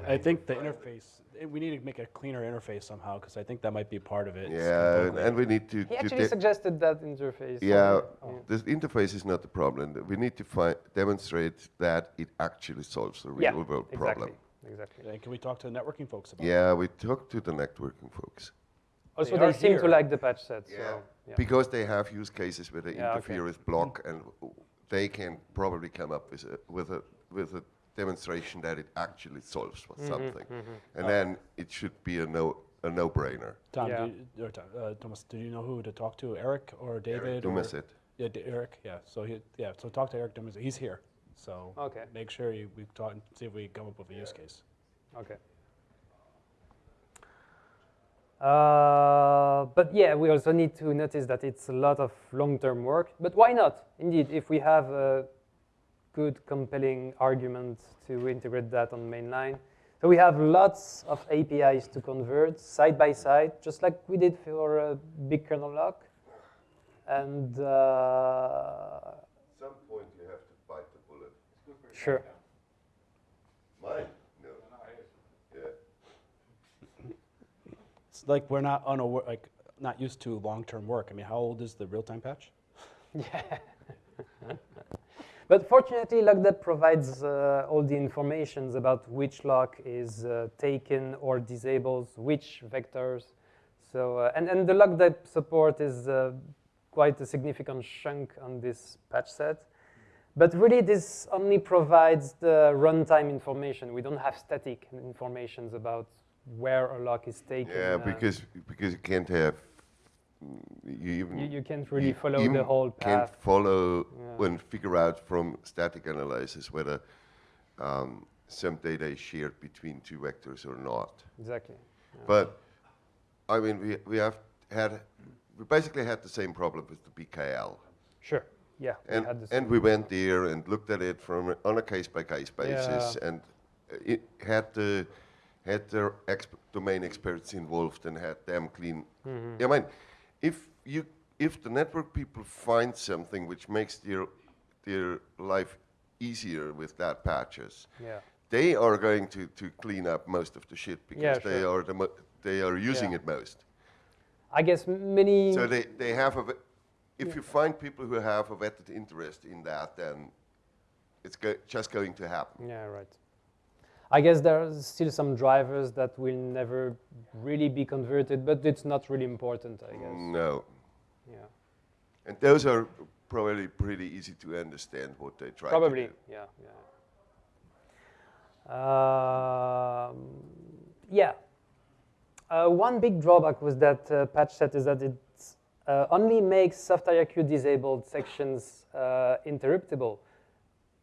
S6: I, I think the interface, eh, we need to make a cleaner interface somehow, because I think that might be part of it.
S2: Yeah, and, and we need to.
S21: He
S2: to
S21: actually
S2: de-
S21: suggested that interface.
S2: Yeah,
S21: Oh.
S2: the interface is not the problem. We need to fi- demonstrate that it actually solves the
S21: Yeah,
S2: real world
S21: exactly,
S2: problem.
S21: Exactly.
S6: And can we talk to the networking folks about
S2: Yeah, we talked to the networking folks.
S21: Also,
S6: They
S21: they,
S6: are
S21: seem to like the patch set.
S2: Yeah,
S21: So, yeah.
S2: because they have use cases where they
S21: Yeah,
S2: interfere
S21: okay.
S2: with block, and they can probably come up with a with a with a demonstration that it actually solves for
S21: Mhm,
S2: something,
S21: mhm.
S2: and
S6: Uh,
S2: then it should be a no a no brainer.
S6: Tom,
S21: Yeah.
S6: do you, or uh, Thomas, do you know who to talk to? Eric or David? or-
S2: Dumazet.
S6: Yeah, D- Eric. Yeah. So he, yeah. So talk to Eric Dumazet. He's here. So
S21: Okay.
S6: make sure you we talk and see if we come up with a use case.
S21: Okay. Uh, but yeah, we also need to notice that it's a lot of long-term work. But why not? Indeed, if we have a good, compelling argument to integrate that on mainline. So we have lots of APIs to convert side by side, just like we did for a big kernel lock. And uh,
S2: some point you have to bite the bullet.
S21: Sure.
S2: Mine? No. Yeah.
S6: It's like we're not unaware, like not used to long-term work. I mean, how old is the real-time patch? [LAUGHS]
S21: Yeah. but fortunately, LockDep provides uh, all the informations about which lock is uh, taken or disables which vectors. So, uh, and, and the LockDep support is uh, quite a significant chunk on this patch set. But really, this only provides the runtime information. We don't have static informations about where a lock is taken.
S2: Yeah,
S21: uh,
S2: because because you can't have mm, you even
S21: You- you can't really
S2: you
S21: follow the whole
S2: Can't
S21: path.
S2: follow
S21: Yeah.
S2: and figure out from static analysis whether um, some data is shared between two vectors or not.
S21: Exactly. yeah.
S2: But I mean, we we have had we basically had the same problem with the BKL.
S21: Sure. Yeah. we
S2: And,
S21: the
S2: and we went there and looked at it from on a case by case basis
S21: Yeah.
S2: and it had the had their exp- domain experts involved and had them clean.
S21: Mhm.
S2: I mean, if you if the network people find something which makes their their life easier with that patches,
S21: Yeah.
S2: they are going to, to clean up most of the shit because
S21: Yeah,
S2: they are the mo- they are using
S21: Yeah.
S2: it most.
S21: I guess many.
S2: So they, they have a, if you find people who have a vetted interest in that, then it's go, just going to happen.
S21: Yeah, right. I guess there's still some drivers that will never really be converted, but it's not really important, I guess.
S2: No.
S21: Yeah.
S2: And those are probably pretty easy to understand what they try
S21: Probably,
S2: to do.
S21: yeah, yeah. Um, yeah. Uh, one big drawback with that uh, patch set is that it uh, only makes soft IRQ disabled sections uh, interruptible,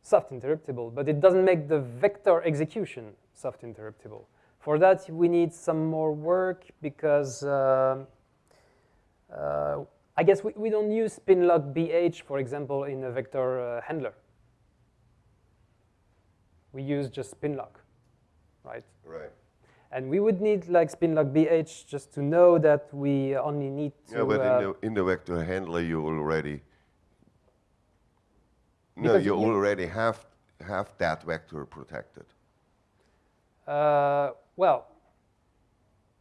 S21: soft interruptible, but it doesn't make the vector execution soft interruptible. For that, we need some more work because um uh, I guess we, we don't use spinlock BH, for example, in a vector uh, handler. We use just spinlock, right?
S2: Right.
S21: And we would need like spinlock BH just to know that we only need to.
S2: Yeah, but
S21: uh,
S2: in, the, in the vector handler, you already no, you,
S21: you-
S2: already have have that vector protected
S21: uh, well,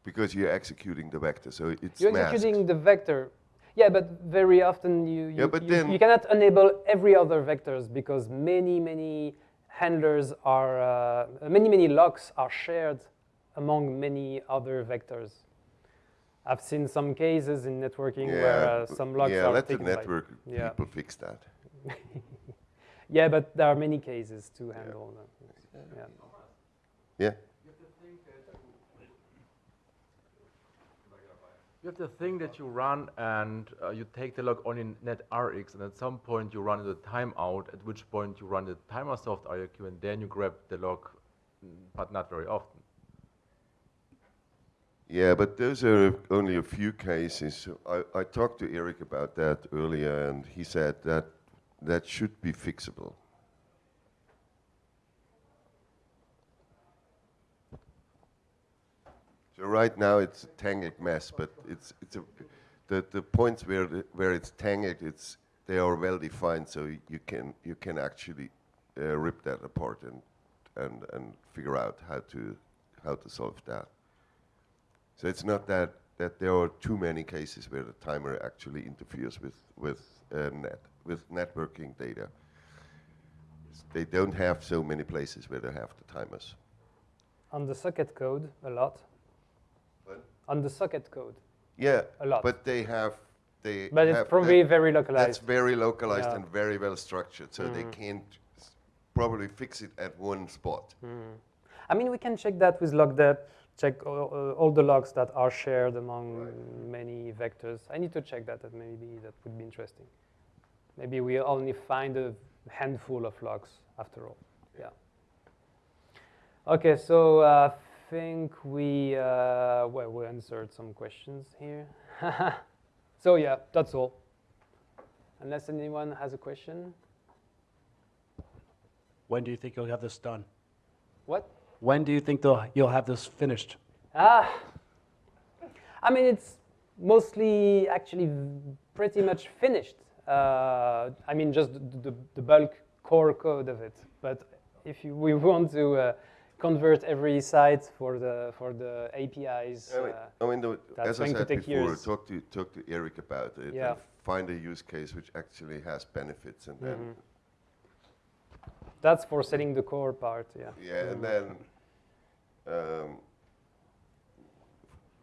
S2: because you're executing the vector, so it's
S21: you're
S2: masked.
S21: executing the vector. Yeah, but very often you, you,
S2: Yeah, but
S21: you,
S2: then-
S21: you cannot enable every other vectors because many, many handlers are, uh, many, many locks are shared among many other vectors. I've seen some cases in networking where uh, some locks
S2: yeah,
S21: are
S2: let the
S21: taken by-
S2: network [LAUGHS]
S21: yeah.
S2: people fix that. [LAUGHS]
S21: yeah, but there are many cases to handle that. Yeah.
S2: Yeah.
S10: You have the thing that you run and uh, you take the log on in NetRx and at some point you run the timeout, at which point you run the TimerSoft IRQ and then you grab the log, mm, but not very often.
S2: Yeah, but those are only a few cases. I, I talked to Eric about that earlier, and he said that that should be fixable. So right now it's a tangled mess, but it's it's a the, the points where the, where it's tangled, it's they are well defined, so you can you can actually uh, rip that apart and and and figure out how to how to solve that. So it's not that that there are too many cases where the timer actually interferes with with uh, net with networking data. They don't have so many places where they have the timers.
S21: On the socket code, a lot.
S2: What?
S21: On the socket code.
S2: Yeah,
S21: A lot.
S2: but they have they.
S21: But it's
S2: have
S21: probably
S2: that-
S21: very localized.
S2: That's very localized
S21: Yeah.
S2: and very well structured, so they
S21: Mhm.
S2: can't s- probably fix it at one spot.
S21: Mhm. I mean, we can check that with LockDep, check all, uh, all the logs that are shared among many vectors. I need to check that, and maybe that would be interesting. Maybe we only find a handful of logs after all. Yeah. Okay, so uh, I think we uh, well we answered some questions here. [LAUGHS] so yeah, that's all. Unless anyone has a question.
S6: When do you think you'll have this done?
S21: What?
S6: When do you think you'll have this finished?
S21: Ah, I mean, it's mostly actually pretty much finished. Uh, I mean, just the, the, the bulk core code of it. But if you, we want to uh, convert every site for the for the APIs,
S2: I mean,
S21: uh,
S2: I mean the,
S21: that's
S2: as I
S21: going to
S2: said
S21: take
S2: before,
S21: years.
S2: talk to talk to Eric about it.
S21: Yeah.
S2: And find a use case which actually has benefits, and then
S21: Mhm. That's for setting the core part. Yeah.
S2: yeah, and then um,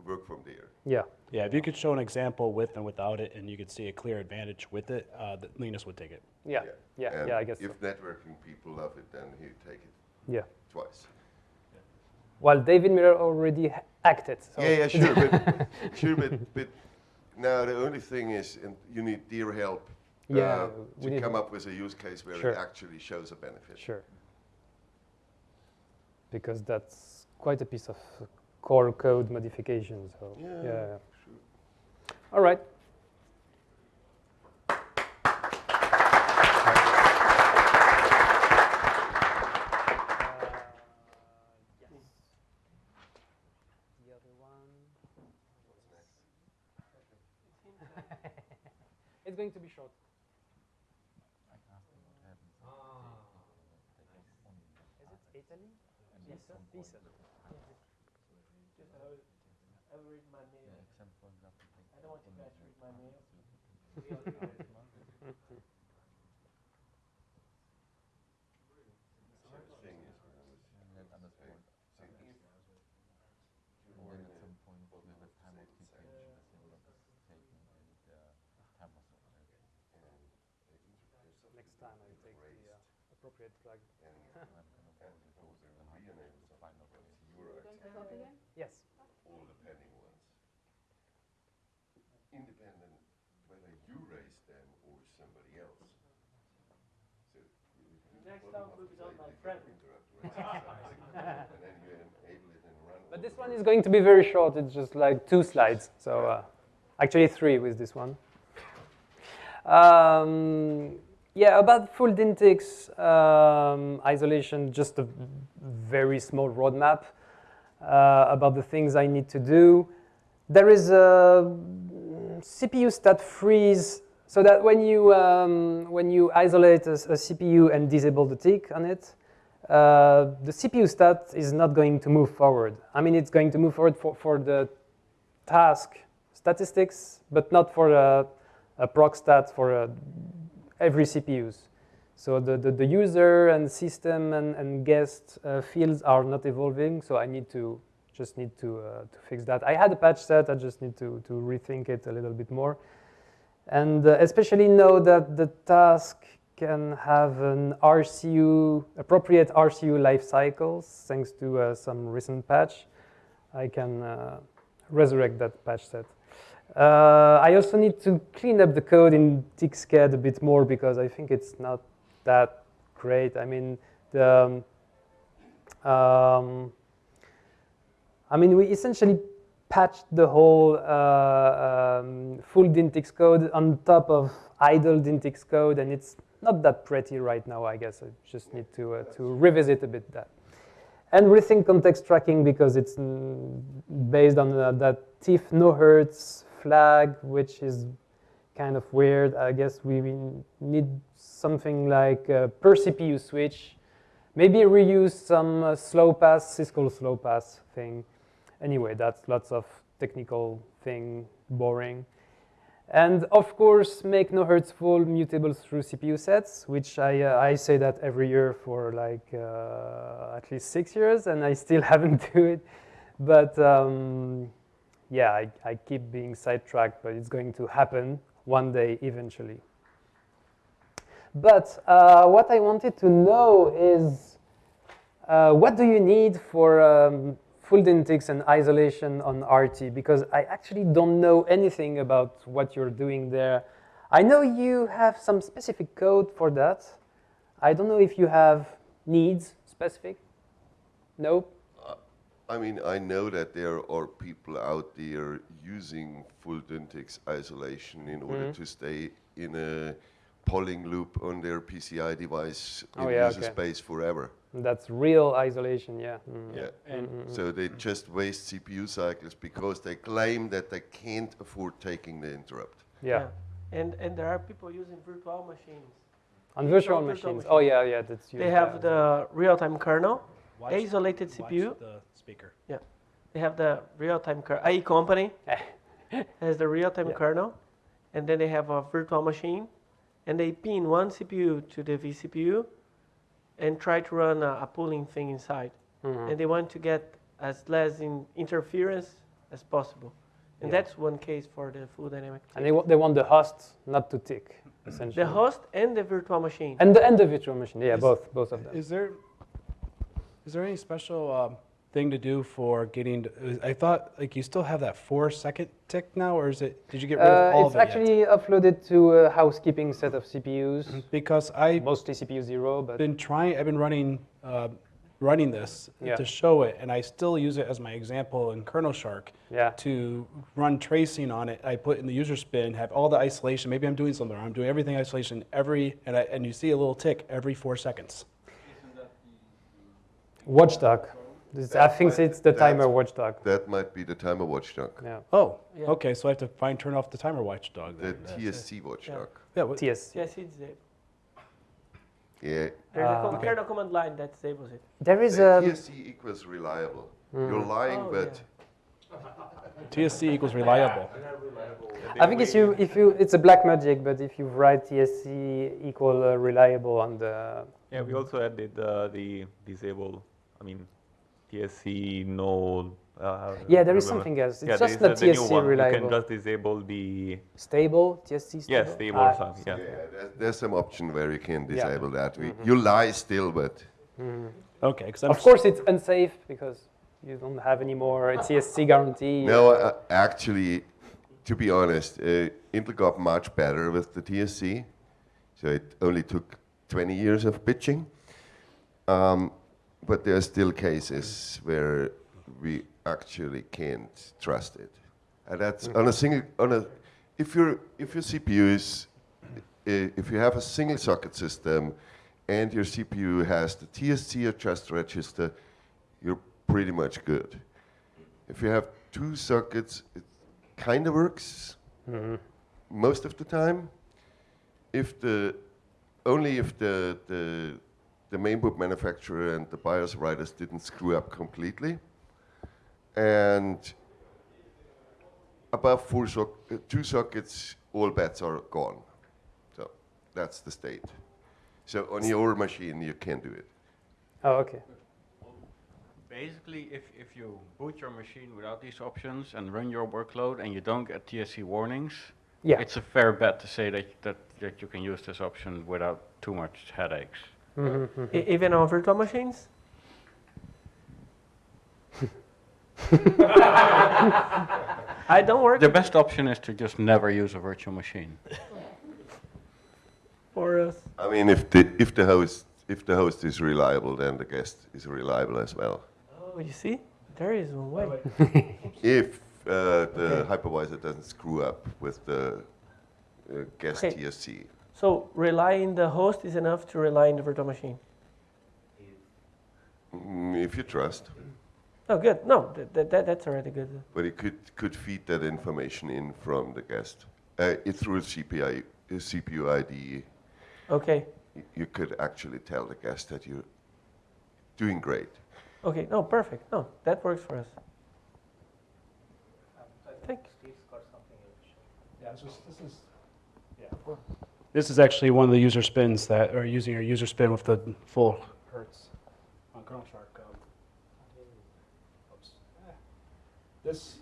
S2: work from there.
S21: Yeah.
S6: Yeah, if you could show an example with and without it, and you could see a clear advantage with it, uh, that Linus would take it.
S21: Yeah. Yeah.
S2: And
S21: Yeah. I guess.
S2: if
S21: so.
S2: networking people love it, then he'd take it.
S21: Yeah.
S2: Twice.
S21: Well, David Miller already acted. So
S2: Yeah, yeah, sure, but [LAUGHS] sure, but, but now the only thing is, and you need dear help.
S21: Yeah,
S2: uh,
S21: we
S2: to come up with a use case where
S21: Sure.
S2: it actually shows a benefit.
S21: Sure. Because that's quite a piece of core code modification. So
S2: Yeah,
S21: yeah. Sure. All right. The other one. it's going to be short. Is it Italy? Pisa? Pisa.
S3: Just have it- have it read my mail. I don't want you guys to read my mail.
S21: Next time I take the appropriate flag. Yes.
S2: All the pending ones. Independent whether you raise them or somebody else. So you- you
S3: Next
S2: bottom
S3: time
S2: of
S3: will
S2: the
S3: be done
S2: site,
S3: by
S2: you
S3: Fred.
S2: can interrupt right? And then you enable it and run. all
S21: But this one is going to be very short. It's just like two slides. So uh, actually three with this one. Um, yeah, about full dynticks um, isolation, just a very small roadmap uh, about the things I need to do. There is a CPU stat freeze so that when you, um, when you isolate a, a CPU and disable the tick on it, uh, the CPU stat is not going to move forward. I mean, it's going to move forward for, for the task statistics, but not for a, a proc stat for uh, every CPUs. So the, the, the user and system and, and guest uh, fields are not evolving, so I need to just need to, uh, to fix that. I had a patch set, I just need to, to rethink it a little bit more. And uh, especially know that the task can have an RCU, appropriate RCU life cycles, thanks to uh, some recent patch. I can uh, resurrect that patch set. Uh, I also need to clean up the code in tick-sched a bit more because I think it's not that great. I mean, the, um, um, I mean, we essentially patched the whole uh, um, full dynticks code on top of idle dynticks code, and it's not that pretty right now, I guess. I just need to, uh, to revisit a bit that. And rethink context tracking because it's based on uh, that TIF no hertz flag, which is kind of weird. I guess we need something like a per CPU switch. Maybe reuse some uh, slow pass, syscall slow pass thing. Anyway, that's lots of technical thing, boring. And of course, make no hertz full mutables through CPU sets, which I, uh, I say that every year for like uh, at least six years, and I still [LAUGHS] haven't do it. But um, yeah, I, I keep being sidetracked, but it's going to happen one day eventually. But uh, what I wanted to know is, uh, what do you need for um, full dynticks and isolation on RT? Because I actually don't know anything about what you're doing there. I know you have some specific code for that. I don't know if you have needs specific. No?
S2: Uh, I mean, I know that there are people out there using full dynticks isolation in order
S21: Mhm.
S2: to stay in a polling loop on their PCI device in
S21: Oh, yeah,
S2: user
S21: okay.
S2: space forever.
S21: That's real isolation, yeah. Mm.
S2: Yeah.
S21: Mm, mm, mm.
S2: So they just waste CPU cycles because they claim that they can't afford taking the interrupt.
S21: Yeah.
S3: And, and there are people using virtual machines.
S21: On virtual
S3: Virtual
S21: machines. Oh, yeah, yeah, that's
S3: They have
S21: that.
S3: the real-time kernel,
S6: Watch-
S3: isolated
S6: watch
S3: CPU.
S6: the speaker.
S3: Yeah. They have the real-time kernel. IE company [LAUGHS] has the real-time
S21: Yeah.
S3: kernel, and then they have a virtual machine, and they pin one CPU to the vCPU, and try to run a, a pooling thing inside.
S21: Mhm.
S3: And they want to get as less in interference as possible. And
S21: Yeah.
S3: that's one case for the full dynamic.
S21: And they, wa- they want the host not to tick, essentially.
S3: The host and the virtual machine.
S21: And the, and the virtual machine, yeah,
S6: Is-
S21: both, both of them.
S6: Is there, is there any special um, thing to do for getting, to- I thought, like, you still have that four second tick now, or is it, did you get rid of
S21: Uh,
S6: all
S21: it's
S6: of it yet?
S21: actually uploaded to a housekeeping set of CPUs.
S6: Because I
S21: mostly CPU zero, but
S6: been trying, I've been running, uh, running this
S21: Yeah.
S6: to show it, and I still use it as my example in KernelShark
S21: Yeah.
S6: to run tracing on it. I put in the user spin, have all the isolation. Maybe I'm doing something wrong. I'm doing everything isolation every, and, I, and you see a little tick every four seconds.
S21: watchdog. This, I think it's the timer watchdog.
S2: That might be the timer watchdog.
S21: Yeah.
S6: Oh,
S3: Yeah.
S6: okay. So I have to find turn off the timer watchdog.
S2: The
S6: then. That's.
S2: TSC watchdog.
S6: Yeah. what-
S21: TS.
S3: Yes, it's there.
S2: Yeah.
S3: There's
S21: Ah,
S3: a com-
S21: okay.
S3: kernel command line that disables it.
S21: There is
S2: Uh,
S21: a.
S2: TSC equals reliable. You're
S21: Mm.
S2: lying,
S3: Oh,
S2: but [LAUGHS]
S6: TSC equals reliable.
S21: I think if you if you it's a black magic, but if you write TSC equal uh, reliable on the
S4: Yeah, we also added uh, the disable, I mean, TSC no. Uh,
S21: Yeah, there is something else. It's
S4: yeah,
S21: just
S4: there
S21: not
S4: is the new
S21: TSC
S4: one. You can just disable the.
S21: stable TSC stable.
S4: Yeah, stable
S21: Ah,
S4: or something. Yeah.
S2: yeah, there's, there's some option where you can
S21: Yeah.
S2: disable that. We,
S21: Mhm.
S2: You lie still, but
S21: mhm.
S6: Okay, because
S21: Of course, it's unsafe because you don't have any more [LAUGHS] a TSC guarantee.
S2: no, uh, actually, to be honest, uh, Intel got much better with the TSC. So it only took 20 years of pitching. Um, but there are still cases where we actually can't trust it. And that's on a single, on a, if, your if your CPU is, if you have a single socket system and your CPU has the TSC adjust register, you're pretty much good. If you have two sockets, it kind of works
S21: Mhm.
S2: most of the time. If the only if the the the main mainboard manufacturer and the BIOS writers didn't screw up completely, and above four soc- uh, two sockets, all bets are gone. So that's the state. So on your machine, you can do it.
S21: Oh, okay.
S1: Basically, if, if you boot your machine without these options and run your workload and you don't get TSC warnings,
S21: Yeah.
S1: it's a fair bet to say that, that, that you can use this option without too much headaches.
S21: Mhm.
S3: E- even on virtual machines? [LAUGHS] I don't work
S1: The best option is to just never use a virtual machine.
S3: for us.
S2: I mean, if the if the host if the host is reliable, then the guest is reliable as well.
S3: Oh, you see? There is one way. [LAUGHS]
S2: If uh, the
S3: Okay.
S2: hypervisor doesn't screw up with the uh, guest
S3: Okay.
S2: TSC.
S3: So relying the host is enough to rely on the virtual machine.
S2: Mm, if you trust.
S3: Oh, good. No, that, that, that's already good.
S2: But it could, could feed that information in from the guest. Uh, it through CPI, uh, CPU ID.
S3: Okay.
S2: You could actually tell the guest that you're doing great.
S3: Okay, no, perfect. No, that works for us.
S22: I
S3: think
S22: Steve's got something.
S6: Yeah, this is, this is, yeah. This is actually one of the user spins that are using our user spin with the full hertz on KernelShark. Um, oops. This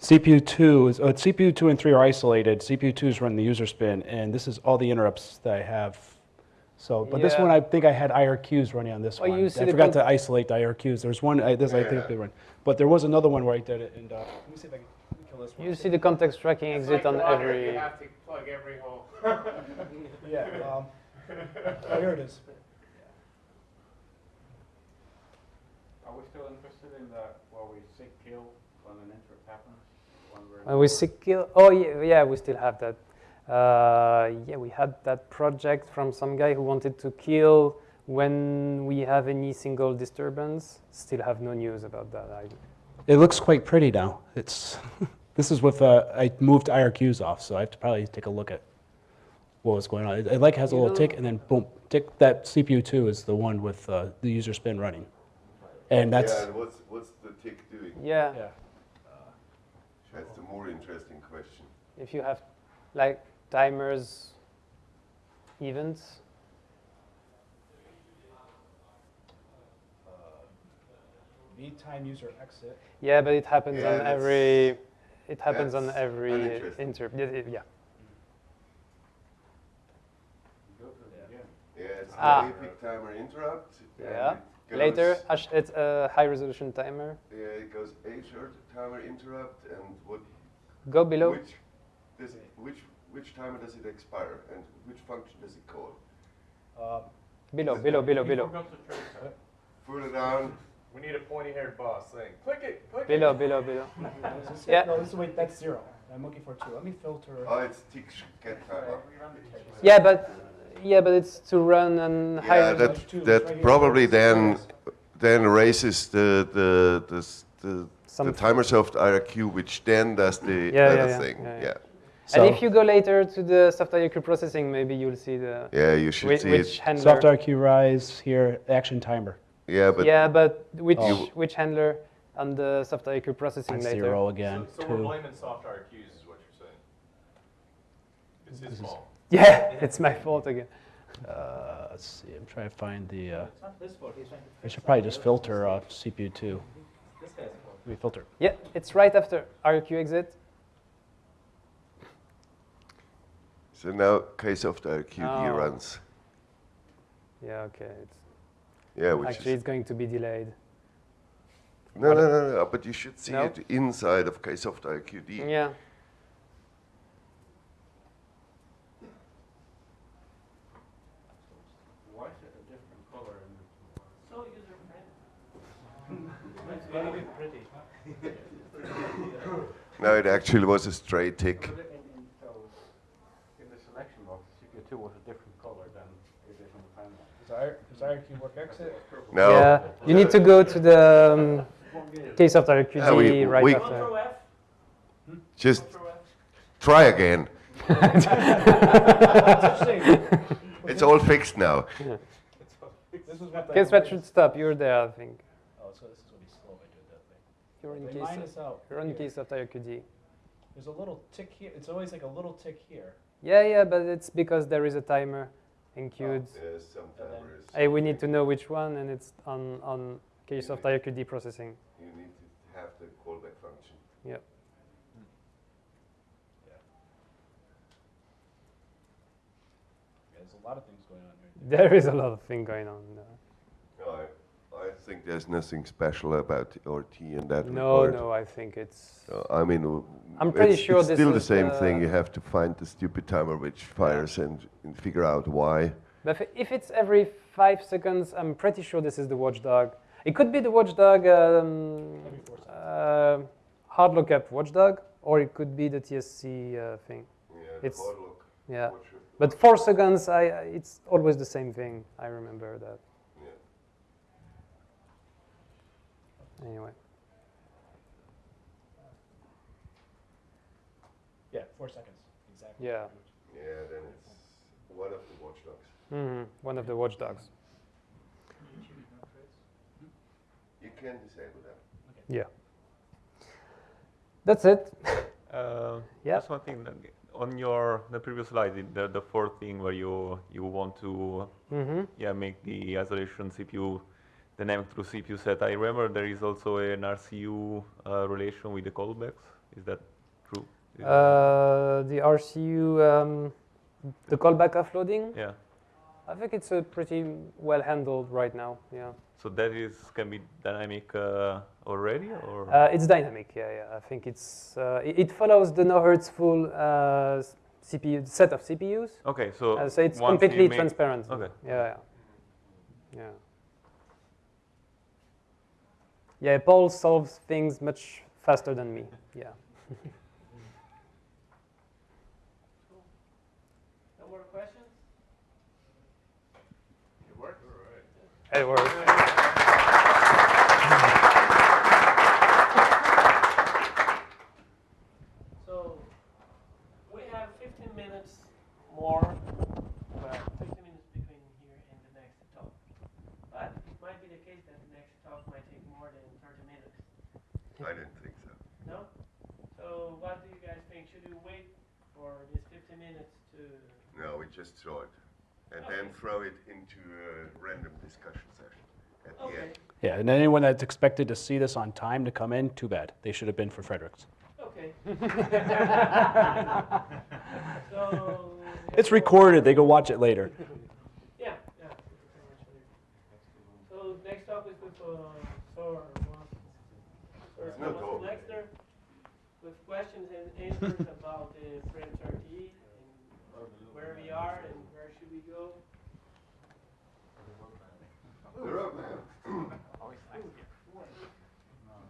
S6: CPU two is, uh, CPU two and three are isolated. CPU two is running the user spin, and this is all the interrupts that I have. So, but this one, I think I had IRQs running on this
S21: Oh,
S6: one.
S21: you see
S6: I forgot to isolate the IRQs. There's one, I, this I think they run, but there was another one where I did it, and uh, let me see if I can kill this one.
S21: You see the context tracking exit on every.
S13: You have plug every hole. [LAUGHS]
S6: Yeah, um, oh, here it is.
S1: Are we still interested in the, where we seek kill when an interrupt happens? When we're
S21: And we sick kill. Oh yeah, yeah, we still have that. Uh, yeah, we had that project from some guy who wanted to kill when we have any single disturbance. Still have no news about that. I,
S6: It looks quite pretty now. It's, [LAUGHS] this is with, uh, I moved IRQs off, so I have to probably take a look at what was going on. It, it like has a little tick and then boom, tick, that CPU two is the one with, uh, the user spin running. And that's,
S2: Yeah, and what's, what's the tick doing?
S21: yeah, yeah
S2: That's the more interesting question.
S21: if you have like timers, events.
S6: V time user exit.
S21: Yeah, but it happens
S2: Yeah,
S21: on every. It happens on every
S2: uninteresting.
S21: inter. Yeah, yeah, yeah.
S2: Yeah, it's
S21: Ah.
S2: the APIC timer interrupt.
S21: Yeah.
S2: it
S21: Later, it's a high resolution timer.
S2: Yeah, it goes H timer interrupt and what?
S21: Go below.
S2: Which, does it, which, which timer does it expire and which function does it call?
S6: Uh,
S21: Below, below, below, below.
S2: Further down.
S5: We need a pointy-haired boss saying, click it, click
S21: Below,
S5: it.
S21: below, below. [LAUGHS]
S6: Is this-
S21: Yeah.
S6: No, this is, wait, that's zero. I'm looking for two. Let me filter.
S2: Oh, it's tick get timer.
S21: Yeah, but yeah, but it's to run on high
S2: Yeah,
S21: resolution.
S2: that, that probably then, then raises the, the, the, s- the, the Timersoft IRQ, which then does the
S21: Yeah, yeah,
S2: other
S21: yeah,
S2: thing,
S21: yeah,
S2: yeah.
S21: yeah. And if you go later to the soft IRQ processing, maybe you'll see the
S2: Yeah, you should
S21: whi-
S2: see
S21: which
S2: it.
S21: handler.
S6: Soft IRQ rise here, action timer.
S2: Yeah, but
S21: yeah, but which
S6: Oh.
S21: which handler on the soft IRQ processing
S6: On
S21: later?
S6: zero again.
S5: So we're
S6: two.
S5: blaming soft IRQs is what you're saying. It's his fault. [LAUGHS]
S21: Yeah, it's my fault again.
S6: Uh, let's see, I'm trying to find the, uh,
S22: It's not his fault. He's
S6: I should probably just filter uh, CPU two.
S22: This guy's fault.
S6: Let filter.
S21: Yeah, it's right after IRQ exit.
S2: So now KSoft IRQD
S21: Oh.
S2: runs.
S21: Yeah, okay. It's
S2: Yeah, which
S21: actually
S2: is,
S21: it's going to be delayed.
S2: no, no, no, no, but you should see
S21: No?
S2: it inside of KSoft IRQD.
S21: Yeah.
S1: Why is it a different color in the
S22: So user friendly. It's very pretty. [LAUGHS]
S2: No, it actually was a straight tick.
S1: In, in, so in the selection box, CPU2 was a different color than it is on the timeline.
S6: Does work exit?
S2: No.
S21: Yeah, you need to go to the um, KSoft IRQD
S2: Yeah, we-
S21: right
S2: we-
S21: after.
S2: Just try again. It's all fixed now. [LAUGHS]
S6: This is what the-
S21: Case that should stop. You're there, I think.
S6: Oh, so this is gonna be slow if I do that thing.
S21: You're in
S6: They
S21: case.
S6: mine is out.
S21: You're in KSoft IRQD.
S6: There's a little tick here. It's always like a little tick here.
S21: Yeah, yeah, but it's because there is a timer enqueued.
S2: Oh, yes, some timers.
S21: Hey, we need to know which one, and it's on on KSoft IRQD processing.
S2: You need to have the callback function.
S21: Yep.
S6: There's a lot of things going on here.
S21: There is a lot of thing going on. Uh,
S2: No, I, I think there's nothing special about RT in that
S21: No,
S2: regard.
S21: no, no, I think it's.
S2: So, I mean,
S21: I'm pretty
S2: it's,
S21: sure
S2: it's still the same thing. You have to find the stupid timer which fires and, and figure out why.
S21: But if- it's every five seconds, I'm pretty sure this is the watchdog. It could be the watchdog um, uh, hard lockup watchdog, or it could be the TSC uh, thing.
S2: Yeah,
S21: It's-
S2: hard look.
S21: Yeah, but four seconds, I- it's always the same thing. I remember that. Anyway.
S6: Yeah, four seconds, exactly.
S21: Yeah.
S2: Yeah, then it's one of the watchdogs.
S21: hmm One of the watchdogs.
S2: You can disable them.
S21: Yeah. That's it.
S4: Uh, [LAUGHS]
S21: Yeah.
S4: Just one thing, that on your, the previous slide, the- the, the fourth thing where you, you want to,
S21: Mhm.
S4: yeah, make the isolation CPU dynamic through CPU set. I remember there is also an RCU uh, relation with the callbacks. Is that true? Is
S21: Uh, the RCU, um, the callback offloading.
S4: Yeah.
S21: I think it's uh, pretty well handled right now. Yeah.
S4: So that is, can be dynamic uh, already, or?
S21: Uh, it's dynamic. Yeah, yeah. I think it's uh, it, it follows the no Hertz full uh, CPU set of CPUs.
S4: Okay, so
S21: so it's completely transparent.
S4: Okay.
S21: Yeah, yeah. Yeah. Yeah, Paul solves things much faster than me. Yeah. [LAUGHS]
S3: No more questions?
S5: It worked? All right.
S21: It works. [LAUGHS]
S3: So we have 15 minutes more, well, 15 minutes between here and the next talk. But it might be the case that the next talk might take more than 30 minutes.
S2: I didn't think so.
S3: No? So what do you guys think? Should we wait for this 15 minutes to?
S2: No, we just throw it. And then throw it into a random discussion session at the
S3: Okay.
S2: end.
S6: Yeah, and anyone that's expected to see this on time to come in, too bad. They should have been for Frederic's.
S3: Okay. [LAUGHS] [LAUGHS] so.
S6: It's recorded. They go watch it later.
S3: Yeah, yeah. So next talk is with uh, Sor. Sor
S2: No
S3: Thomas
S2: talk.
S3: Gleixner with questions and answers about the Frame 30 and where we are and where should we go.
S2: The roadmap.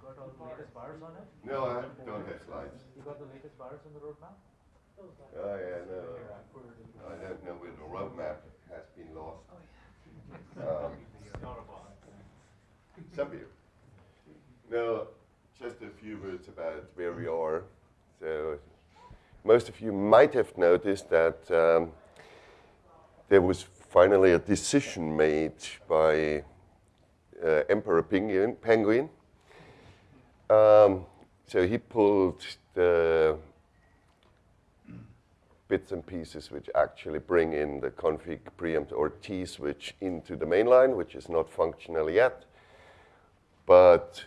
S10: got all the latest bars on it?
S2: No, I don't have slides.
S10: You got the latest bars on the roadmap?
S2: Oh, yeah, no. I don't know where the roadmap has been lost. Um, Some of you. No, just a few words about where we are. So, most of you might have noticed that um, there was finally a decision made by uh, Emperor Penguin. Penguin. Um, so he pulled the bits and pieces which actually bring in the config preempt RT switch into the mainline, which is not functional yet. But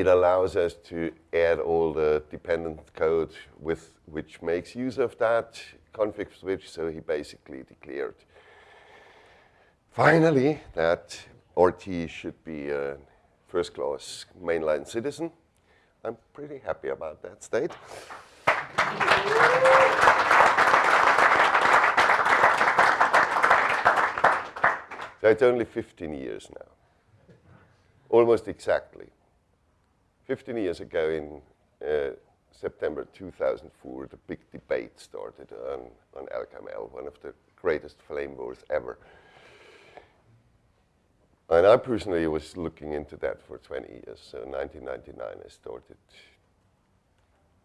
S2: it allows us to add all the dependent code with which makes use of that config switch. So he basically declared finally that RT should be a first class mainline citizen. I'm pretty happy about that state. So it's only 15 years now, almost exactly. 15 years ago in uh, September 2004, the big debate started on, on LKML, one of the greatest flame wars ever. And I personally was looking into that for 20 years. So in 1999, I started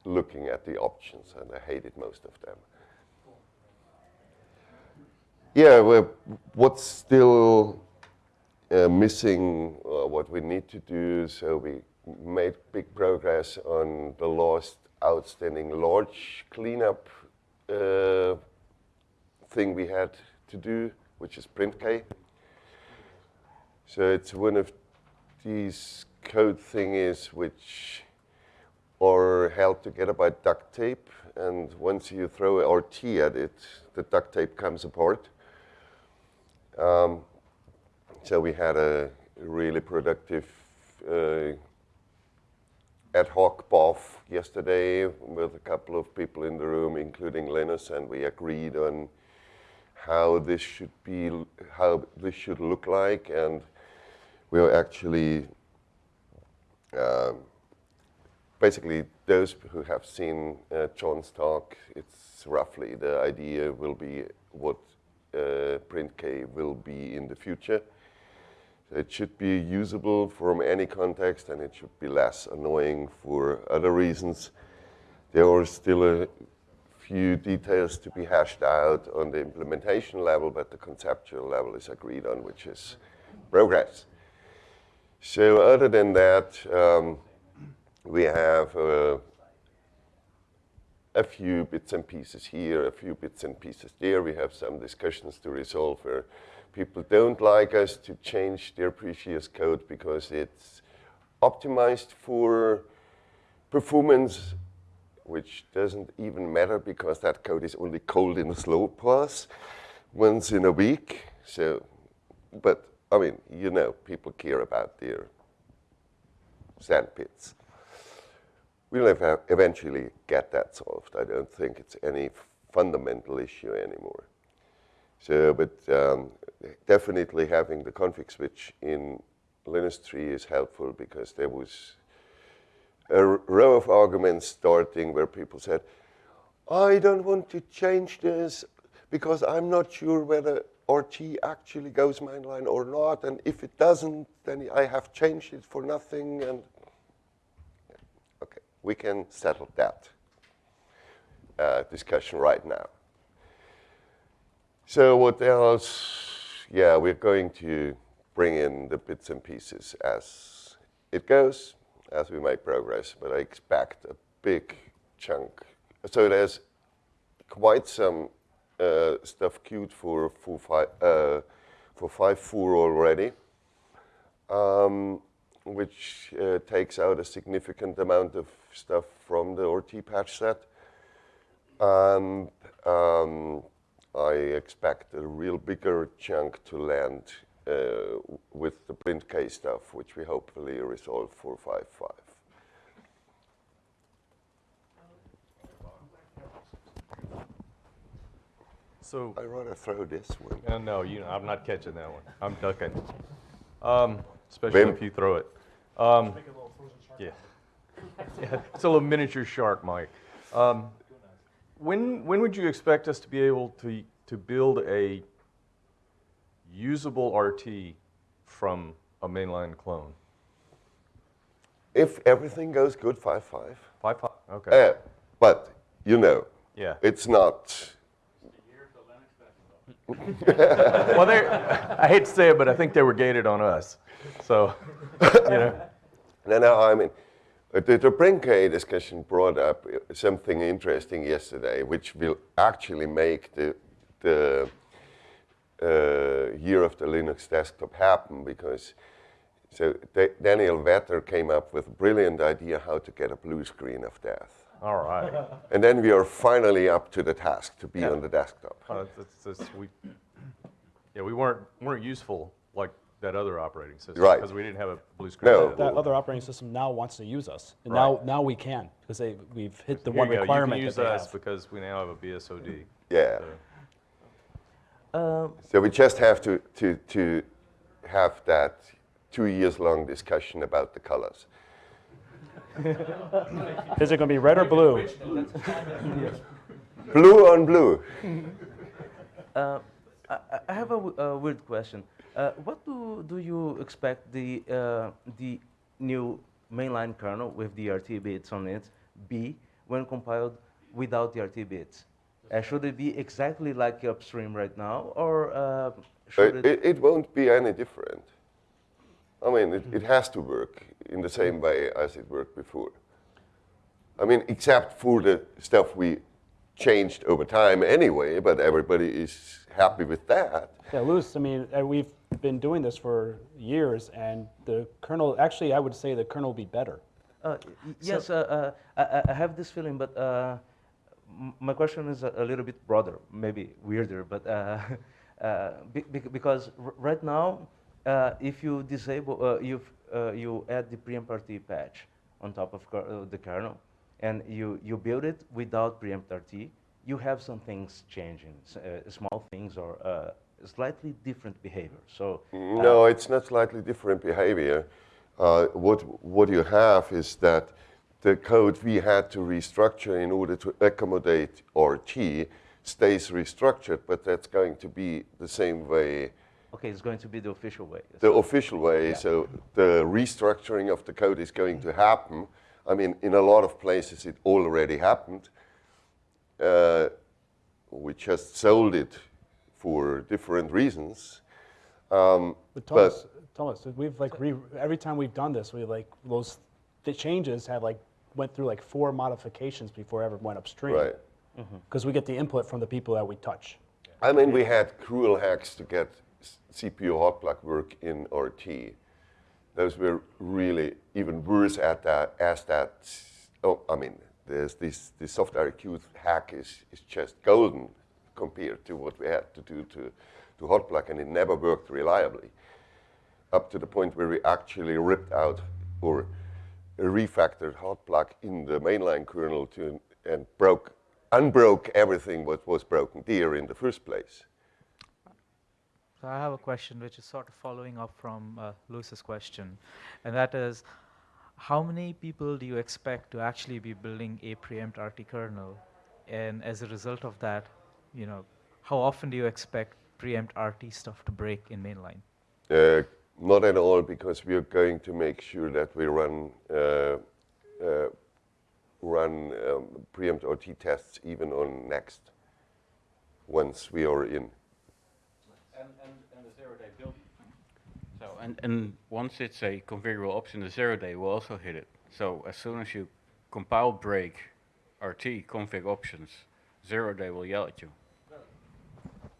S2: looking at the options, and I hated most of them. Yeah, well, what's still uh, missing, uh, what we need to do, so we made big progress on the last outstanding large cleanup uh, thing we had to do, which is PrintK. So it's one of these code thingies which are held together by duct tape, and once you throw a RT at it, the duct tape comes apart. Um, so we had a really productive uh, ad hoc BOF yesterday with a couple of people in the room, including Linus, and we agreed on how this should be, how this should look like, and we are actually um, basically those who have seen uh, John's talk. It's roughly the idea will be what uh, PrintK will be in the future. It should be usable from any context and it should be less annoying for other reasons. There are still a few details to be hashed out on the implementation level, but the conceptual level is agreed on, which is progress. So other than that, um, we have uh, a few bits and pieces here, a few bits and pieces there. We have some discussions to resolve where people don't like us to change their previous code because it's optimized for performance, which doesn't even matter because that code is only called in a slow pass once in a week. So, but I mean, you know, people care about their sandpits. We'll eventually get that solved. I don't think it's any fundamental issue anymore. So, but um, definitely having the config switch in Linux 3 is helpful because there was a row of arguments starting where people said, I don't want to change this because I'm not sure whether RT actually goes mainline or not, and if it doesn't, then I have changed it for nothing, and okay, we can settle that uh, discussion right now. So what else? Yeah, we're going to bring in the bits and pieces as it goes, as we make progress, but I expect a big chunk. So there's quite some uh, stuff queued for for five uh, for five four already, um, which uh, takes out a significant amount of stuff from the RT patch set. And um, I expect a real bigger chunk to land uh, with the printk stuff, which we hopefully resolve for 5.5.
S5: So
S2: I want to throw this one.
S5: Uh, no, you know, I'm not catching that one. I'm ducking. Um, especially
S2: Wim.
S5: if you throw it. Um, yeah. [LAUGHS] yeah. It's a little miniature shark, Mike. Um, when when would you expect us to be able to to build a usable RT from a mainline clone?
S2: If everything goes good, 5.5.
S5: 5.5, okay.
S2: Uh, but, you know,
S5: Yeah.
S2: it's not [LAUGHS]
S5: well, I hate to say it, but I think they were gated on us. So, you know. [LAUGHS]
S2: No, no, I mean, the, the printk discussion brought up uh, something interesting yesterday, which will actually make the, the uh, year of the Linux desktop happen because so Da- Daniel Vetter came up with a brilliant idea how to get a blue screen of death.
S5: All right. [LAUGHS]
S2: And then we are finally up to the task to be
S5: Yeah.
S2: on the desktop.
S5: Uh, that's- that's- we, yeah, we weren't, weren't useful like that other operating system.
S2: Right.
S5: Because we didn't have a blue screen.
S2: No.
S6: That other operating system now wants to use us. And
S5: Right.
S6: now, now we can, because they, we've hit the
S5: Here
S6: one
S5: you
S6: requirement
S5: You
S6: that
S5: can
S6: they
S5: use us
S6: have.
S5: because we now have a BSOD.
S2: Yeah.
S5: So-
S2: So we just have to, to, to have that two years long discussion about the colors. [LAUGHS]
S6: Is it going to be red or blue?
S2: Blue on blue.
S23: Uh, I, I have a, w- a weird question. Uh, what do, do you expect the, uh, the new mainline kernel with the RT bits on it be when compiled without the RT bits? Uh, should it be exactly like upstream right now, or uh,
S2: Uh,
S23: should
S2: it, it won't be any different. I mean, it, it has to work in the same way as it worked before. I mean, except for the stuff we changed over time anyway, but everybody is happy with that.
S6: Yeah, Luce, I mean, uh, we've been doing this for years, and the kernel, actually, I would say the kernel will be better.
S23: Uh, y- yes, uh, uh, I, I- I have this feeling, but uh, m- my question is a, a little bit broader, maybe weirder, but uh, [LAUGHS] uh, be, bec- because r- right now, uh, if you disable, uh, you uh, you add the preempt RT patch on top of ker- uh, the kernel, and you, you build it without preempt RT, you have some things changing, uh, small things or uh, slightly different behavior. So uh,
S2: No, it's not slightly different behavior. Uh, what, what you have is that the code we had to restructure in order to accommodate RT stays restructured, but that's going to be the same way
S23: Okay, it's going to be the official way.
S2: the official way. So the restructuring of the code is going to happen. I mean, in a lot of places it already happened. Uh, we just sold it for different reasons. Um,
S6: But Thomas, Thomas, we've like re, every time we've done this, we like those the changes have like went through like four modifications before it ever went upstream.
S2: Right.
S6: Because we get the input from the people that we touch.
S2: I mean, we had cruel hacks to get CPU hot plug work in RT. Those were really even worse at that as that. Oh, I mean, there's this the soft IRQ hack is, is just golden compared to what we had to do to, to hot plug, and it never worked reliably. Up to the point where we actually ripped out or refactored hot plug in the mainline kernel to and broke unbroke everything what was broken there in the first place.
S12: So I have a question which is sort of following up from uh, Lewis's question, and that is, how many people do you expect to actually be building a preempt RT kernel? And as a result of that, you know, how often do you expect preempt RT stuff to break in mainline?
S2: Uh, not at all, because we are going to make sure that we run uh, uh, run um, preempt RT tests even on next once we are in.
S1: And, and, and the zero-day build. So, and, and once it's a configurable option, the zero-day will also hit it. So as soon as you compile break RT config options, zero-day will yell at you.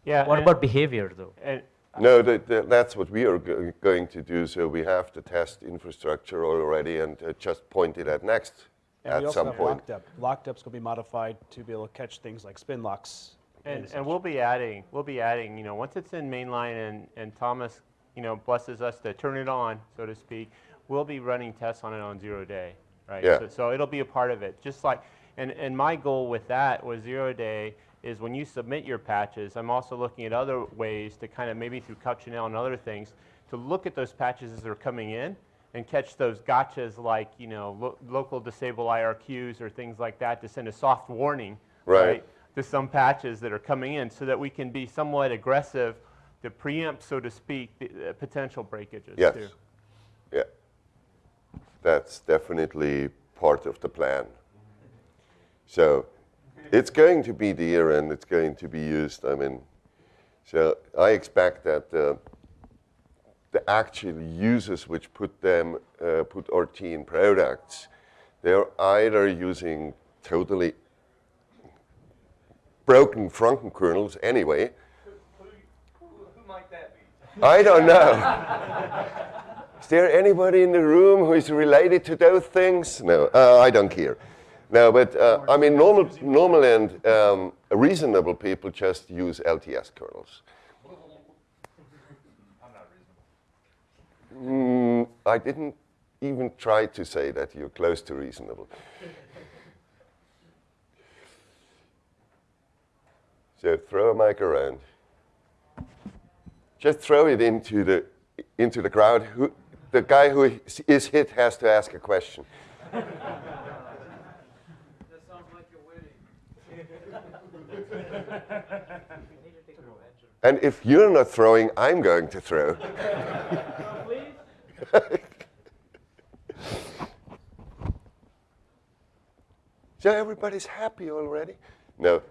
S3: Yeah.
S12: What about behavior though?
S3: And
S2: No, that, that, that's what we are go- going to do. So we have the test infrastructure already and uh, just point it at next
S6: And we
S2: at
S6: also
S2: some
S6: have
S2: point.
S6: LockDep. LockDep's going to be modified to be able to catch things like spin locks.
S16: And, and we'll be adding, we'll be adding, you know, once it's in mainline and, and Thomas, you know, blesses us to turn it on, so to speak, we'll be running tests on it on zero day, right?
S2: Yeah.
S16: So, so it'll be a part of it, just like, and, and my goal with that was zero day is when you submit your patches, I'm also looking at other ways to kind of maybe through Coccinelle and other things, to look at those patches as they're coming in and catch those gotchas like, you know, lo- local disable IRQs or things like that to send a soft warning,
S2: Right.
S16: To some patches that are coming in so that we can be somewhat aggressive to preempt, so to speak, the uh, potential breakages
S2: Yes.
S16: too.
S2: Yeah. That's definitely part of the plan. So it's going to be there and it's going to be used. I mean, so I expect that uh, the actual users which put them, uh, put RT in products, they're either using totally broken Franken kernels anyway. I don't know. Is there anybody in the room who is related to those things? No, uh, I don't care. No, but uh, I mean, normal, normal and um, reasonable people just use LTS kernels. I'm not Mm, I didn't even try to say that you're close to reasonable. So throw a mic around. Just throw it into the into the crowd. Who, the guy who is- is hit has to ask a question. [LAUGHS] That sounds like you're winning. [LAUGHS] and if you're not throwing, I'm going to throw. [LAUGHS] so everybody's happy already? No.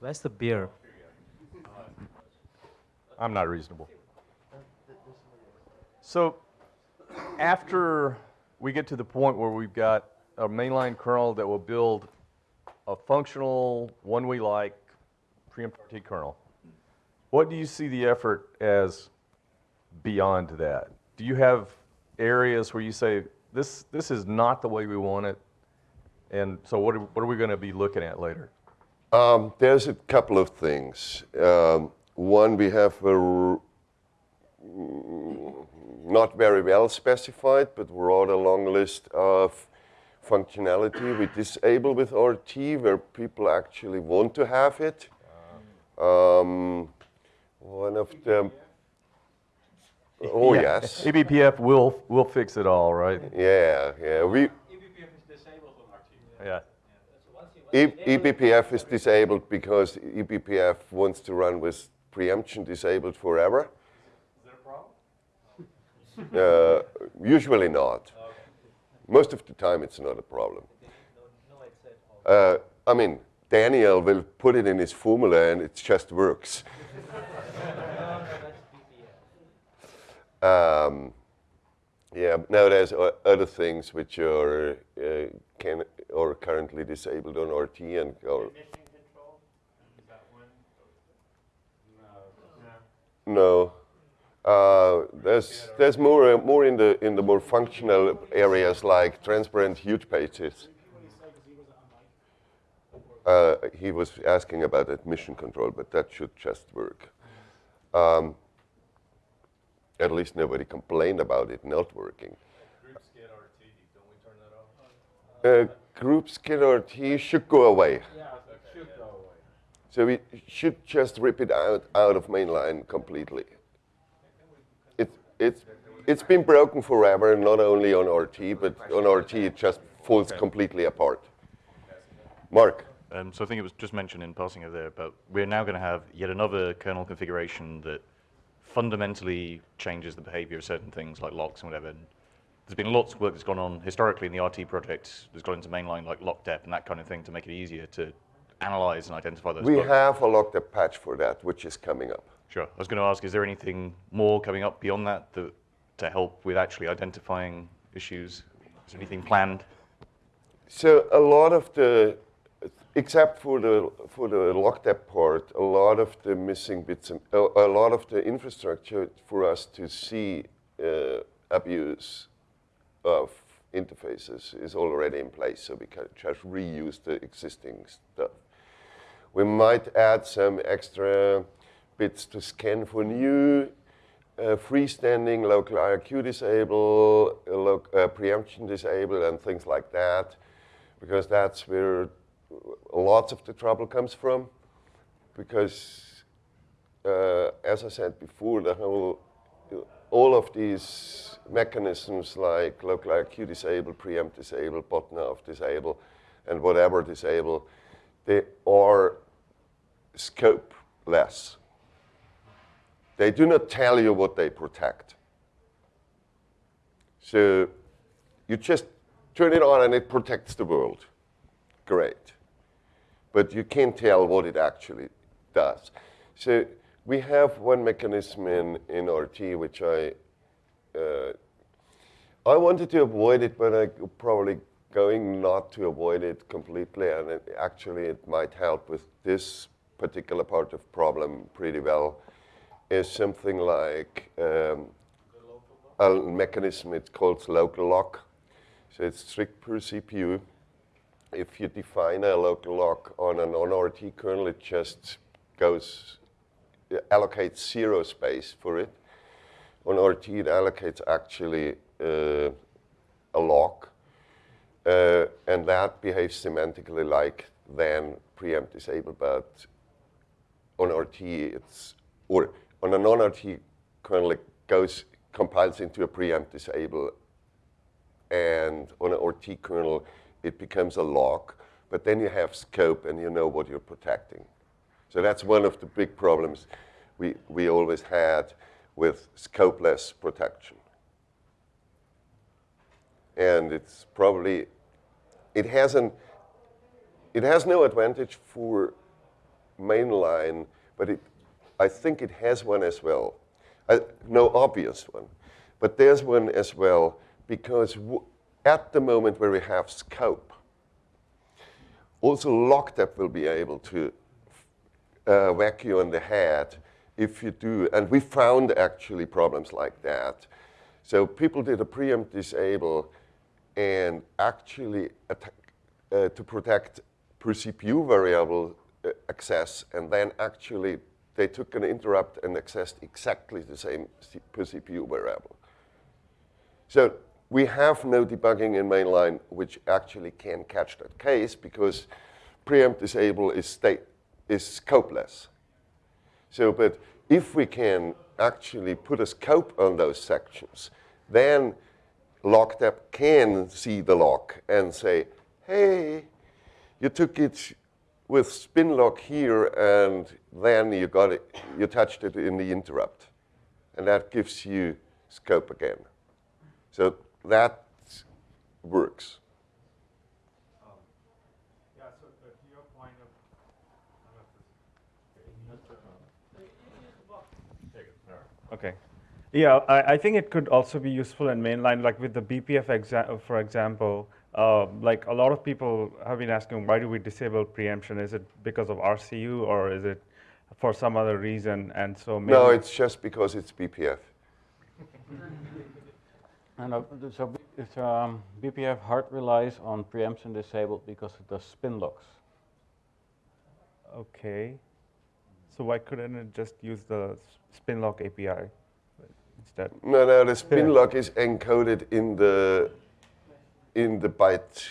S12: Where's the beer?
S5: I'm not reasonable. So after we get to the point where we've got a mainline kernel that will build a functional, one we like, preemptive kernel, what do you see the effort as beyond that? Do you have areas where you say, this, this is not the way we want it, and so what are, what are we going to be looking at later?
S2: Um, there's a couple of things. Um, one, we have a r- mm, not very well specified, but rather long list of functionality we disable with RT where people actually want to have it. Um, one of them. Oh
S5: Yeah,
S2: yes.
S5: eBPF will will fix it all, right?
S2: Yeah, yeah. We
S5: Yeah.
S2: E- eBPF is disabled because eBPF wants to run with preemption disabled forever.
S10: Is that a problem? [LAUGHS]
S2: Uh, usually not. Most of the time, it's not a problem. Uh, I mean, Daniel will put it in his formula and it just works. [LAUGHS] um, yeah, now there's other things which are uh, can or currently disabled on RT and or no. Uh, there's there's more uh, more in the in the more functional areas like transparent huge pages. Uh, he was asking about admission control, but that should just work. Um, at least nobody complained about it not working. Uh, group sched RT should go away. So we should just rip it out, out of mainline completely. It, it's, it's been broken forever, not only on RT, but on RT it just falls completely apart. Mark?
S24: Um, so I think it was just mentioned in passing over there, but we're now going to have yet another kernel configuration that fundamentally changes the behavior of certain things like locks and whatever. And there's been lots of work that's gone on historically in the RT project that's gone into mainline like LockDep and that kind of thing to make it easier to analyze and identify those
S2: We
S24: bugs.
S2: have a LockDep patch for that, which is coming up.
S24: Sure. I was going to ask, is there anything more coming up beyond that, that to help with actually identifying issues? Is there anything planned?
S2: So a lot of the, except for the for the locked part, a lot of the missing bits and a, a lot of the infrastructure for us to see uh, abuse of interfaces is already in place, so we can just reuse the existing stuff. We might add some extra bits to scan for new uh, freestanding local IRQ disable, uh, uh, preemption disable, and things like that, because that's where lots of the trouble comes from. Because, uh, as I said before, the whole, all of these mechanisms like local IRQ disable, preempt disable, bottom disable, and whatever disable, they are scope-less. They do not tell you what they protect. So you just turn it on and it protects the world. Great. But you can't tell what it actually does. So we have one mechanism in, in RT which I uh, I wanted to avoid it, but I probably going not to avoid it completely, and it, actually it might help with this particular part of problem pretty well. Is something like um, a mechanism. It's called local lock. So it's strict per CPU. If you define a local lock on a non-RT kernel, it just goes allocates zero space for it. On RT, it allocates actually uh, a lock, uh, and that behaves semantically like then preempt disable, but on RT, it's, or on a non-RT kernel, it goes, compiles into a preempt disable, and on an RT kernel, it becomes a lock, but then you have scope and you know what you're protecting. So that's one of the big problems we, we always had with scopeless protection. And it's probably, it has, an, it has no advantage for mainline, but it, I think it has one as well. Uh, no obvious one, but there's one as well because at the moment where we have scope, also LockDep will be able to uh, whack you on the head if you do. And we found actually problems like that. So people did a preempt disable and actually attack, uh, to protect per CPU variable uh, access, and then actually they took an interrupt and accessed exactly the same per CPU variable. So we have no debugging in mainline which actually can catch that case because preempt disable is state is scopeless. So, but if we can actually put a scope on those sections, then LockDep can see the lock and say, hey, You took it with spin here, and then you got it. You touched it in the interrupt, and that gives you scope again. So that works.
S25: Okay. Yeah, I, I think it could also be useful in mainline, like with the BPF, exa for example. Uh, like a lot of people have been asking, why do we disable preemption? Is it because of RCU or is it for some other reason? And so maybe
S2: No, it's just because it's BPF. [LAUGHS]
S1: And uh, so it's, um, BPF hard relies on preemption disabled because it does spin locks.
S25: Okay. So why couldn't it just use the Spinlock API instead?
S2: No, no, the spin
S25: Yeah.
S2: lock is encoded in the in the byte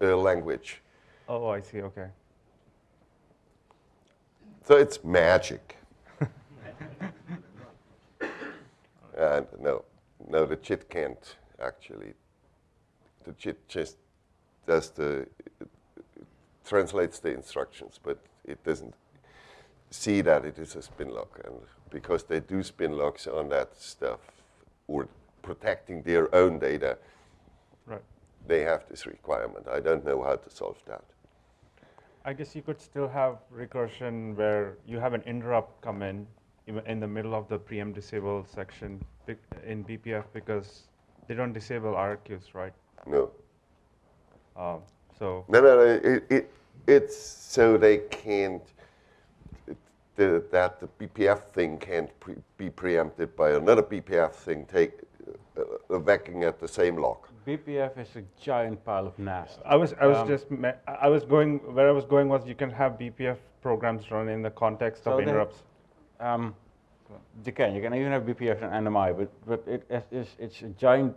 S2: uh, language.
S25: Oh, I see. Okay.
S2: So it's magic. [LAUGHS] and no, no, the JIT can't actually. The JIT just does the translates the instructions, but it doesn't see that it is a spin lock, and because they do spin locks on that stuff or protecting their own data,
S25: Right.
S2: they have this requirement. I don't know how to solve that.
S25: I guess you could still have recursion where you have an interrupt come in in the middle of the preempt disable section in BPF because they don't disable IRQs, right?
S2: No.
S25: Um, so
S2: No, no, no. It, it, it's so they can't, the, that the BPF thing can't pre, be preempted by another BPF thing take, uh, uh, backing at the same lock.
S1: BPF is a giant pile of nasty.
S25: I was I was
S1: Um,
S25: just I was going where I was going was you can have BPF programs run in the context
S1: So
S25: of
S1: they-
S25: interrupts.
S1: Um, you can. You can even have BPF and NMI, but but it it is it's a giant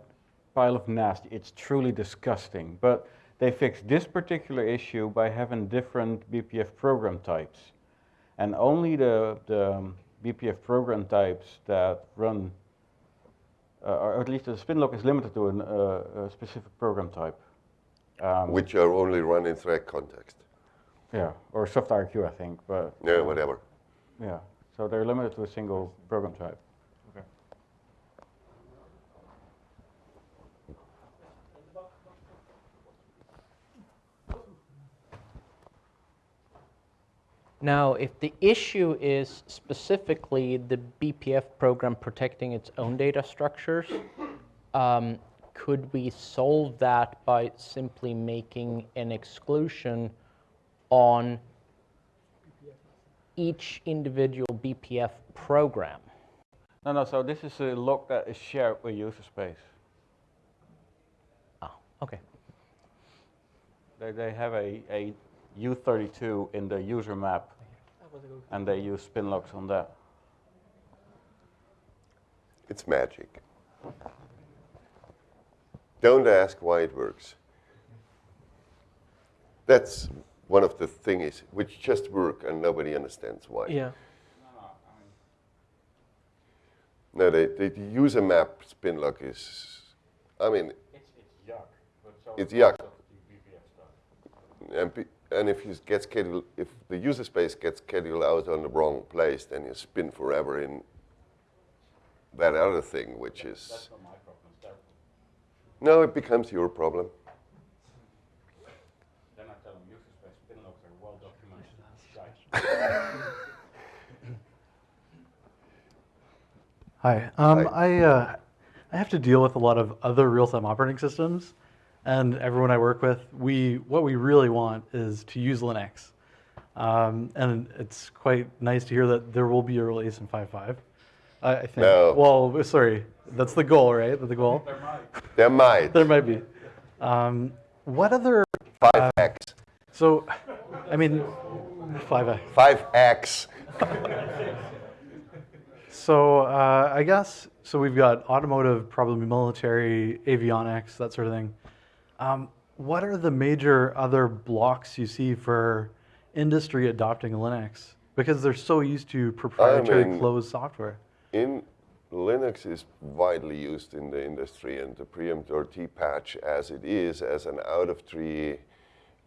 S1: pile of nasty. It's truly disgusting. But they fixed this particular issue by having different BPF program types, and only the the BPF program types that run, uh, or at least the spin lock is limited to an, uh, a specific program type. Um,
S2: Which are only run in thread context.
S1: yeah, or soft IRQ, I think, but
S2: Yeah, whatever.
S1: Yeah, so they're limited to a single program type.
S25: Okay.
S26: Now, if the issue is specifically the BPF program protecting its own data structures, um, could we solve that by simply making an exclusion on each individual BPF program?
S1: No, no, so this is a lock that is shared with user space.
S26: Oh, okay.
S1: They, they have a, a U32 in the user map, and they use spin locks on that.
S2: It's magic. Don't ask why it works. That's one of the things which just work and nobody understands why.
S3: Yeah.
S2: No, the, the, the user map spin lock is, I mean,
S1: It's, it's yuck. But so
S2: it's yuck. And, pe- and if you get scheduled, if the user space gets scheduled out on the wrong place, then you spin forever in that other thing, which is.
S1: That's not my problem, it's their problem.
S2: No, it becomes your problem.
S1: Then I tell them user space spin locks are well documented. [LAUGHS]
S27: Hi. Um, I, uh, I have to deal with a lot of other real-time operating systems, and everyone I work with, we what we really want is to use Linux. Um, and it's quite nice to hear that there will be a release in 5.5. I, I think.
S2: No.
S27: Well, sorry, that's the goal, right? That's the goal.
S2: There might. There might.
S27: There might be. Um, what other?
S2: 5x.
S27: So, I mean, 5x.
S2: 5x. [LAUGHS]
S27: So uh, I guess so. We've got automotive, probably military, avionics, that sort of thing. Um, what are the major other blocks you see for industry adopting Linux? Because they're so used to proprietary
S2: mean-
S27: closed software.
S2: In Linux is widely used in the industry, and the preempt or patch as it is, as an out of tree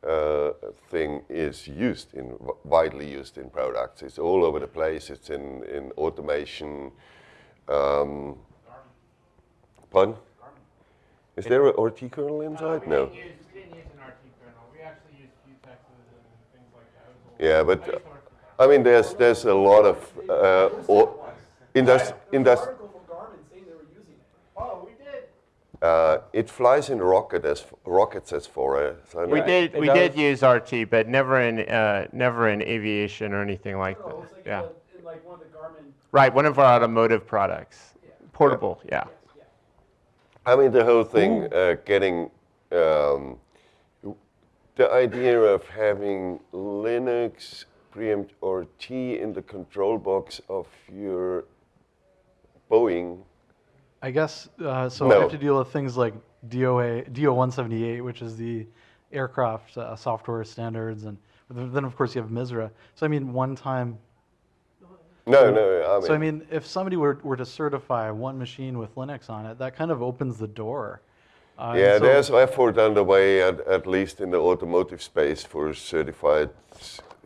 S2: uh, thing is used in widely used in products. It's all over the place. It's in in automation. Um, pardon? Is there an RT kernel inside? No. Yeah, but uh, I mean, there's there's a lot of uh, or indus- indus- uh, it flies in rocket as rockets as for a. So
S16: We did we did use RT, but never in uh, never in aviation or anything like that. yeah. Right, one of our automotive products, portable. Yeah.
S2: I mean, the whole thing, uh, getting um, the idea of having Linux preempt or T in the control box of your Boeing.
S27: I guess uh, so.
S2: No.
S27: I have to deal with things like DOA, DO178, which is the aircraft uh, software standards, and then of course you have MISRA. So I mean, one time.
S2: No, no, I
S27: so I
S2: mean-
S27: mean, if somebody were, were to certify one machine with Linux on it, that kind of opens the door. Uh,
S2: yeah,
S27: so-
S2: there's effort underway, at, at least in the automotive space, for certified.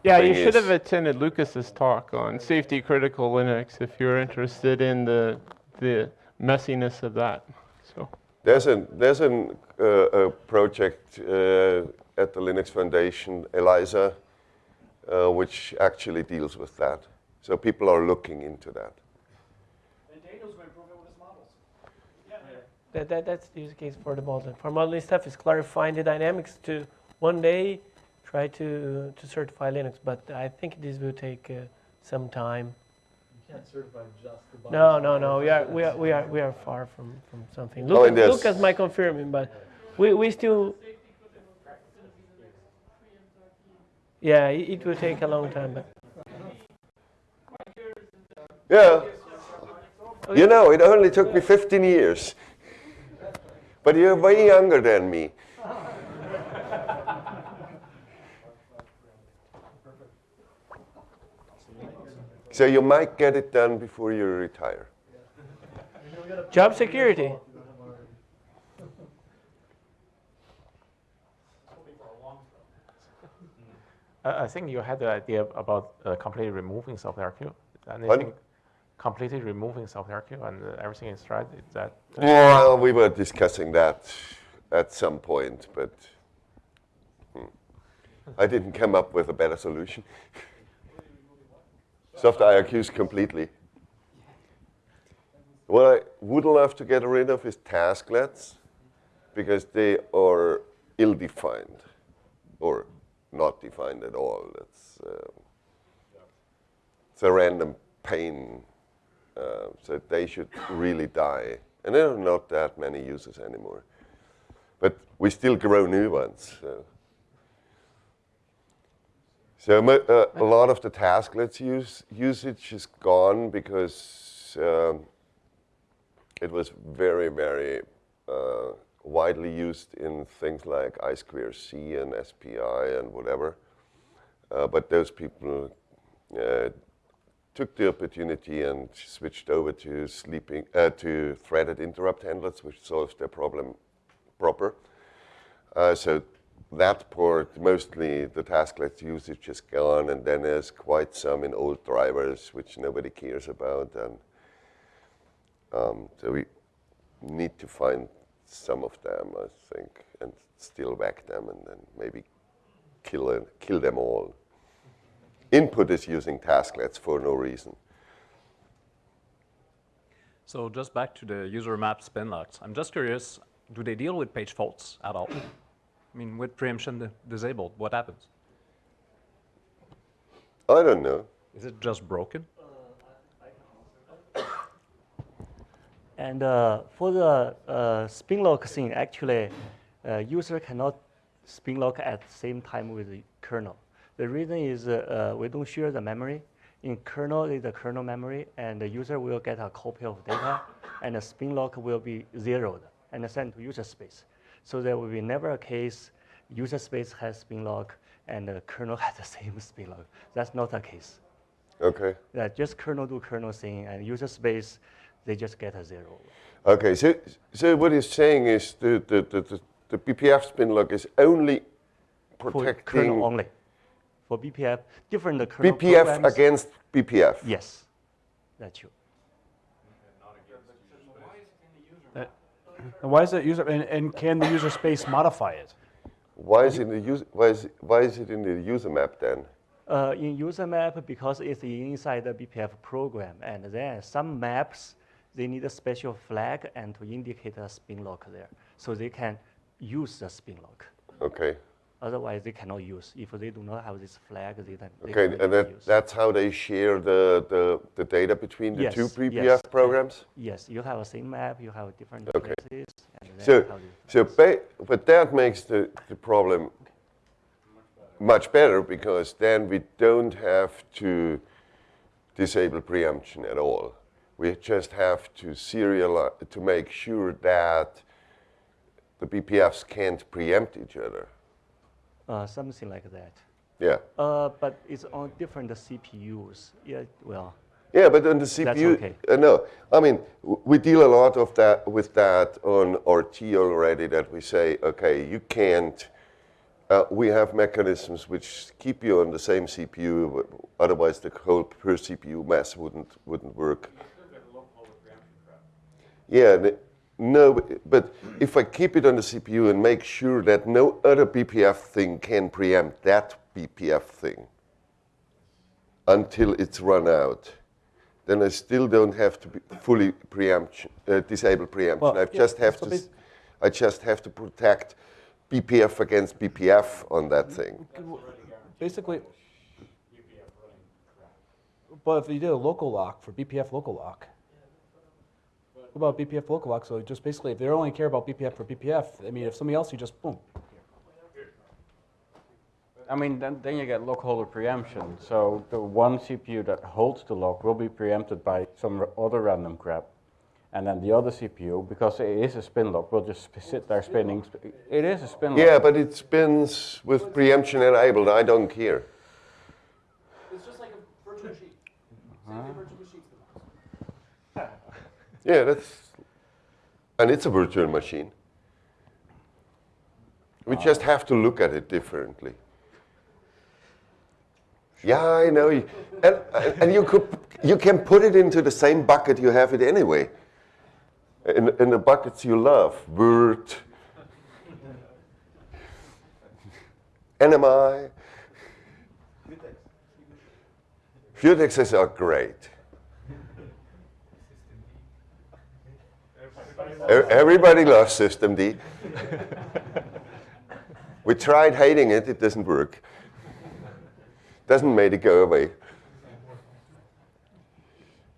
S16: Yeah, you should have attended Lucas's talk on safety critical Linux if you're interested in the the messiness of that. So
S2: There's a there's an, uh, a project uh, at the Linux Foundation, ELISA, uh, which actually deals with that. So people are looking into that. And Daniel's been improving with his models. Yeah.
S3: That, that, that's the use case for the modeling. For modeling stuff is clarifying the dynamics to one day try to, to certify Linux, but I think this will take uh, some time.
S27: can't certify just the
S3: No, no, no. We are, we are, we are, we are far from, from something.
S2: Oh, and
S3: Lucas,
S2: there's-
S3: Lucas might confirm it, but we, we still. Yeah, it, it will take a long time, but.
S2: Yeah. You know, it only took me 15 years. But you're way younger than me. So you might get it done before you retire.
S3: Job security.
S28: I I think you had the idea about uh, completely removing soft IRQ. And I
S2: Pardon?
S28: think completely removing soft IRQ and everything is right. Is that
S2: Well, we were discussing that at some point, but hmm, I didn't come up with a better solution. Soft IRQs completely. What I would love to get rid of is tasklets because they are ill-defined or not defined at all. It's, uh, it's a random pain. Uh, so they should really die. And there are not that many users anymore. But we still grow new ones. So, so uh, a lot of the tasklets use, usage is gone because um, it was very, very uh, widely used in things like I2C and SPI and whatever. Uh, but those people uh, took the opportunity and switched over to sleeping uh, to threaded interrupt handlers, which solves their problem proper. Uh, so that port, mostly the tasklet usage is gone, and then there's quite some in old drivers, which nobody cares about. And um, so we need to find some of them, I think, and still whack them, and then maybe kill, kill them all. Input is using tasklets for no reason.
S17: So just back to the user map spin locks. I'm just curious, do they deal with page faults at all? I mean, with preemption disabled, what happens?
S2: I don't know.
S17: Is it just broken?
S29: And uh, for the uh, spin lock thing, actually, uh, user cannot spin lock at the same time with the kernel. The reason is uh, uh, we don't share the memory. In kernel is the kernel memory, and the user will get a copy of data, and the spin lock will be zeroed and sent to user space. So there will be never a case user space has spin lock and the kernel [LAUGHS] has the same spin lock. That's not the case.
S2: Okay.
S29: That just kernel do kernel thing, and user space, they just get a zero.
S2: Okay, so, so what he's saying is the, the, the, the, the BPF spin lock is only
S29: For kernel only. For BPF, different kernel
S2: BPF
S29: programs-
S2: against BPF.
S29: Yes, that's true.
S6: That- And why is that user, and, and can the user space modify it?
S2: Why is it in the user, why is, why is it in the user map then?
S29: Uh, in user map, because it's inside the BPF program, and then some maps, they need a special flag and to indicate a spin lock there. So they can use the spin lock.
S2: Okay.
S29: Otherwise, they cannot use. If they do not have this flag, they, then
S2: Okay, and that,
S29: use.
S2: that's how they share the, the, the data between the two
S29: Yes,
S2: BPF
S29: yes.
S2: programs?
S29: Yes, you have a same map, you have different
S2: Okay.
S29: places, and
S2: So, so, ba- but that makes the, the problem much better because then we don't have to disable preemption at all. We just have to serialize, to make sure that the BPFs can't preempt each other.
S29: Uh, something like that.
S2: Yeah.
S29: Uh, but it's on different CPUs. Yeah, well.
S2: Yeah, but on the
S29: That's
S2: CPU,
S29: okay.
S2: uh, no. I mean, we deal a lot of that with that on RT already. That we say, okay, you can't. Uh, we have mechanisms which keep you on the same CPU. Otherwise, the whole per CPU mass wouldn't wouldn't work. Yeah, the- no, but- but if I keep it on the CPU and make sure that no other BPF thing can preempt that BPF thing until it's run out, then I still don't have to be fully preemption, uh, disable preemption.
S6: Well,
S2: I
S6: yeah,
S2: just have to,
S6: bas-
S2: s- I just have to protect BPF against BPF on that thing.
S6: Basically, but if you did a local lock for BPF local lock, what about BPF local lock? So just basically, if they only care about BPF for BPF, I mean, if somebody else, you just boom.
S1: I mean, then, then you get lock holder preemption. So the one CPU that holds the lock will be preempted by some other random crap. And then the other CPU, because it is a spin lock, will just sp- sit there spinning. sp- It is a spin lock.
S2: Yeah, but it spins with preemption enabled. I don't care.
S6: It's just like a virtual machine. virtual machine.
S2: Yeah, that's, and it's a virtual machine. We just have to look at it differently. Yeah, I know. And, and you, could, you can put it into the same bucket you have it anyway. In, in the buckets you love, Word, [LAUGHS] NMI. Futexes are great. Everybody loves systemd. [LAUGHS] we tried hating it, it doesn't work. Doesn't make it go away.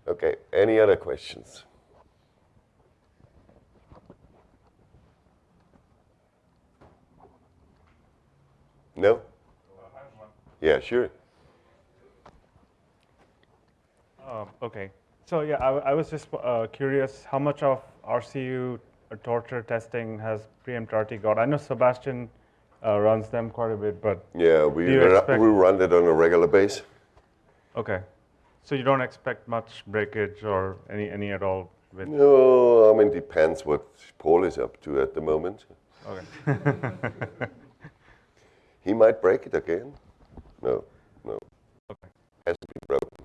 S2: Okay, any other questions? No? Yeah, sure.
S25: Um, okay. So yeah, I, I was just uh, curious how much of RCU torture testing has preempt RT got? I know Sebastian uh, runs them quite a bit, but
S2: Yeah, we,
S25: do you
S2: ru-
S25: expect-
S2: we run it on a regular base.
S25: Okay. So you don't expect much breakage or any any at all with
S2: No, I mean, depends what Paul is up to at the moment.
S25: Okay. [LAUGHS]
S2: he might break it again. No, no.
S25: Okay.
S2: Hasn't been broken for a while.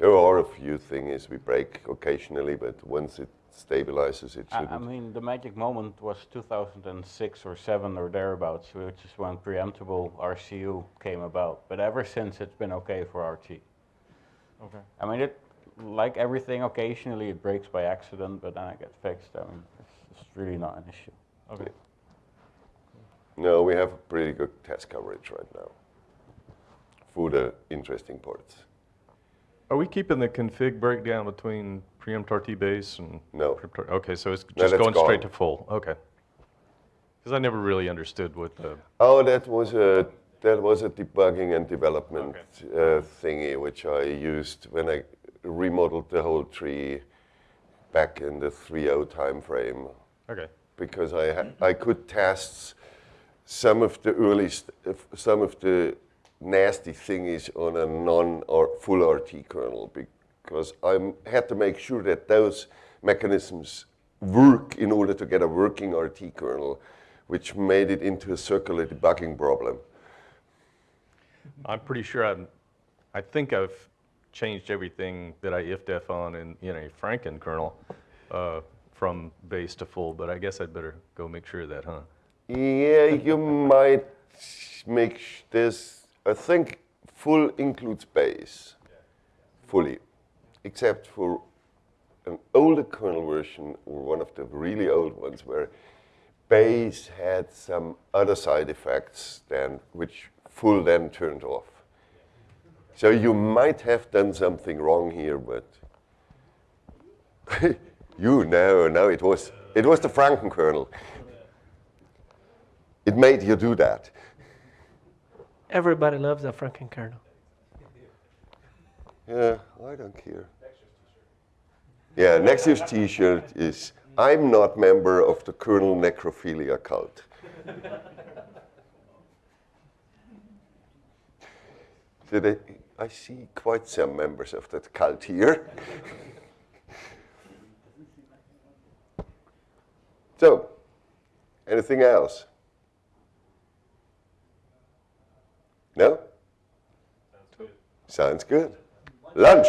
S2: There are a few things we break occasionally, but once it stabilizes, it
S1: I, I
S2: shouldn't.
S1: mean, the magic moment was 2006 or 7 or thereabouts, which is when preemptible RCU came about. But ever since, it's been okay for RT.
S25: Okay.
S1: I mean, it like everything, occasionally it breaks by accident, but then it gets fixed. I mean, it's, it's really not an issue.
S25: Okay.
S2: No, we have pretty good test coverage right now for the interesting parts.
S5: Are we keeping the config breakdown between preempt RT base and?
S2: No.
S5: preempt Okay, so it's just
S2: that's
S5: going straight to
S2: gone.
S5: full, okay. Because I never really understood what the,
S2: Oh, that was a that was a debugging and development uh, thingy which I used when I remodeled the whole tree back in the 3.0 time frame.
S5: Okay.
S2: Because I ha- I could test some of the early st- some of the nasty thing is on a non or full RT kernel because I had to make sure that those mechanisms work in order to get a working RT kernel which made it into a circular debugging problem.
S5: I'm pretty sure I'm, I think I've changed everything that I if-def on in, in a Franken kernel uh, from base to full, but I guess I'd better go make sure of that, huh?
S2: Yeah, you might make sh- this. I think full includes base, fully, except for an older kernel version or one of the really old ones where base had some other side effects than which full then turned off. So you might have done something wrong here, but [LAUGHS] you know, no, it was it was the Franken kernel. It made you do that.
S3: Everybody loves a Franken kernel.
S2: Yeah, I don't care. Yeah, next year's T-shirt is "I'm not member of the kernel necrophilia cult." So they, I see quite some members of that cult here. so, anything else? No? Sounds good. Lunch.